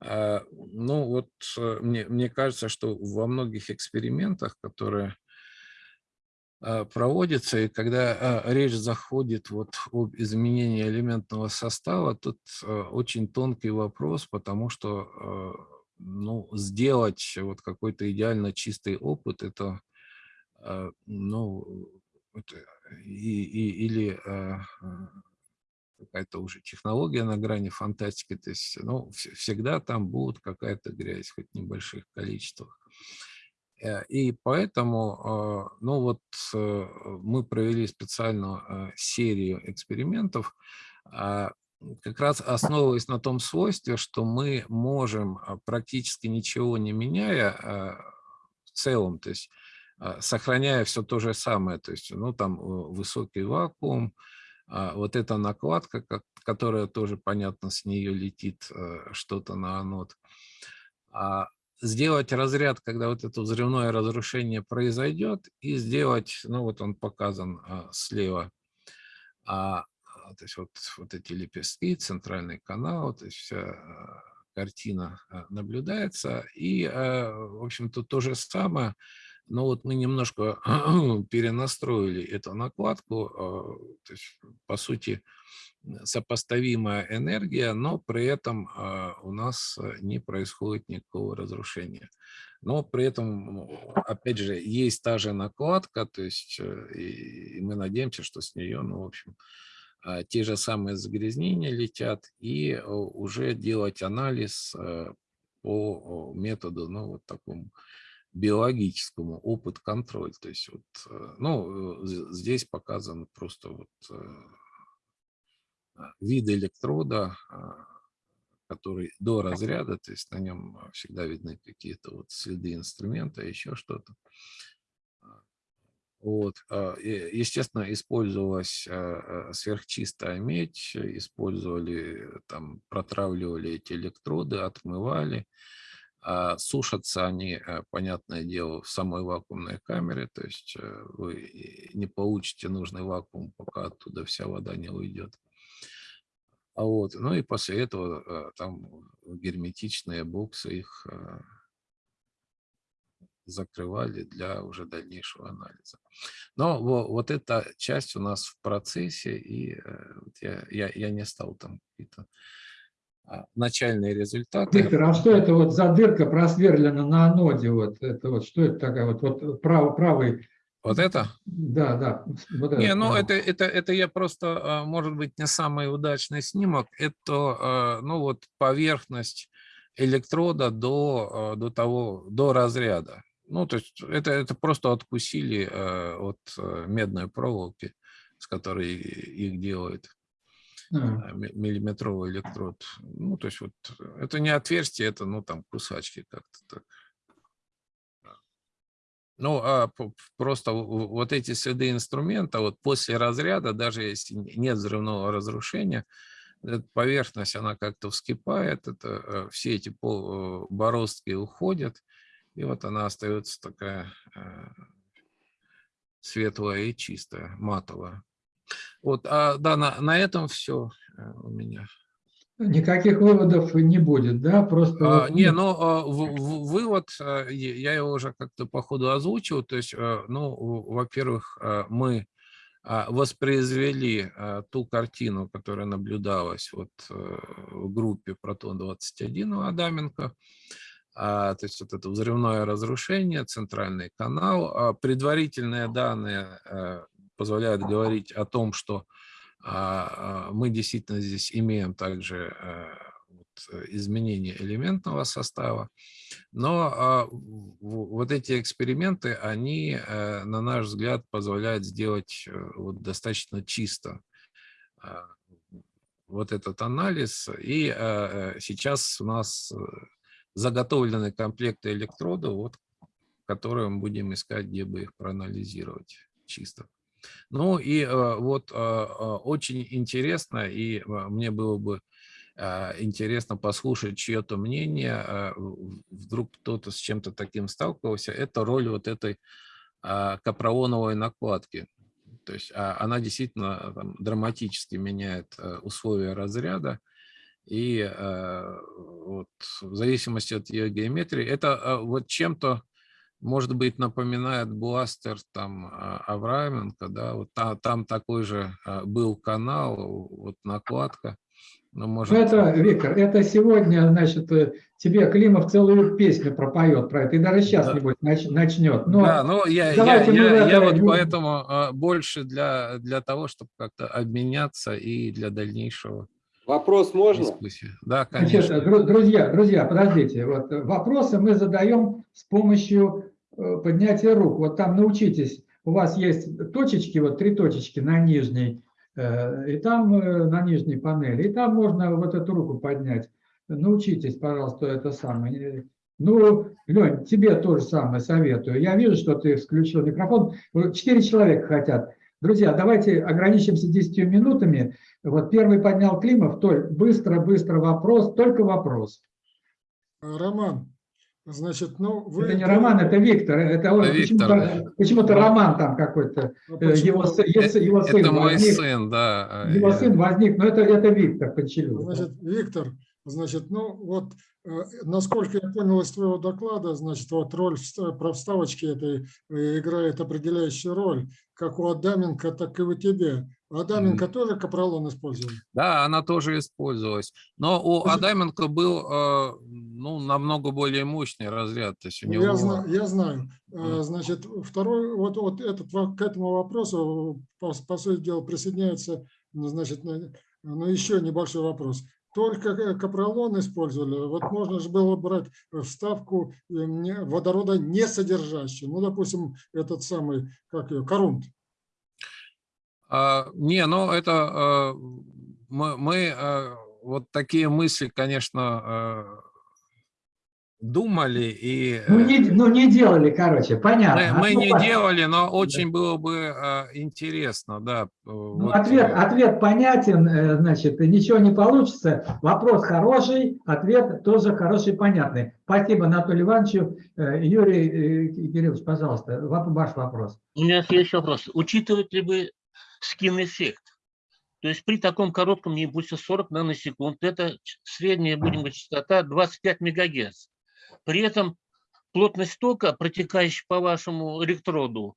а, ну вот э, мне, мне кажется, что во многих экспериментах, которые а, проводятся, и когда а, речь заходит вот об изменении элементного состава, тут очень тонкий вопрос, потому что ну, сделать вот какой-то идеально чистый опыт, это, ну, это и, и, или какая-то уже технология на грани фантастики, то есть ну, всегда там будет какая-то грязь, хоть в небольших количествах. Э, и поэтому, ну вот э, мы провели специальную э, серию экспериментов, а, как раз основываясь на том свойстве, что мы можем а, практически ничего не меняя в целом, то есть сохраняя все то же самое, то есть ну там высокий вакуум, вот эта накладка, которая тоже понятно с нее летит что-то на анод, сделать разряд, когда вот это взрывное разрушение произойдет, и сделать, ну вот он показан а, слева, а, то есть вот, вот эти лепестки, центральный канал, то есть вся а, картина а, наблюдается. И, а, в общем-то, то же самое, но вот мы немножко перенастроили эту накладку, а, то есть, по сути, сопоставимая энергия, но при этом а, у нас э, не происходит никакого разрушения. Но при этом, опять же, есть та же накладка, то есть э, и мы надеемся, что с нее, ну, в общем, а, те же самые загрязнения летят, и уже делать анализ э, по методу, ну, вот такому биологическому опыт-контроль. То есть вот, ну, здесь показан просто вот а, вид электрода, а, который до разряда, то есть на нем всегда видны какие-то вот следы инструмента, еще что-то. А, вот. Естественно, использовалась сверхчистая медь, использовали, там, протравливали эти электроды, отмывали. Сушатся они, понятное дело, в самой вакуумной камере, то есть э, вы не получите нужный вакуум, пока оттуда вся вода не уйдет. А вот. Ну и после этого э, там герметичные боксы их э, закрывали для уже дальнейшего анализа. Но вот эта часть у нас в процессе, и э, я, я, я не стал там какие-то а, начальные результаты. Виктор, а что это вот за дырка просверлена на аноде? Вот это вот что это такая вот, вот правый, правый вот это? Да, да. Вот не, это, ну это, это, это я просто, а, может быть, не самый удачный снимок. Это, а, ну вот, поверхность электрода до, до того, до разряда. Ну, то есть это, это просто откусили от медной проволоки, с которой их делают а. миллиметровый электрод. Ну, то есть вот это не отверстие, это, ну, там, кусачки как-то так. Ну, а просто вот эти следы инструмента, вот после разряда, даже если нет взрывного разрушения, поверхность, она как-то вскипает, это, э, все эти э, бороздки уходят, и вот она остается такая э, светлая и чистая, матовая. Вот, а, да, на, на этом все у меня. Никаких выводов не будет, да? Просто... А, не, ну, а, в, в, вывод, а, я его уже как-то по ходу озвучил, то есть, а, ну, во-первых, мы воспроизвели ту картину, которая наблюдалась вот в группе Протон-21 у Адаменко, то есть вот это взрывное разрушение, центральный канал. Предварительные данные позволяют говорить о том, что а, а, мы действительно здесь имеем также э, э, изменение элементного состава. Но а, вот эти эксперименты, они, э, на наш взгляд, позволяют сделать достаточно чисто вот этот анализ. И сейчас у нас заготовлены комплекты электродов, вот, которые мы будем искать, где бы их проанализировать чисто. Ну и э, вот э, э, очень интересно, и мне было бы интересно послушать чье-то мнение, вдруг кто-то с чем-то таким сталкивался, это роль вот этой капрооновой накладки. То есть а, она действительно там, драматически меняет условия разряда. И э, вот, в зависимости от ее геометрии, это э, вот чем-то, может быть, напоминает бластер там а, Авраменко, да, вот там, там такой же э, был канал, вот накладка. Ну, может... Ну, это, Виктор, это сегодня, значит, тебе Климов целую песню пропоет про это, и даже сейчас, Да. небось, нач- начнет. Но да, ну я, я, я, я вот поэтому больше для, для того, чтобы как-то обменяться и для дальнейшего Вопрос можно? Да, Значит, конечно. дру- друзья, друзья, подождите. Вот э, вопросы мы задаем с помощью э, поднятия рук. Вот там научитесь. У вас есть точечки, вот три точечки на нижней, э, и там на нижней панели, и там можно вот эту руку поднять. Научитесь, пожалуйста, это самое. Ну, Лень, тебе тоже самое советую. Я вижу, что ты включил микрофон. Вот Четыре человека хотят. Друзья, давайте ограничимся 10 минутами. Вот первый поднял Климов. Толь, быстро-быстро вопрос, только вопрос. Роман, значит, ну вы... Это не Роман, это Виктор. Это Это Виктор, почему-то, почему-то Роман там какой-то. А э, Его, почему? сы- его сы- его сын Это мой возник. сын, да. а Его я- сын возник, но это, это Виктор Почелюк. Значит, Виктор, значит, ну вот, э, насколько я понял из твоего доклада, значит, вот роль про вставочки этой э, играет определяющую роль, как у Адаменко, так и у тебя. Адаменко тоже капролон использовал? Да, она тоже использовалась. Но у Адаменко был э, ну, намного более мощный разряд. То есть у Ну, него... Я знаю, я знаю. Значит, второй, вот, вот этот, к этому вопросу, по, по сути дела, присоединяется, ну, значит, на- ну, еще небольшой вопрос. Только э, капролон использовали, вот можно же было брать вставку э, водорода не содержащую, ну, допустим, этот самый, как ее, корунт. А, не, ну это э, мы, мы э, вот такие мысли, конечно, э, думали и Ну э, не, ну, не делали, короче, понятно. мы, мы Ну, не делали, но очень было бы э, интересно, да. э, Ну, вот, ответ, ответ понятен, э, значит, ничего не получится. Вопрос хороший, ответ тоже хороший, понятный. Спасибо Анатолию Ивановичу. Юрий э, Кириллович, пожалуйста, ваш вопрос. У меня есть вопрос. Учитывать ли вы скин-эффект? То есть при таком коротком импульсе 40 наносекунд, это средняя, будем говорить, частота 25 мегагерц. При этом плотность тока, протекающий по вашему электроду,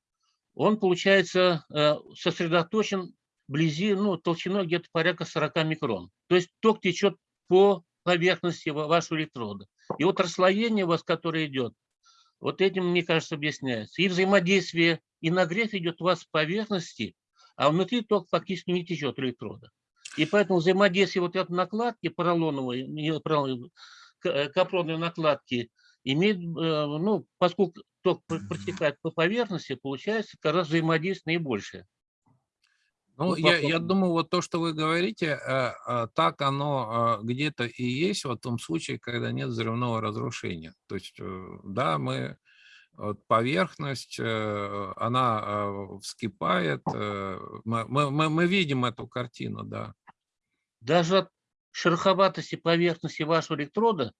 он, получается, э, сосредоточен вблизи, ну, толщиной где-то порядка 40 микрон. То есть ток течет по поверхности ва- вашего электрода. И вот расслоение у вас, которое идет, вот этим, мне кажется, объясняется. И взаимодействие, и нагрев идет у вас с поверхности, а внутри ток фактически не течет электрода. И поэтому взаимодействие вот этой накладки поролоновой, не поролоновой, к- э, накладки имеет, э, ну, поскольку ток пр- протекает по поверхности, получается как раз взаимодействие наибольшее. Ну, я, я думаю, вот то, что вы говорите, э, так оно где-то и есть в том случае, когда нет взрывного разрушения. То есть, да, мы поверхность, она вскипает, мы, мы, мы- мы видим эту картину, да. Даже от шероховатости поверхности вашего электрода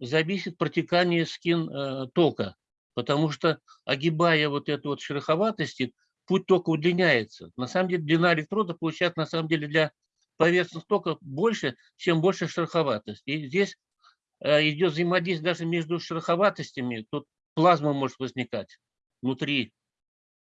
зависит протекание скин э, тока, потому что огибая вот эту вот шероховатости, путь тока удлиняется. На самом деле длина электрода получается на самом деле для поверхностного тока больше, чем больше шероховатость. И здесь э, идет взаимодействие даже между шероховатостями, тут плазма может возникать внутри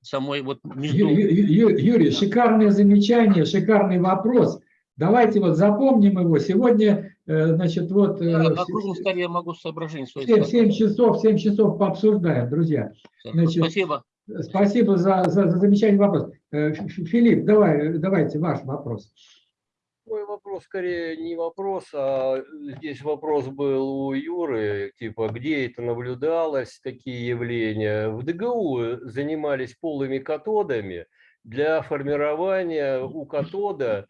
самой вот между... Ю- Ю- Ю- Юрий, шикарное замечание, шикарный вопрос. Давайте вот запомним его. Сегодня, э, значит, вот э, Да, на круглом столе я могу соображение свои 7, сказать. часов, 7 часов пообсуждаем, друзья. значит, Спасибо. Спасибо за, за, за замечательный вопрос. Э, Филипп, давай, давайте ваш вопрос. Мой вопрос скорее не вопрос, а здесь вопрос был у Юры, типа, где это наблюдалось, такие явления. В ДГУ занимались полыми катодами для формирования у катода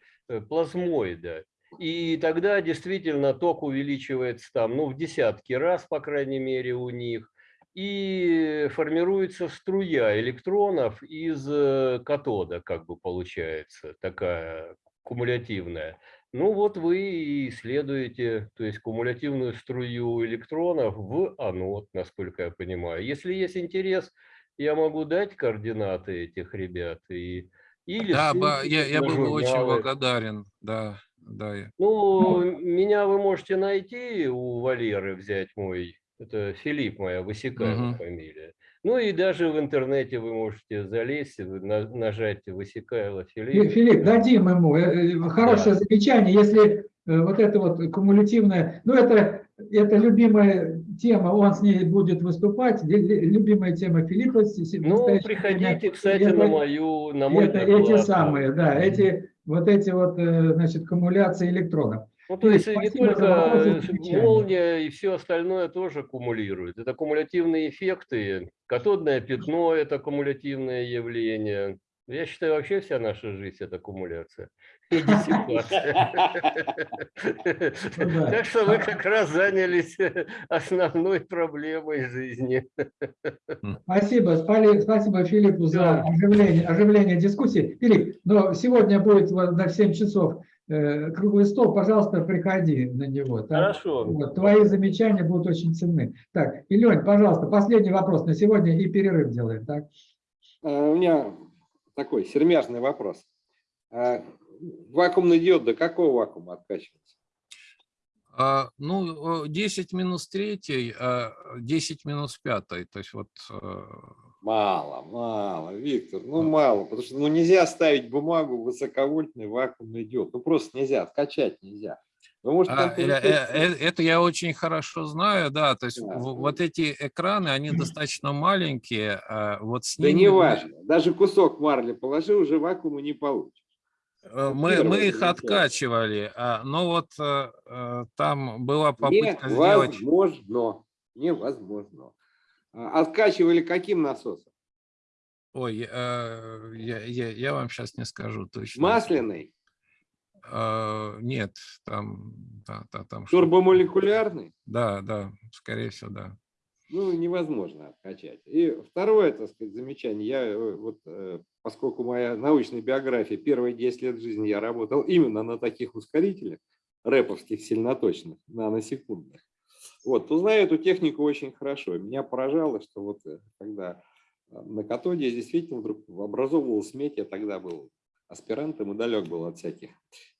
плазмоида. И тогда действительно ток увеличивается там, ну, в десятки раз, по крайней мере, у них. И формируется струя электронов из э, катода, как бы получается, такая кумулятивная. Ну вот вы и исследуете, то есть кумулятивную струю электронов в анод, насколько я понимаю. Если есть интерес, я могу дать координаты этих ребят, и Или Да, ссылки ба- я, я был бы очень благодарен, да, да. я- Ну, меня вы можете найти у Валеры, взять мой, это Филипп моя, Высекаева Мгм. фамилия. Ну и даже в интернете вы можете залезть, нажать Высекаева Фи- Филипп. Филипп, дадим ему. Э, э, Хорошее Да. замечание, если э, вот это вот кумулятивное, ну это, это любимая тема, он с ней будет выступать, лю- лю- любимая тема Филиппа. Ну, приходите, время. кстати, Это- на мою, на мой это эти самые, да, эти вот эти вот, э, значит, кумуляции электронов. Ну, то есть не спасибо за только молния и все остальное тоже кумулирует. Это кумулятивные эффекты. Катодное пятно – это кумулятивное явление. Я считаю, вообще вся наша жизнь – это кумуляция Ну. Так что вы как раз занялись основной проблемой жизни. Спасибо, спали- спасибо Филиппу за оживление, оживление дискуссии. Филипп, но сегодня будет на 7 часов э, круглый стол, пожалуйста, приходи на него. Хорошо. Вот, твои замечания будут очень ценны. Так, Илень, пожалуйста, последний вопрос на сегодня и перерыв делаем. Так? А, У меня такой сермяжный вопрос. А, Вакуумный диод до какого вакуума откачивается? А, ну, э, 10 минус 3, 10 минус 5, то есть вот... э, Мало, мало, Виктор, ну мало, потому что ну, нельзя ставить бумагу в высоковольтный вакуумный диод. Ну просто нельзя, откачать нельзя. А, э, э, Это я очень хорошо знаю, да, то есть Да. вот эти экраны, они достаточно маленькие, а вот с Да ними не мы- важно, даже кусок марли положи, уже вакуума не получишь. Э, мы, мы их откачивали, а, но вот э, э, там была попытка сделать... Невозможно, невозможно. Откачивали каким насосом? Ой, я, я, я вам сейчас не скажу точно. Масляный, Нет, там, да, да, там турбомолекулярный? Да, да, скорее всего, да. Ну, невозможно откачать. И второе, так сказать, замечание, я э, вот, э, поскольку моя научная биография, первые 10 лет жизни я работал именно на таких ускорителях, рэповских сильноточных, наносекундных, вот, то знаю эту технику очень хорошо. Меня поражало, что вот э, когда на катоде действительно вдруг образовывалась медь, я тогда был аспирантом и далек был от всяких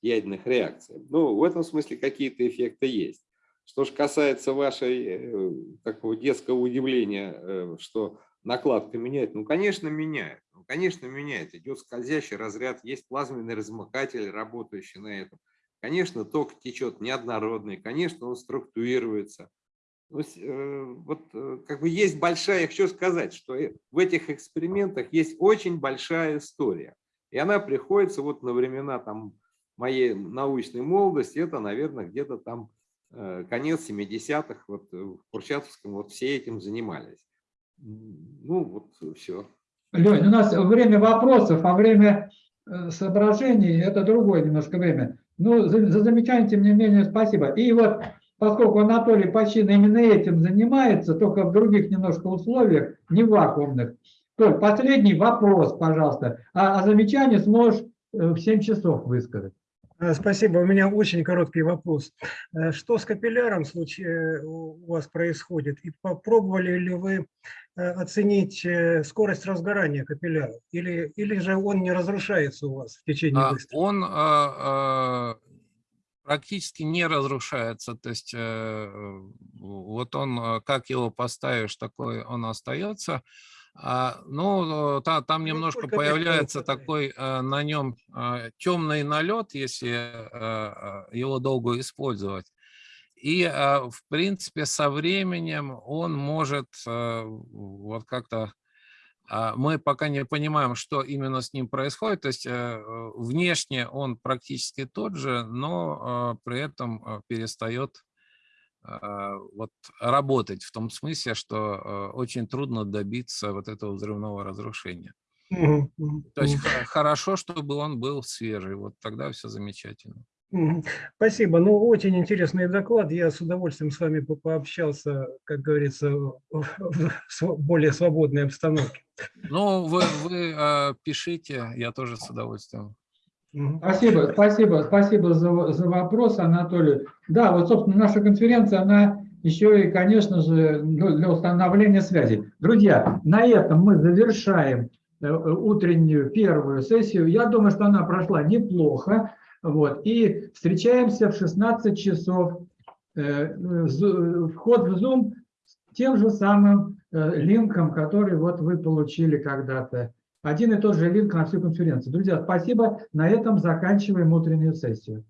ядерных реакций. Ну, в этом смысле какие-то эффекты есть. Что же касается вашей э, такого детского удивления, э, что накладка меняет, ну, конечно, меняет. Ну, конечно, меняет. Идет скользящий разряд, есть плазменный размыкатель, работающий на этом. Конечно, ток течет неоднородный, конечно, он структурируется. Ну, э, вот как бы есть большая, я хочу сказать, что в этих экспериментах есть очень большая история. И она приходится вот на времена там моей научной молодости, это, наверное, где-то там конец 70-х, вот э, в Курчатовском вот все этим занимались. Ну, вот все. Лень, у нас время вопросов, а время э, соображений – это другое немножко время. Ну, за, за замечание, тем не менее, спасибо. И вот, поскольку Анатолий Почин именно этим занимается, только в других немножко условиях, не вакуумных. Толь, последний вопрос, пожалуйста. А, а замечание сможешь э, в 7 часов высказать. Э, Спасибо. У меня очень короткий вопрос. Э, Что с капилляром в случае у вас происходит? И попробовали ли вы э, оценить э, скорость разгорания капилляра? Или, или же он не разрушается у вас в течение А? Он а, а, практически не разрушается, то есть э, вот он, как его поставишь, такой он остается. А, Ну, та- там немножко сколько появляется такой а, на нем темный налет, если его долго использовать. И, в принципе, со временем он может вот как-то а, мы пока не понимаем, что именно с ним происходит. То есть э, э, внешне он практически тот же, но э, при этом э, перестает э, вот работать в том смысле, что э, очень трудно добиться вот этого взрывного разрушения. То есть хорошо, чтобы он был свежий, вот тогда все замечательно. Спасибо. Ну, очень интересный доклад. Я с удовольствием с вами по- пообщался, как говорится, в более свободной обстановке. Ну, вы, вы э, пишите, я тоже с удовольствием. Спасибо, спасибо, спасибо за, за вопрос, Анатолий. Да, вот, собственно, наша конференция, она еще и, конечно же, для установления связи. Друзья, на этом мы завершаем э, утреннюю первую сессию. Я думаю, что она прошла неплохо. Вот. И встречаемся в 16 часов. Э, Вход в Zoom с тем же самым э, линком, который вот вы получили когда-то. Один и тот же линк на всю конференцию. Друзья, спасибо. На этом заканчиваем утреннюю сессию.